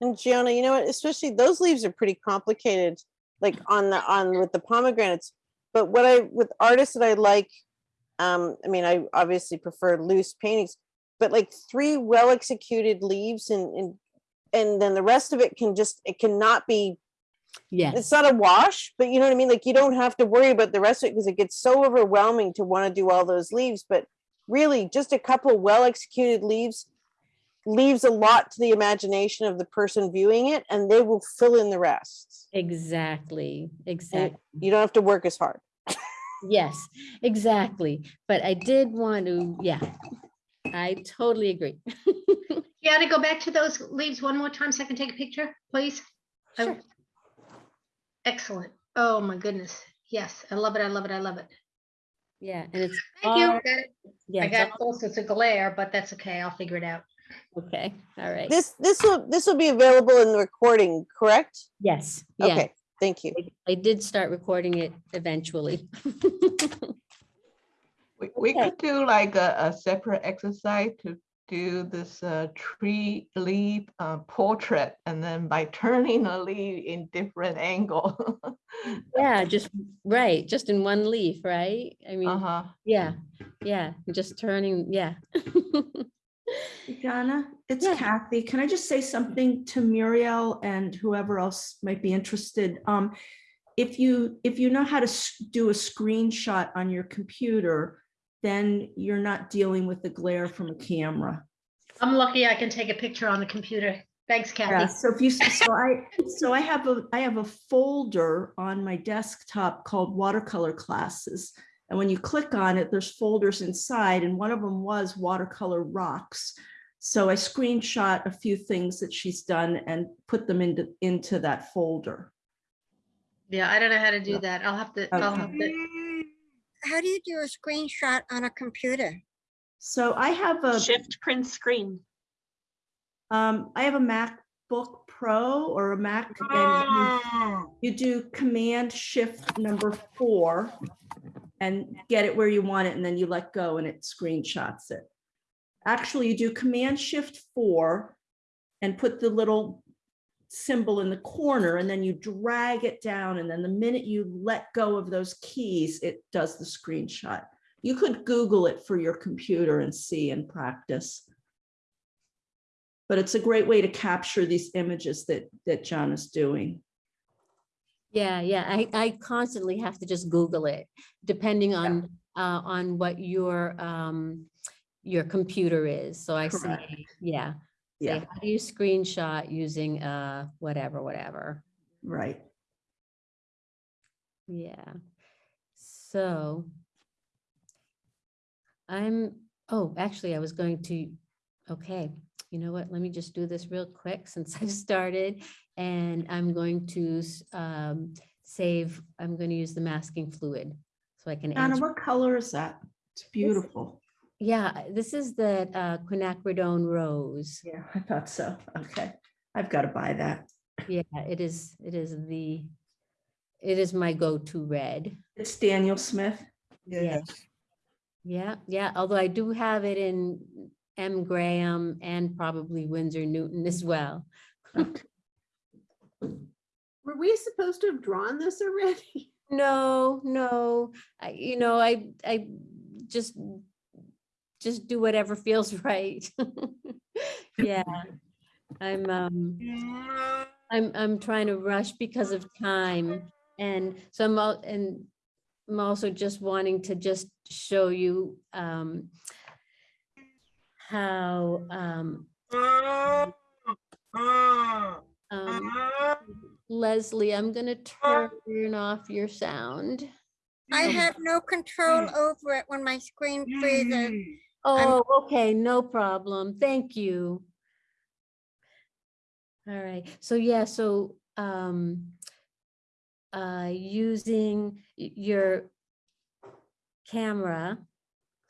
And Gianna, you know what, especially those leaves are pretty complicated, like on the, on with the pomegranates. But what I, with artists that I like, um, I mean, I obviously prefer loose paintings, but like three well executed leaves and, and, and then the rest of it can just, it cannot be Yeah. it's not a wash, but you know what I mean? Like you don't have to worry about the rest of it because it gets so overwhelming to want to do all those leaves. But really, just a couple well executed leaves leaves a lot to the imagination of the person viewing it, and they will fill in the rest. Exactly, And exactly. you don't have to work as hard. Yes, exactly. But I did want to, yeah, I totally agree. You got to go back to those leaves one more time so I can take a picture, please. Oh, I- Excellent. Oh, my goodness. Yes, I love it. I love it. I love it. Yeah, and it's. Thank you. all- Got it. Yeah, I got all- close. It's a glare, but that's okay. I'll figure it out. Okay, all right. This this will this will be available in the recording, correct? Yes, yeah. Okay, thank you. I did start recording it eventually. We, we could do like a, a separate exercise to do this uh, tree leaf uh, portrait and then by turning a leaf in different angle. Yeah, just, right, just in one leaf, right? I mean, Uh-huh. yeah, yeah, just turning, yeah. Donna, it's Kathy. Can I just say something to Muriel and whoever else might be interested? Um, if you, if you know how to do a screenshot on your computer, then you're not dealing with the glare from a camera. I'm lucky I can take a picture on the computer. Thanks, Yeah, Kathy. so if you, so I, so I have a, I have a folder on my desktop called watercolor classes. And when you click on it, there's folders inside and one of them was watercolor rocks. So I screenshot a few things that she's done and put them into, into that folder. Yeah, I don't know how to do that. I'll have to, I'll Okay. have to. How do you do a screenshot on a computer? So I have a. Shift print screen. Um, I have a MacBook Pro or a Mac. and you- You do Command Shift number four and get it where you want it, and then you let go and it screenshots it. Actually, you do Command Shift four and put the little symbol in the corner, and then you drag it down, and then the minute you let go of those keys, it does the screenshot. You could Google it for your computer and see and practice. but it's a great way to capture these images that, that John is doing. Yeah, yeah, I, I constantly have to just Google it, depending on, uh, on what your, um, your computer is. So I Correct. say, yeah. say, Yeah. How do you screenshot using, uh, whatever, whatever? Right. Yeah. So I'm, oh, actually, I was going to, okay, you know what? Let me just do this real quick since I started. And I'm going to um, save, I'm going to use the masking fluid so I can Anna, answer. what color is that? It's beautiful. Yeah, this is the uh, quinacridone rose. Yeah, I thought so. Okay. I've got to buy that. Yeah, it is, it is the, it is my go-to red. It's Daniel Smith. Yeah. Yeah, yeah, although I do have it in M Graham and probably Winsor Newton as well. Were we supposed to have drawn this already? No, no, I, you know, I, I just, just do whatever feels right. Yeah, I'm, um, I'm, I'm trying to rush because of time. And so I'm, al- and I'm also just wanting to just show you, um, how, um, um, Leslie, I'm gonna turn off your sound. I have no control over it when my screen freezes. Oh, okay, no problem. Thank you. All right, so yeah, so um uh using your camera.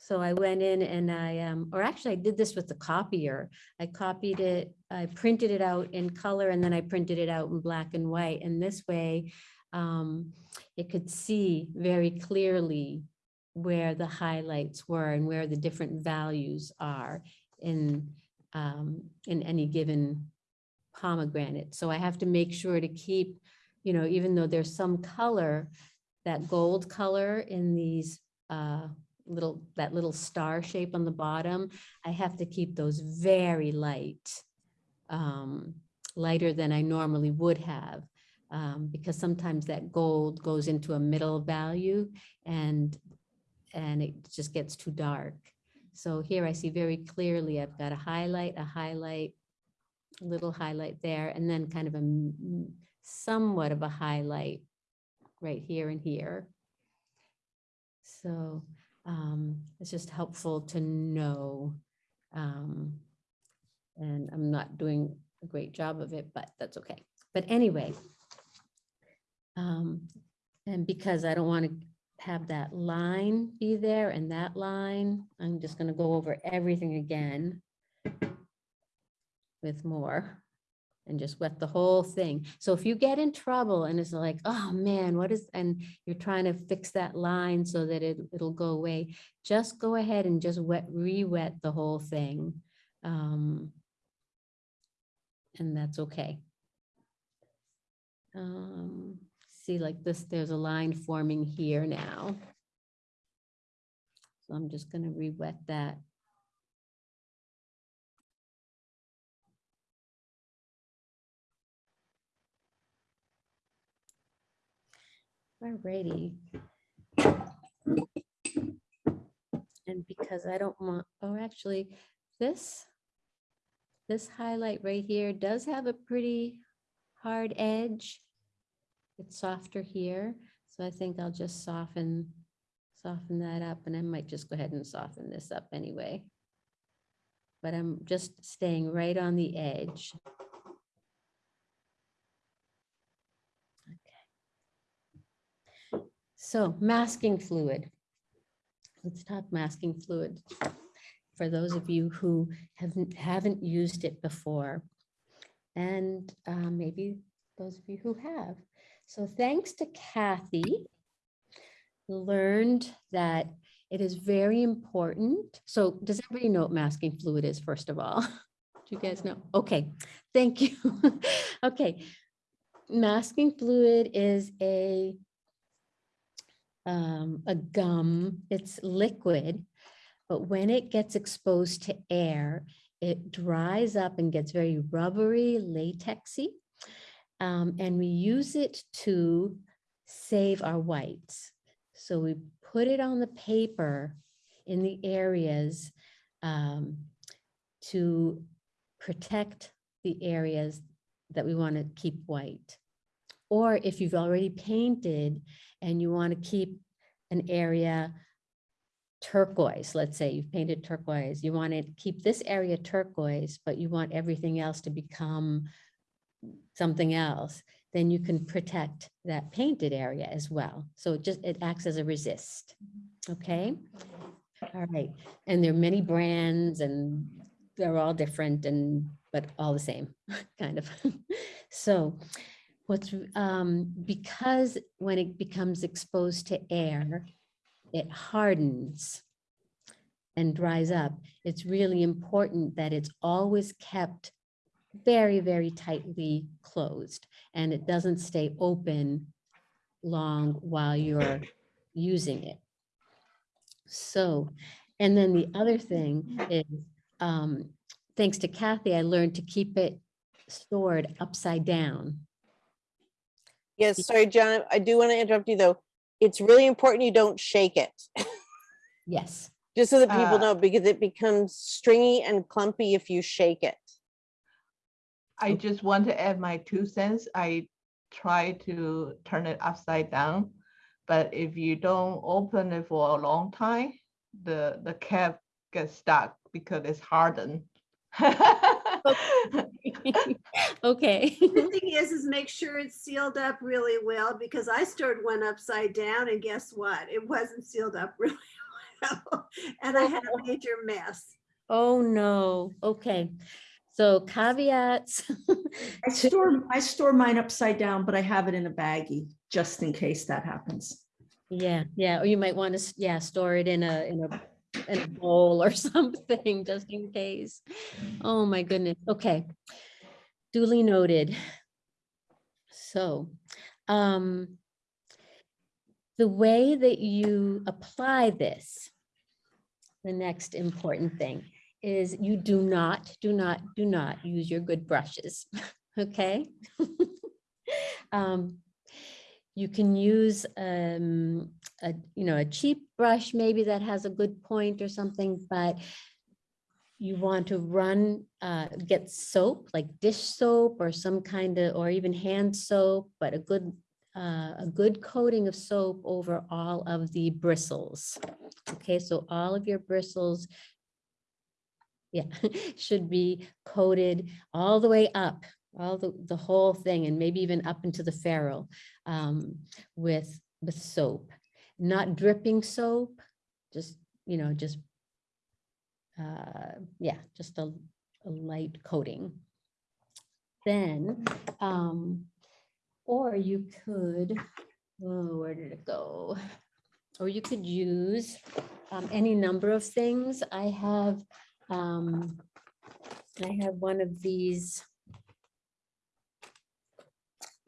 So I went in and I um, or actually I did this with the copier. I copied it, I printed it out in color and then I printed it out in black and white. And this way um it could see very clearly where the highlights were and where the different values are in, um, in any given pomegranate. So I have to make sure to keep, you know, even though there's some color, that gold color in these, uh, little, that little star shape on the bottom, I have to keep those very light, um, lighter than I normally would have. Um, because sometimes that gold goes into a middle value and and it just gets too dark. So here I see very clearly, I've got a highlight, a highlight, little highlight there, and then kind of a somewhat of a highlight right here and here. So um, it's just helpful to know. um, And I'm not doing a great job of it, but that's okay. But anyway. um, And because I don't want to have that line be there and that line, I'm just gonna go over everything again with more and just wet the whole thing. So if you get in trouble and it's like, oh man, what is, and you're trying to fix that line so that it, it'll go away, just go ahead and just wet, re-wet the whole thing. Um, And that's okay. Um, see like this, there's a line forming here now. So I'm just gonna re-wet that. Alrighty. And because I don't want, oh, actually, this, this highlight right here does have a pretty hard edge. It's softer here, so I think I'll just soften, soften that up, and I might just go ahead and soften this up anyway. But I'm just staying right on the edge. So masking fluid. Let's talk masking fluid. For those of you who haven't, haven't used it before. And uh, maybe those of you who have. So thanks to Kathy, learned that it is very important. So does everybody know what masking fluid is, first of all? Do you guys know? Okay, thank you. Okay, masking fluid is a um, a gum, it's liquid, but when it gets exposed to air, it dries up and gets very rubbery, latexy. Um, and we use it to save our whites. So we put it on the paper in the areas um, to protect the areas that we want to keep white. Or if you've already painted and you want to keep an area turquoise, let's say you've painted turquoise, you want to keep this area turquoise, but you want everything else to become something else, then you can protect that painted area as well. So it just, it acts as a resist, okay? All right, and there are many brands and they're all different and, but all the same, kind of. So what's, um, because when it becomes exposed to air, it hardens and dries up. It's really important that it's always kept very, very tightly closed and it doesn't stay open long while you're using it. So, and then the other thing is, um, thanks to Kathy, I learned to keep it stored upside down. Yes, sorry, John, I do want to interrupt you though. It's really important you don't shake it. Yes. Just so that people Uh, know, because it becomes stringy and clumpy if you shake it. I just want to add my two cents. I try to turn it upside down. But if you don't open it for a long time, the, the cap gets stuck because it's hardened. Okay. The thing is, is make sure it's sealed up really well because I stored one upside down and guess what? It wasn't sealed up really well. And I had a major mess. Oh, no. Okay. So caveats. I store, I store mine upside down, but I have it in a baggie just in case that happens. Yeah, yeah, or you might want to, yeah, store it in a, in a, a bowl or something, just in case. Oh, my goodness. Okay. Duly noted. So, um, the way that you apply this, the next important thing is you do not, do not, do not use your good brushes, okay? Um, you can use um, a, you know, a cheap brush maybe that has a good point or something, but you want to run, uh, get soap, like dish soap or some kind of, or even hand soap, but a good, uh, a good coating of soap over all of the bristles. Okay, so all of your bristles yeah, should be coated all the way up, all the, the whole thing, and maybe even up into the ferrule um, with, with soap. Not dripping soap, just, you know, just, uh, yeah, just a, a light coating. Then, um, or you could, oh, where did it go? Or you could use um, any number of things. I have um, I have one of these,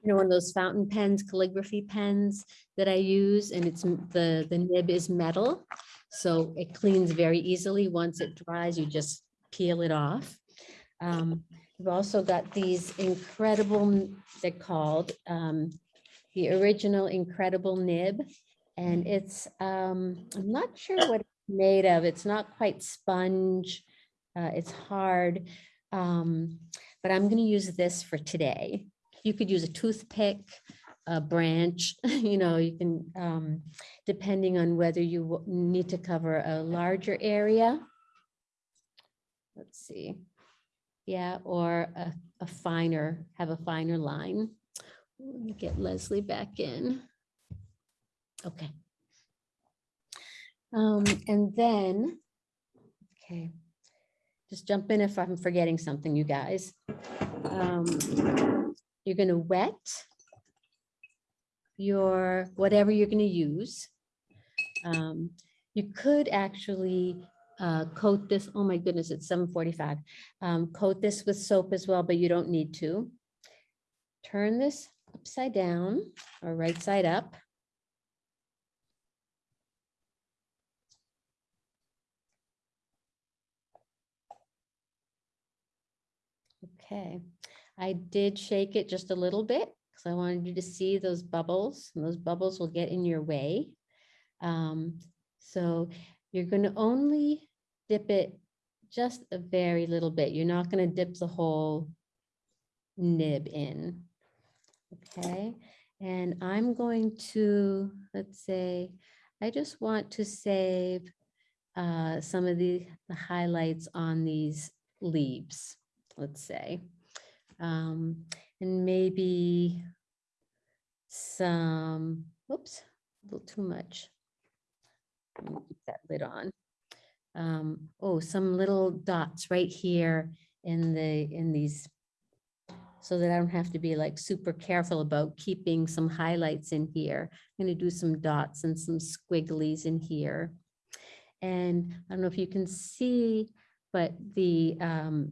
you know, one of those fountain pens, calligraphy pens that I use, and it's, the, the nib is metal. So it cleans very easily. Once it dries, you just peel it off. Um, We've also got these incredible, they're called, um, the original incredible nib. And it's, um, I'm not sure what it's made of. It's not quite sponge. Uh, it's hard. Um, but I'm gonna use this for today. You could use a toothpick, a branch, you know, you can, um, depending on whether you need to cover a larger area. Let's see. Yeah, or a, a finer, have a finer line. Let me get Leslie back in. Okay. Um, and then, okay, just jump in if I'm forgetting something, you guys. Um, You're gonna wet your, whatever you're gonna use. Um, You could actually uh, coat this, oh my goodness, it's seven forty-five. Coat this with soap as well, but you don't need to. Turn this upside down or right side up. Okay, I did shake it just a little bit because I wanted you to see those bubbles and those bubbles will get in your way. Um, so you're going to only dip it just a very little bit. You're not going to dip the whole nib in. Okay, and I'm going to, let's say, I just want to save uh, some of the, the highlights on these leaves, let's say. Um, and maybe some, whoops, a little too much. Let me Keep that lid on. Um, oh, some little dots right here in the, in these, so that I don't have to be like super careful about keeping some highlights in here. I'm gonna do some dots and some squigglies in here. And I don't know if you can see, but the, um,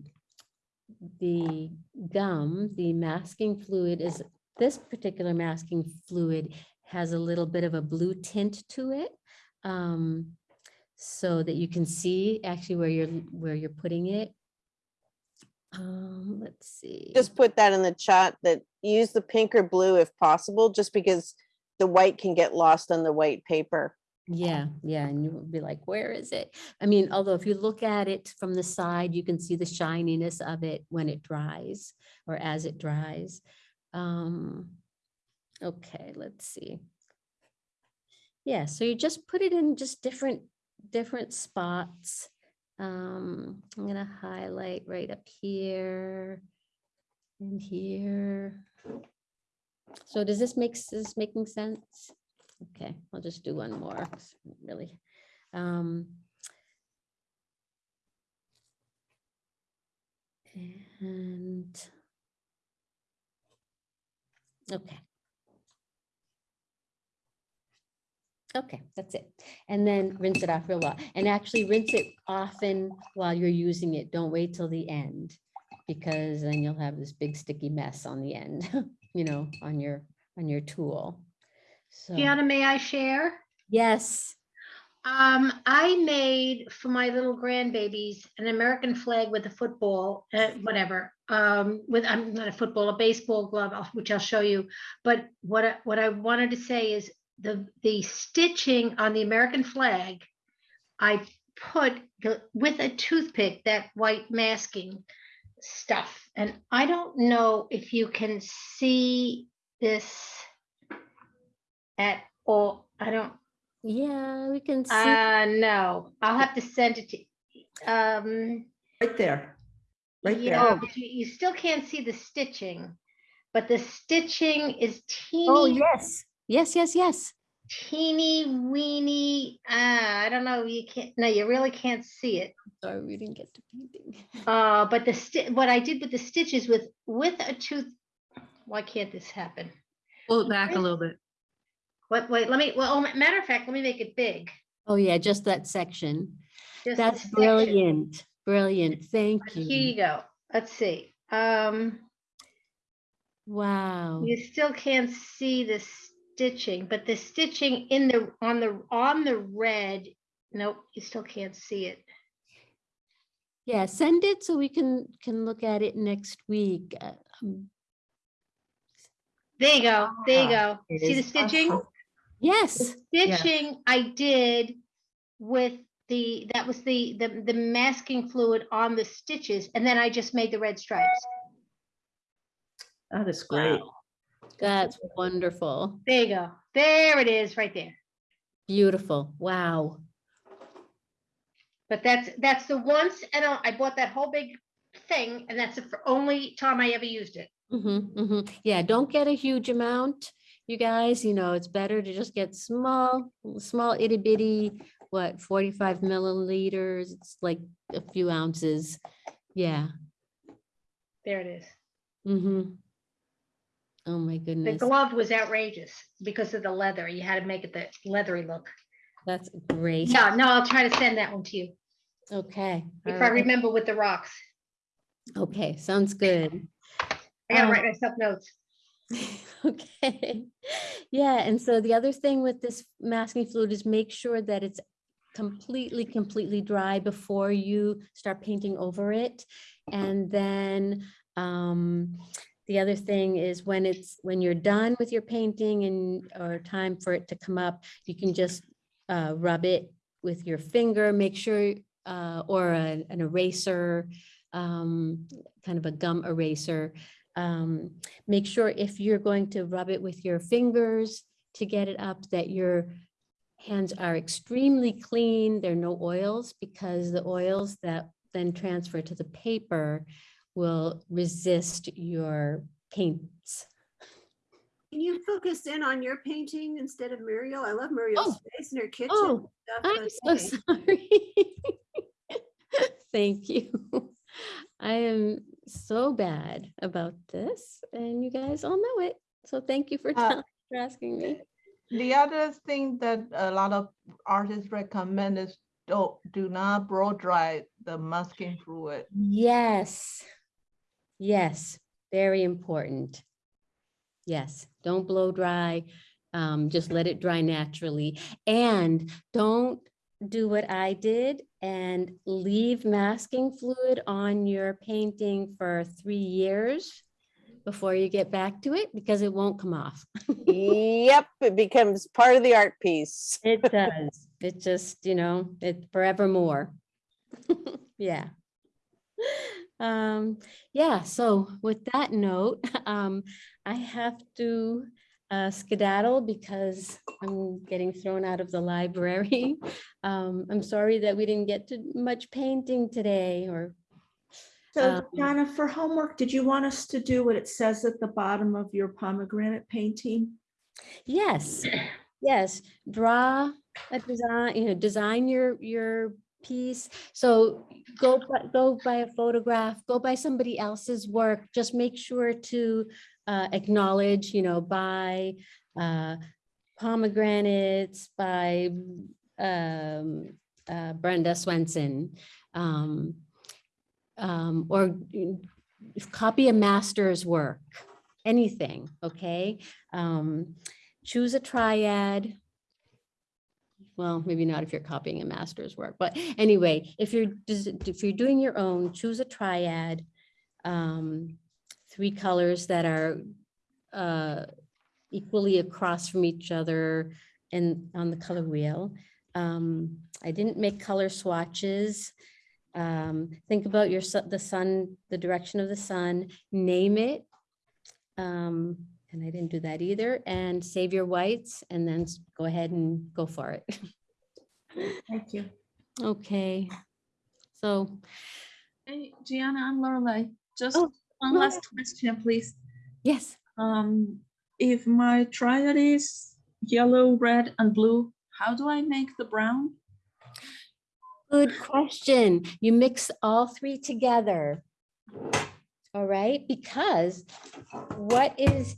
the gum, the masking fluid is, this particular masking fluid has a little bit of a blue tint to it. Um, so that you can see actually where you're, where you're putting it. Um, let's see. Just put that in the chat that use the pink or blue if possible, just because the white can get lost on the white paper. Yeah, yeah, and you will be like, where is it? I mean, although if you look at it from the side, you can see the shininess of it when it dries or as it dries. Um, okay, let's see. Yeah, so you just put it in just different, different spots. Um, I'm gonna highlight right up here and here. So does this make, is this making sense? Okay, I'll just do one more, really. Um, And. Okay. Okay, that's it. And then rinse it off real well. And actually rinse it often while you're using it. Don't wait till the end. Because then you'll have this big sticky mess on the end, you know, on your, on your tool. So, Gianna, may I share? yes, Um, I made for my little grandbabies an American flag with a football, uh, whatever. Um, with I'm not a football, a baseball glove, which I'll show you. But what I, what I wanted to say is the the stitching on the American flag, I put the, with a toothpick that white masking stuff, and I don't know if you can see this at all. I don't. Yeah, we can see. Uh, no, I'll have to send it to, um. Right there. Right there. But you, you still can't see the stitching, but the stitching is teeny. Oh, yes, yes, yes, yes. Teeny weeny, uh, I don't know, you can't, no, you really can't see it. Sorry, we didn't get to painting. Uh, but the sti, what I did with the stitches with, with a tooth, why can't this happen? Pull it back a little bit. Wait, wait, let me, well, matter of fact, let me make it big. Oh, yeah, just that section. Just That's section. brilliant, brilliant. Thank Here you. Here you go. Let's see. Um, Wow. you still can't see the stitching, but the stitching in the, on the, on the red, nope, you still can't see it. Yeah, send it so we can, can look at it next week. Uh, um, There you go, there you go. See the stitching? awesome. Yes. yes. Stitching I did with the, that was the, the, the masking fluid on the stitches, and then I just made the red stripes. That is great. That's wonderful. There you go. There it is, right there. Beautiful. Wow. But that's, that's the once, and I I bought that whole big thing, and that's the only time I ever used it. Mm-hmm, mm-hmm. Yeah, don't get a huge amount, you guys, you know, it's better to just get small, small itty bitty, what, 45 milliliters, it's like a few ounces. Yeah. There it is. Mm-hmm. Oh my goodness. The glove was outrageous because of the leather. You had to make it the leathery look. that's great. Yeah, no, I'll try to send that one to you Okay. all if I right. remember with the rocks. Okay, sounds good. I gotta Um, write myself notes. Okay, yeah, and so the other thing with this masking fluid is make sure that it's completely, completely dry before you start painting over it. And then Um, the other thing is when it's, when you're done with your painting and, or time for it to come up, you can just uh, rub it with your finger, make sure, uh, or a- an eraser, um, kind of a gum eraser. Um, make sure if you're going to rub it with your fingers to get it up, that your hands are extremely clean. There are no oils because the oils that then transfer to the paper will resist your paints. Can you focus in on your painting instead of Muriel? I love Muriel's face in her kitchen. Oh, I'm so sorry. Thank you. I am so bad about this and you guys all know it. So thank you for, Uh, for asking me. The other thing that a lot of artists recommend is don't, do not blow dry the masking fluid. Yes. Yes, very important. Yes, don't blow dry. Um, just let it dry naturally. And don't do what I did and leave masking fluid on your painting for three years before you get back to it because it won't come off. Yep, it becomes part of the art piece. It does. It just, you know, it forevermore. Yeah. Um, yeah, so with that note, um, I have to uh, skedaddle because I'm getting thrown out of the library. Um, I'm sorry that we didn't get to much painting today or So Um, Donna, for homework, did you want us to do what it says at the bottom of your pomegranate painting? Yes, yes, draw a design, you know, design your, your piece. So go, go by a photograph, go by somebody else's work, just make sure to uh, acknowledge, you know, by uh, pomegranates, by um, uh, Brenda Swenson. um, um, or mm, copy a master's work, anything, okay? Um, choose a triad. Well, maybe not if you're copying a master's work, but anyway, if you're, if you're doing your own, choose a triad. Um, three colors that are uh, equally across from each other and on the color wheel. Um, I didn't make color swatches. Um, think about your, su- the sun, the direction of the sun, name it. Um, and I didn't do that either, and save your whites and then go ahead and go for it. Thank you. Okay, so, Hey, Gianna, I'm Lorelei. Just Oh, one last question, please. yes, Um, if my triad is yellow, red, and blue, how do I make the brown? good question. You mix all three together. All right, because what is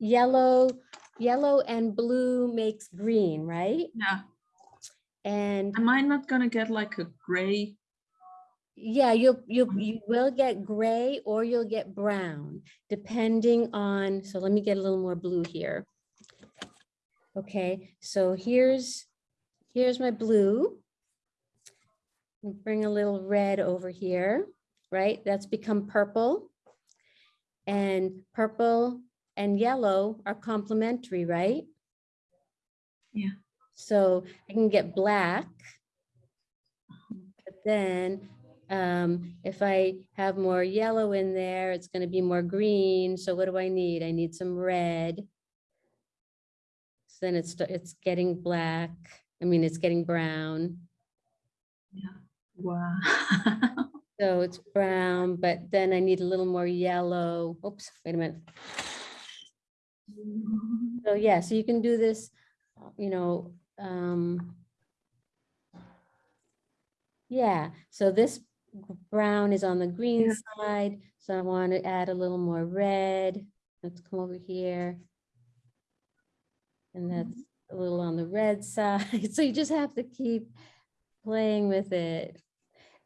yellow, yellow and blue makes green, right? Yeah. And Am I not gonna get like a gray? Yeah, you'll, you, you will get gray or you'll get brown, depending on, so let me get a little more blue here. Okay, so here's, here's my blue. Bring a little red over here, right? That's become purple. And purple and yellow are complementary, right? Yeah. So I can get black. But then um, if I have more yellow in there, it's gonna be more green. So what do I need? I need some red. So then it's, it's getting black. I mean, it's getting brown. Yeah. Wow. So it's brown, but then I need a little more yellow. Oops, wait a minute. So yeah, so you can do this, you know, um, yeah, so this brown is on the green side, so I want to add a little more red. Let's come over here. And that's a little on the red side, so you just have to keep playing with it.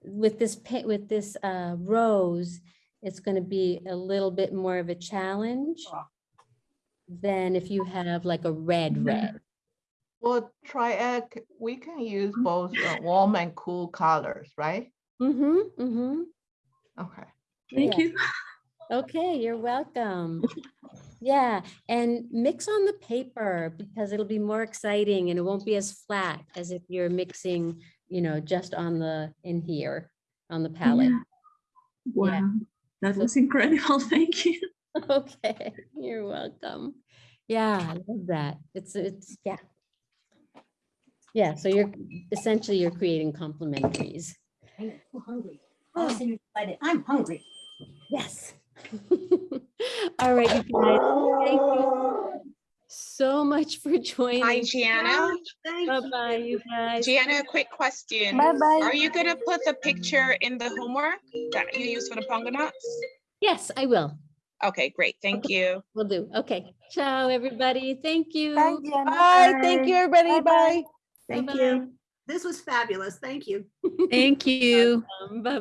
With this with this uh, rose, it's going to be a little bit more of a challenge than if you have like a red red. Well, triad, c- we can use both uh, warm and cool colors, right? Mm-hmm, mm-hmm. Okay. Thank Yeah. you. Okay, you're welcome. Yeah, and mix on the paper because it'll be more exciting and it won't be as flat as if you're mixing, you know, just on the, in here, on the palette. Yeah. Wow, that was incredible. Thank you. Okay, you're welcome. Yeah, I love that. It's, it's, yeah. Yeah, so you're, essentially you're creating complementaries. I'm hungry. I was excited. I'm hungry. Yes. All right, you guys, thank you so much for joining. Hi, Gianna. Bye-bye, you guys. Gianna, a quick question. Bye-bye. Are you gonna put the picture in the homework that you use for the Ponga nuts? Yes, I will. Okay, great. Thank you. We'll do. Okay. Ciao, everybody. Thank you. Bye. Thank you, everybody. Bye. Thank Bye-bye. you. This was fabulous. Thank you. Thank you. Bye-bye.